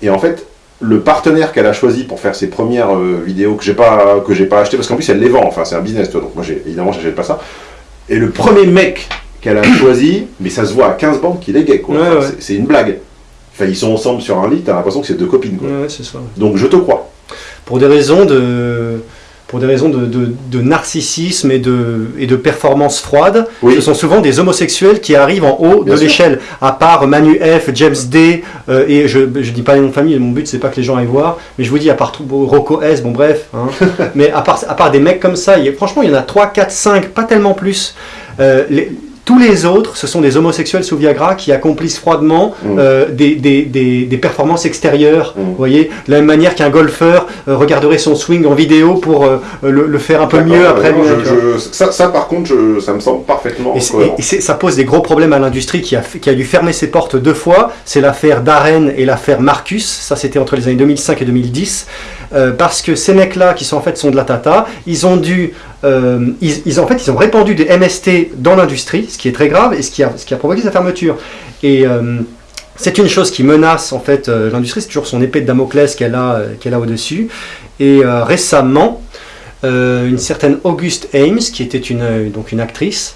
Et en fait, le partenaire qu'elle a choisi pour faire ses premières euh, vidéos que j'ai pas que j'ai pas acheté parce qu'en plus elle les vend, enfin c'est un business toi, donc moi évidemment j'achète pas ça. Et le premier mec qu'elle a choisi, mais ça se voit à 15 bandes qu'il est gay quoi. C'est une blague. Enfin ils sont ensemble sur un lit, t'as l'impression que c'est deux copines quoi. ça. Donc je te crois. Pour des raisons de pour des raisons de, narcissisme et de, et de performance froide. Ce sont souvent des homosexuels qui arrivent en haut de l'échelle. À part Manu F, James D, euh, et je ne dis pas les noms de famille, mon but c'est pas que les gens aillent voir, mais je vous dis, à part Rocco S, bon bref, hein. mais à part, à part des mecs comme ça, franchement il y en a 3, 4, 5, pas tellement plus. Euh, Tous les autres, ce sont des homosexuels sous Viagra qui accomplissent froidement Mm. euh, des, des- des- des performances extérieures. Mm. Vous voyez, de la même manière qu'un golfeur euh, regarderait son swing en vidéo pour euh, le, le faire un peu mieux après non, je- ça, ça, par contre, je- ça me semble parfaitement Et, ça pose des gros problèmes à l'industrie qui a, qui a dû fermer ses portes deux fois. C'est l'affaire Darren et l'affaire Marcus. Ça, c'était entre les années 2005 et 2010. Euh, parce que ces mecs-là, qui sont en fait sont de la tata, ils ont dû, euh, ils, en fait, ils ont répandu des MST dans l'industrie, ce qui est très grave et ce qui a, provoqué sa fermeture. Et euh, c'est une chose qui menace en fait l'industrie. C'est toujours son épée de Damoclès qu'elle a, a au-dessus. Et récemment, une certaine Auguste Ames, qui était une, donc une actrice,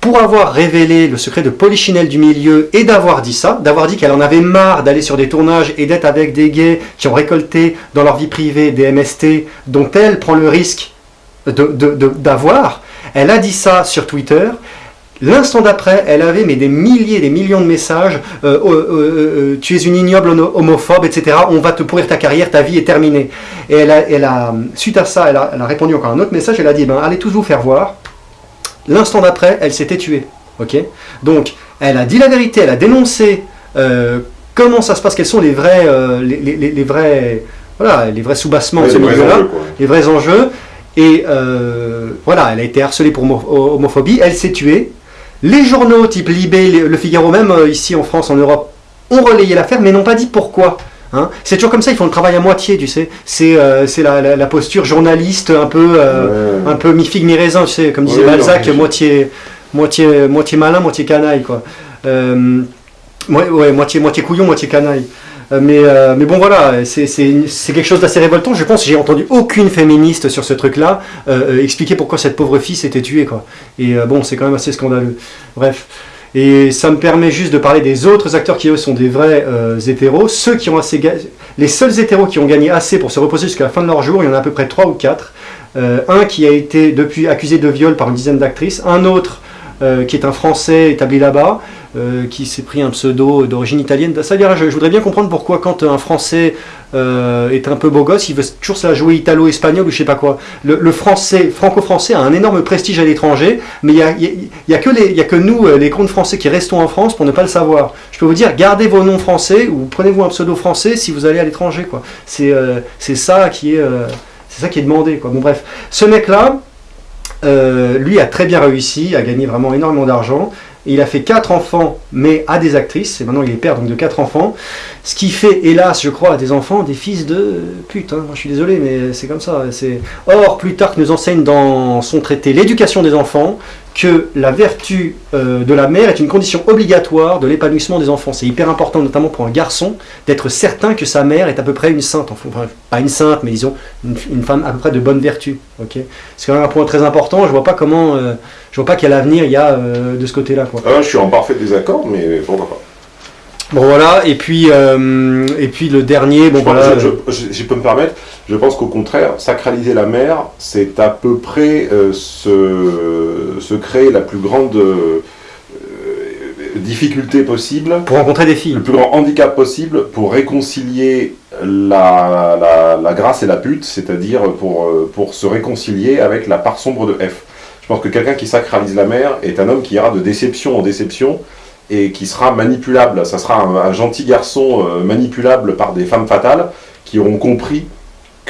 pour avoir révélé le secret de Polichinelle du milieu et d'avoir dit ça, d'avoir dit qu'elle en avait marre d'aller sur des tournages et d'être avec des gays qui ont récolté dans leur vie privée des MST dont elle prend le risque d'avoir, elle a dit ça sur Twitter. L'instant d'après, elle avait mais des milliers, des millions de messages. euh, euh, euh, tu es une ignoble homo- homophobe, etc. On va te pourrir ta carrière, ta vie est terminée. Et elle a, suite à ça, elle a, elle a répondu encore un autre message. Elle a dit ben, allez tous vous faire voir. L'instant d'après, elle s'était tuée. Ok? Donc, elle a dit la vérité, elle a dénoncé euh, comment ça se passe, quels sont les vrais, euh, les, les- les- les vrais, voilà, les vrais soubassements de ce milieu-là les vrais enjeux. Et euh, voilà, elle a été harcelée pour homo- homophobie, elle s'est tuée. Les journaux type Libé, Le Figaro, même ici en France, en Europe, ont relayé l'affaire, mais n'ont pas dit pourquoi. Hein? C'est toujours comme ça, ils font le travail à moitié, tu sais. C'est euh, la, la- la posture journaliste un peu, euh, Ouais. un peu mi-figue, mi-raisin, tu sais, comme disait Balzac, moitié, moitié, moitié malin, moitié canaille, quoi. Euh, ouais, moitié, moitié couillon, moitié canaille. Euh, Mais, euh, mais bon voilà, c'est quelque chose d'assez révoltant. Je pense que j'ai entendu aucune féministe sur ce truc-là expliquer pourquoi cette pauvre fille s'était tuée. Quoi. Et bon, c'est quand même assez scandaleux. Bref. Et ça me permet juste de parler des autres acteurs qui eux sont des vrais euh, hétéros. Ceux qui ont assez les seuls hétéros qui ont gagné assez pour se reposer jusqu'à la fin de leur jour, il y en a à peu près 3 ou 4. un qui a été depuis accusé de viol par une dizaine d'actrices, un autre euh, qui est un Français établi là-bas, euh, qui s'est pris un pseudo d'origine italienne. Ça je, je voudrais bien comprendre pourquoi quand un Français euh, est un peu beau gosse, il veut toujours se la jouer italo-espagnol ou je sais pas quoi. Le, français, franco-français a un énorme prestige à l'étranger, mais il y a, y a- que nous, euh, les comptes français, qui restons en France pour ne pas le savoir. Je peux vous dire, gardez vos noms français ou prenez-vous un pseudo français si vous allez à l'étranger. C'est ça qui est, demandé. Bon bref, ce mec-là, lui a très bien réussi, a gagné vraiment énormément d'argent. Il a fait quatre enfants, mais à des actrices, et maintenant il est père donc de quatre enfants. Ce qui fait, hélas, je crois, à des enfants des fils de pute. hein. Je suis désolé, mais c'est comme ça. Or, Plutarque nous enseigne dans son traité L'éducation des enfants que la vertu euh, de la mère est une condition obligatoire de l'épanouissement des enfants. C'est hyper important, notamment pour un garçon, d'être certain que sa mère est à peu près une sainte. Enfin, pas une sainte, mais disons une, une femme à peu près de bonne vertu. c'est quand même un point très important. Je vois pas comment, euh, je vois pas quel avenir il y a euh, de ce côté-là. Ah, je suis en parfait désaccord, mais pourquoi pas? Bon voilà, et puis euh, et puis le dernier, bon Je, voilà. je, peux me permettre, je pense qu'au contraire, sacraliser la mer, c'est à peu près euh, se, se créer la plus grande euh, difficulté possible, pour rencontrer des filles. le plus grand handicap possible pour réconcilier la, la, la grâce et la pute, c'est-à-dire pour, pour se réconcilier avec la part sombre de F. Je pense que quelqu'un qui sacralise la mer est un homme qui ira de déception en déception et qui sera manipulable. Ça sera un, gentil garçon euh, manipulable par des femmes fatales qui auront compris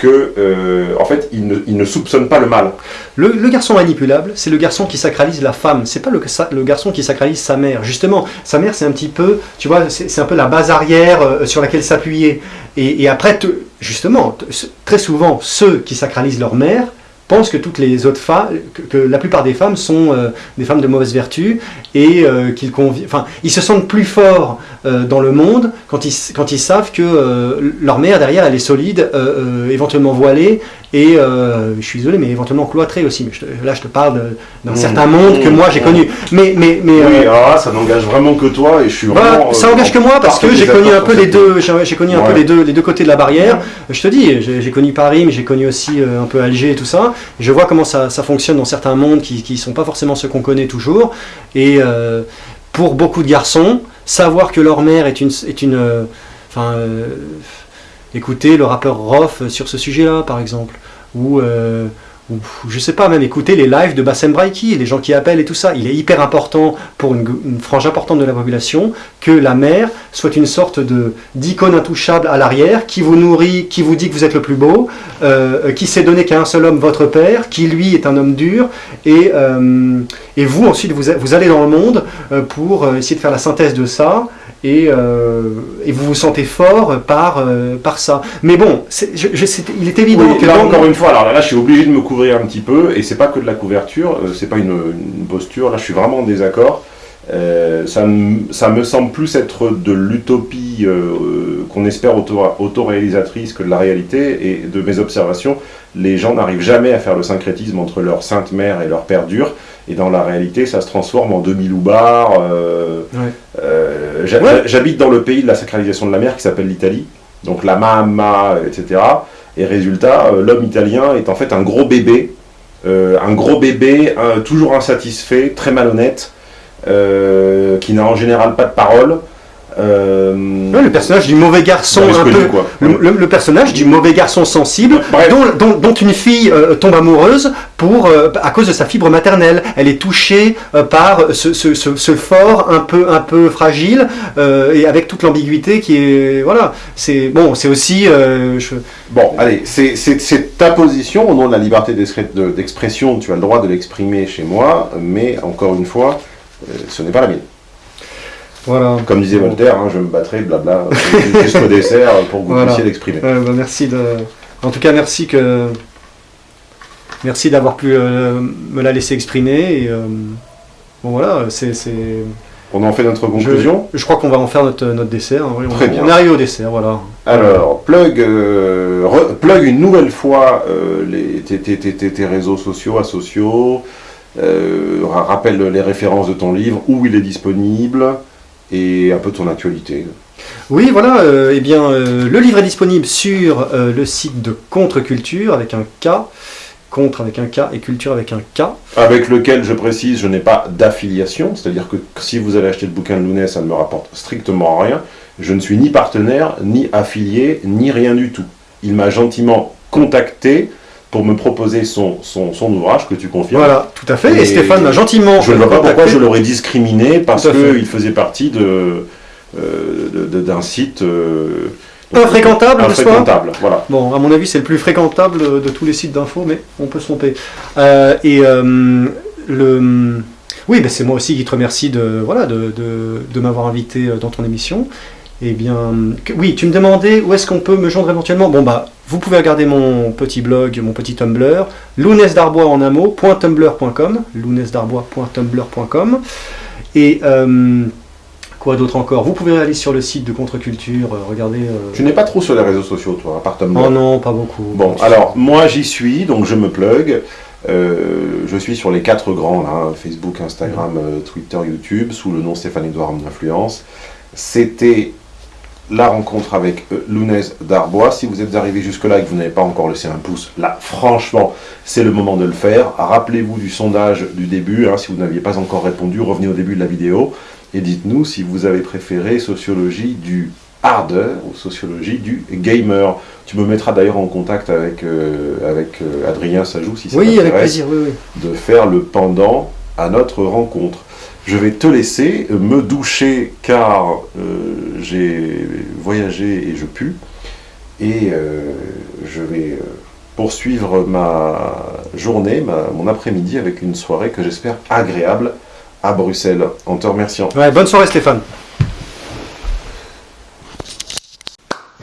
que, euh, en fait, il ne, il ne soupçonne pas le mal. Le, garçon manipulable, c'est le garçon qui sacralise la femme. C'est pas le, garçon qui sacralise sa mère. Justement, sa mère, c'est un petit peu, tu vois, c'est un peu la base arrière euh, sur laquelle s'appuyer. Et, après, te- justement, très souvent, ceux qui sacralisent leur mère pensent que toutes les autres femmes, que, la plupart des femmes sont euh, des femmes de mauvaise vertu et euh, qu'ils enfin, ils se sentent plus forts dans le monde quand ils, quand ils savent que euh, leur mère derrière elle est solide, euh, euh, éventuellement voilée et euh, je suis désolé mais éventuellement cloîtrée aussi. Mais je te- là je te parle d'un Mmh. certain monde que Mmh. moi j'ai connu. Mais mais mais Oui, euh, là, ça n'engage vraiment que toi et je suis voilà, vraiment. ça euh, engage que moi parce que j'ai connu un peu les deux, j'ai connu un peu les deux, les deux côtés de la barrière. Je te dis, j'ai connu Paris, mais j'ai connu aussi euh, un peu Alger et tout ça. Je vois comment ça, ça fonctionne dans certains mondes qui ne sont pas forcément ceux qu'on connaît toujours. Et euh, pour beaucoup de garçons, savoir que leur mère est une, est une, euh, enfin, euh, écoutez le rappeur Roth sur ce sujet-là, par exemple, ou euh, ou je sais pas, même écouter les lives de Bassem Braiki, les gens qui appellent et tout ça. Il est hyper important pour une, frange importante de la population que la mère soit une sorte d'icône intouchable à l'arrière, qui vous nourrit, qui vous dit que vous êtes le plus beau, euh, qui s'est donné qu'à un seul homme, votre père, qui lui est un homme dur, et, euh, vous ensuite vous, allez dans le monde euh, pour essayer de faire la synthèse de ça et, euh, et, vous vous sentez fort par, euh, par ça. Mais bon, je, je, il est évident que... Là, encore une fois, alors là, je suis obligé de me couvrir un petit peu, et c'est pas que de la couverture, euh, c'est pas une, une, posture, là je suis vraiment en désaccord. Euh, ça, ça, me semble plus être de l'utopie euh, qu'on espère auto, autoréalisatrice que de la réalité, et de mes observations, les gens n'arrivent jamais à faire le syncrétisme entre leur sainte mère et leur père dur, et dans la réalité, ça se transforme en demi-loubar. Euh, ouais. euh, J'habite dans le pays de la sacralisation de la mer qui s'appelle l'Italie, donc la mamma, etc. Et résultat, euh, l'homme italien est en fait un gros bébé, euh, un gros bébé, toujours insatisfait, très malhonnête, euh, qui n'a en général pas de parole, euh... Le personnage du mauvais garçon un peu, quoi. Le, le, le, personnage du mauvais garçon sensible dont, dont, dont, une fille euh, tombe amoureuse pour euh, à cause de sa fibre maternelle. Elle est touchée euh, par ce, ce, ce, ce, fort un peu un peu fragile euh, et avec toute l'ambiguïté qui est voilà. C'est bon, c'est aussi. Je... Bon, allez, c'est ta position au nom de la liberté d'expression. Tu as le droit de l'exprimer chez moi, mais encore une fois, ce n'est pas la mienne. Voilà. Comme disait Voltaire, hein, je me battrai, blabla, jusqu'au dessert pour que vous voilà. puissiez l'exprimer. Euh, bah, merci de... En tout cas, merci que... Merci d'avoir pu euh, me la laisser exprimer. Et, euh, bon voilà, c'est... On en fait notre conclusion Je, je crois qu'on va en faire notre, notre dessert. Hein. Oui, Très on, bien. On arrive au dessert, voilà. Alors, plug, euh, re, plug une nouvelle fois euh, les, tes, tes, tes, tes, réseaux sociaux, asociaux. Euh, rappelle les références de ton livre, où il est disponible et un peu ton actualité. Oui, voilà, euh, eh bien, euh, le livre est disponible sur le site de Contre-Culture avec un K, contre avec un K et culture avec un K. Avec lequel, je précise, je n'ai pas d'affiliation, c'est-à-dire que si vous allez acheter le bouquin de Lounès, ça ne me rapporte strictement rien. Je ne suis ni partenaire, ni affilié, ni rien du tout. Il m'a gentiment contacté pour me proposer son, son, son, ouvrage que tu confirmes. Voilà, tout à fait. Et, et Stéphane m'a gentiment. Je ne vois pas pourquoi je l'aurais discriminé parce qu'il faisait partie de, euh, d'un site. Euh, infréquentable, infréquentable voilà. Bon, à mon avis, c'est le plus fréquentable de tous les sites d'infos, mais on peut se tromper. Euh, et euh, le. Oui, ben c'est moi aussi qui te remercie de, voilà, de, de, de m'avoir invité dans ton émission. Eh bien, que, oui, tu me demandais où est-ce qu'on peut me joindre éventuellement. Bon, bah, vous pouvez regarder mon petit blog, mon petit Tumblr, lounesdarbois en un mot, .tumblr.com, lounesdarbois.tumblr.com. Et euh, quoi d'autre encore? Vous pouvez aller sur le site de Contre-Culture, euh, regarder. Euh... Tu n'es pas trop sur les réseaux sociaux, toi, à part Tumblr Oh non, pas beaucoup. Bon, alors, moi j'y suis, donc je me plug. Euh, je suis sur les quatre grands, là, Facebook, Instagram. Twitter, YouTube, sous le nom Stéphane Edouard Influence. C'était la rencontre avec euh, Lounez Darbois. Si vous êtes arrivé jusque-là et que vous n'avez pas encore laissé un pouce, là, franchement, c'est le moment de le faire. Rappelez-vous du sondage du début. Hein, si vous n'aviez pas encore répondu, revenez au début de la vidéo et dites-nous si vous avez préféré sociologie du harder ou sociologie du gamer. Tu me mettras d'ailleurs en contact avec, euh, avec euh, Adrien Sajou, si ça oui, avec plaisir, oui, oui. de faire le pendant à notre rencontre. Je vais te laisser me doucher car euh, j'ai voyagé et je pue. Et euh, je vais poursuivre ma journée, ma, mon après-midi avec une soirée que j'espère agréable à Bruxelles. En te remerciant. Ouais, bonne soirée Stéphane.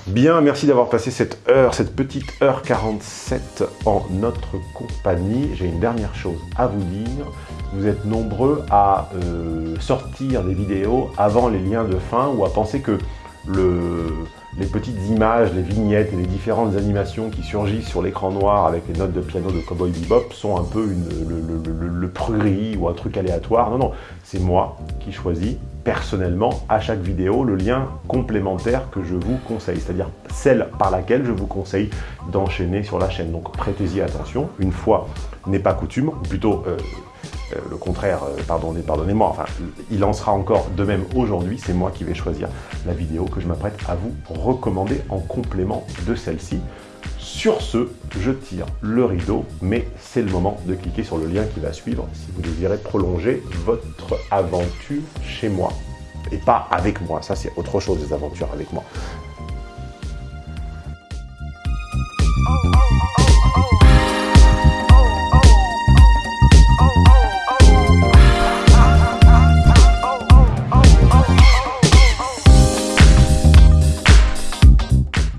Bien, merci d'avoir passé cette heure, cette petite heure 47 en notre compagnie. J'ai une dernière chose à vous dire. Vous êtes nombreux à euh, sortir des vidéos avant les liens de fin ou à penser que le, les petites images, les vignettes et les différentes animations qui surgissent sur l'écran noir avec les notes de piano de Cowboy Bebop sont un peu le, le prurie ou un truc aléatoire. Non, non, c'est moi qui choisis personnellement à chaque vidéo le lien complémentaire que je vous conseille, c'est-à-dire celle par laquelle je vous conseille d'enchaîner sur la chaîne. Donc prêtez-y attention, une fois n'est pas coutume, ou plutôt euh, euh, le contraire, euh, pardonnez, pardonnez-moi, enfin, il en sera encore de même aujourd'hui, c'est moi qui vais choisir la vidéo que je m'apprête à vous recommander en complément de celle-ci. Sur ce, je tire le rideau, mais c'est le moment de cliquer sur le lien qui va suivre si vous désirez prolonger votre aventure chez moi. Et pas avec moi, ça c'est autre chose des aventures avec moi.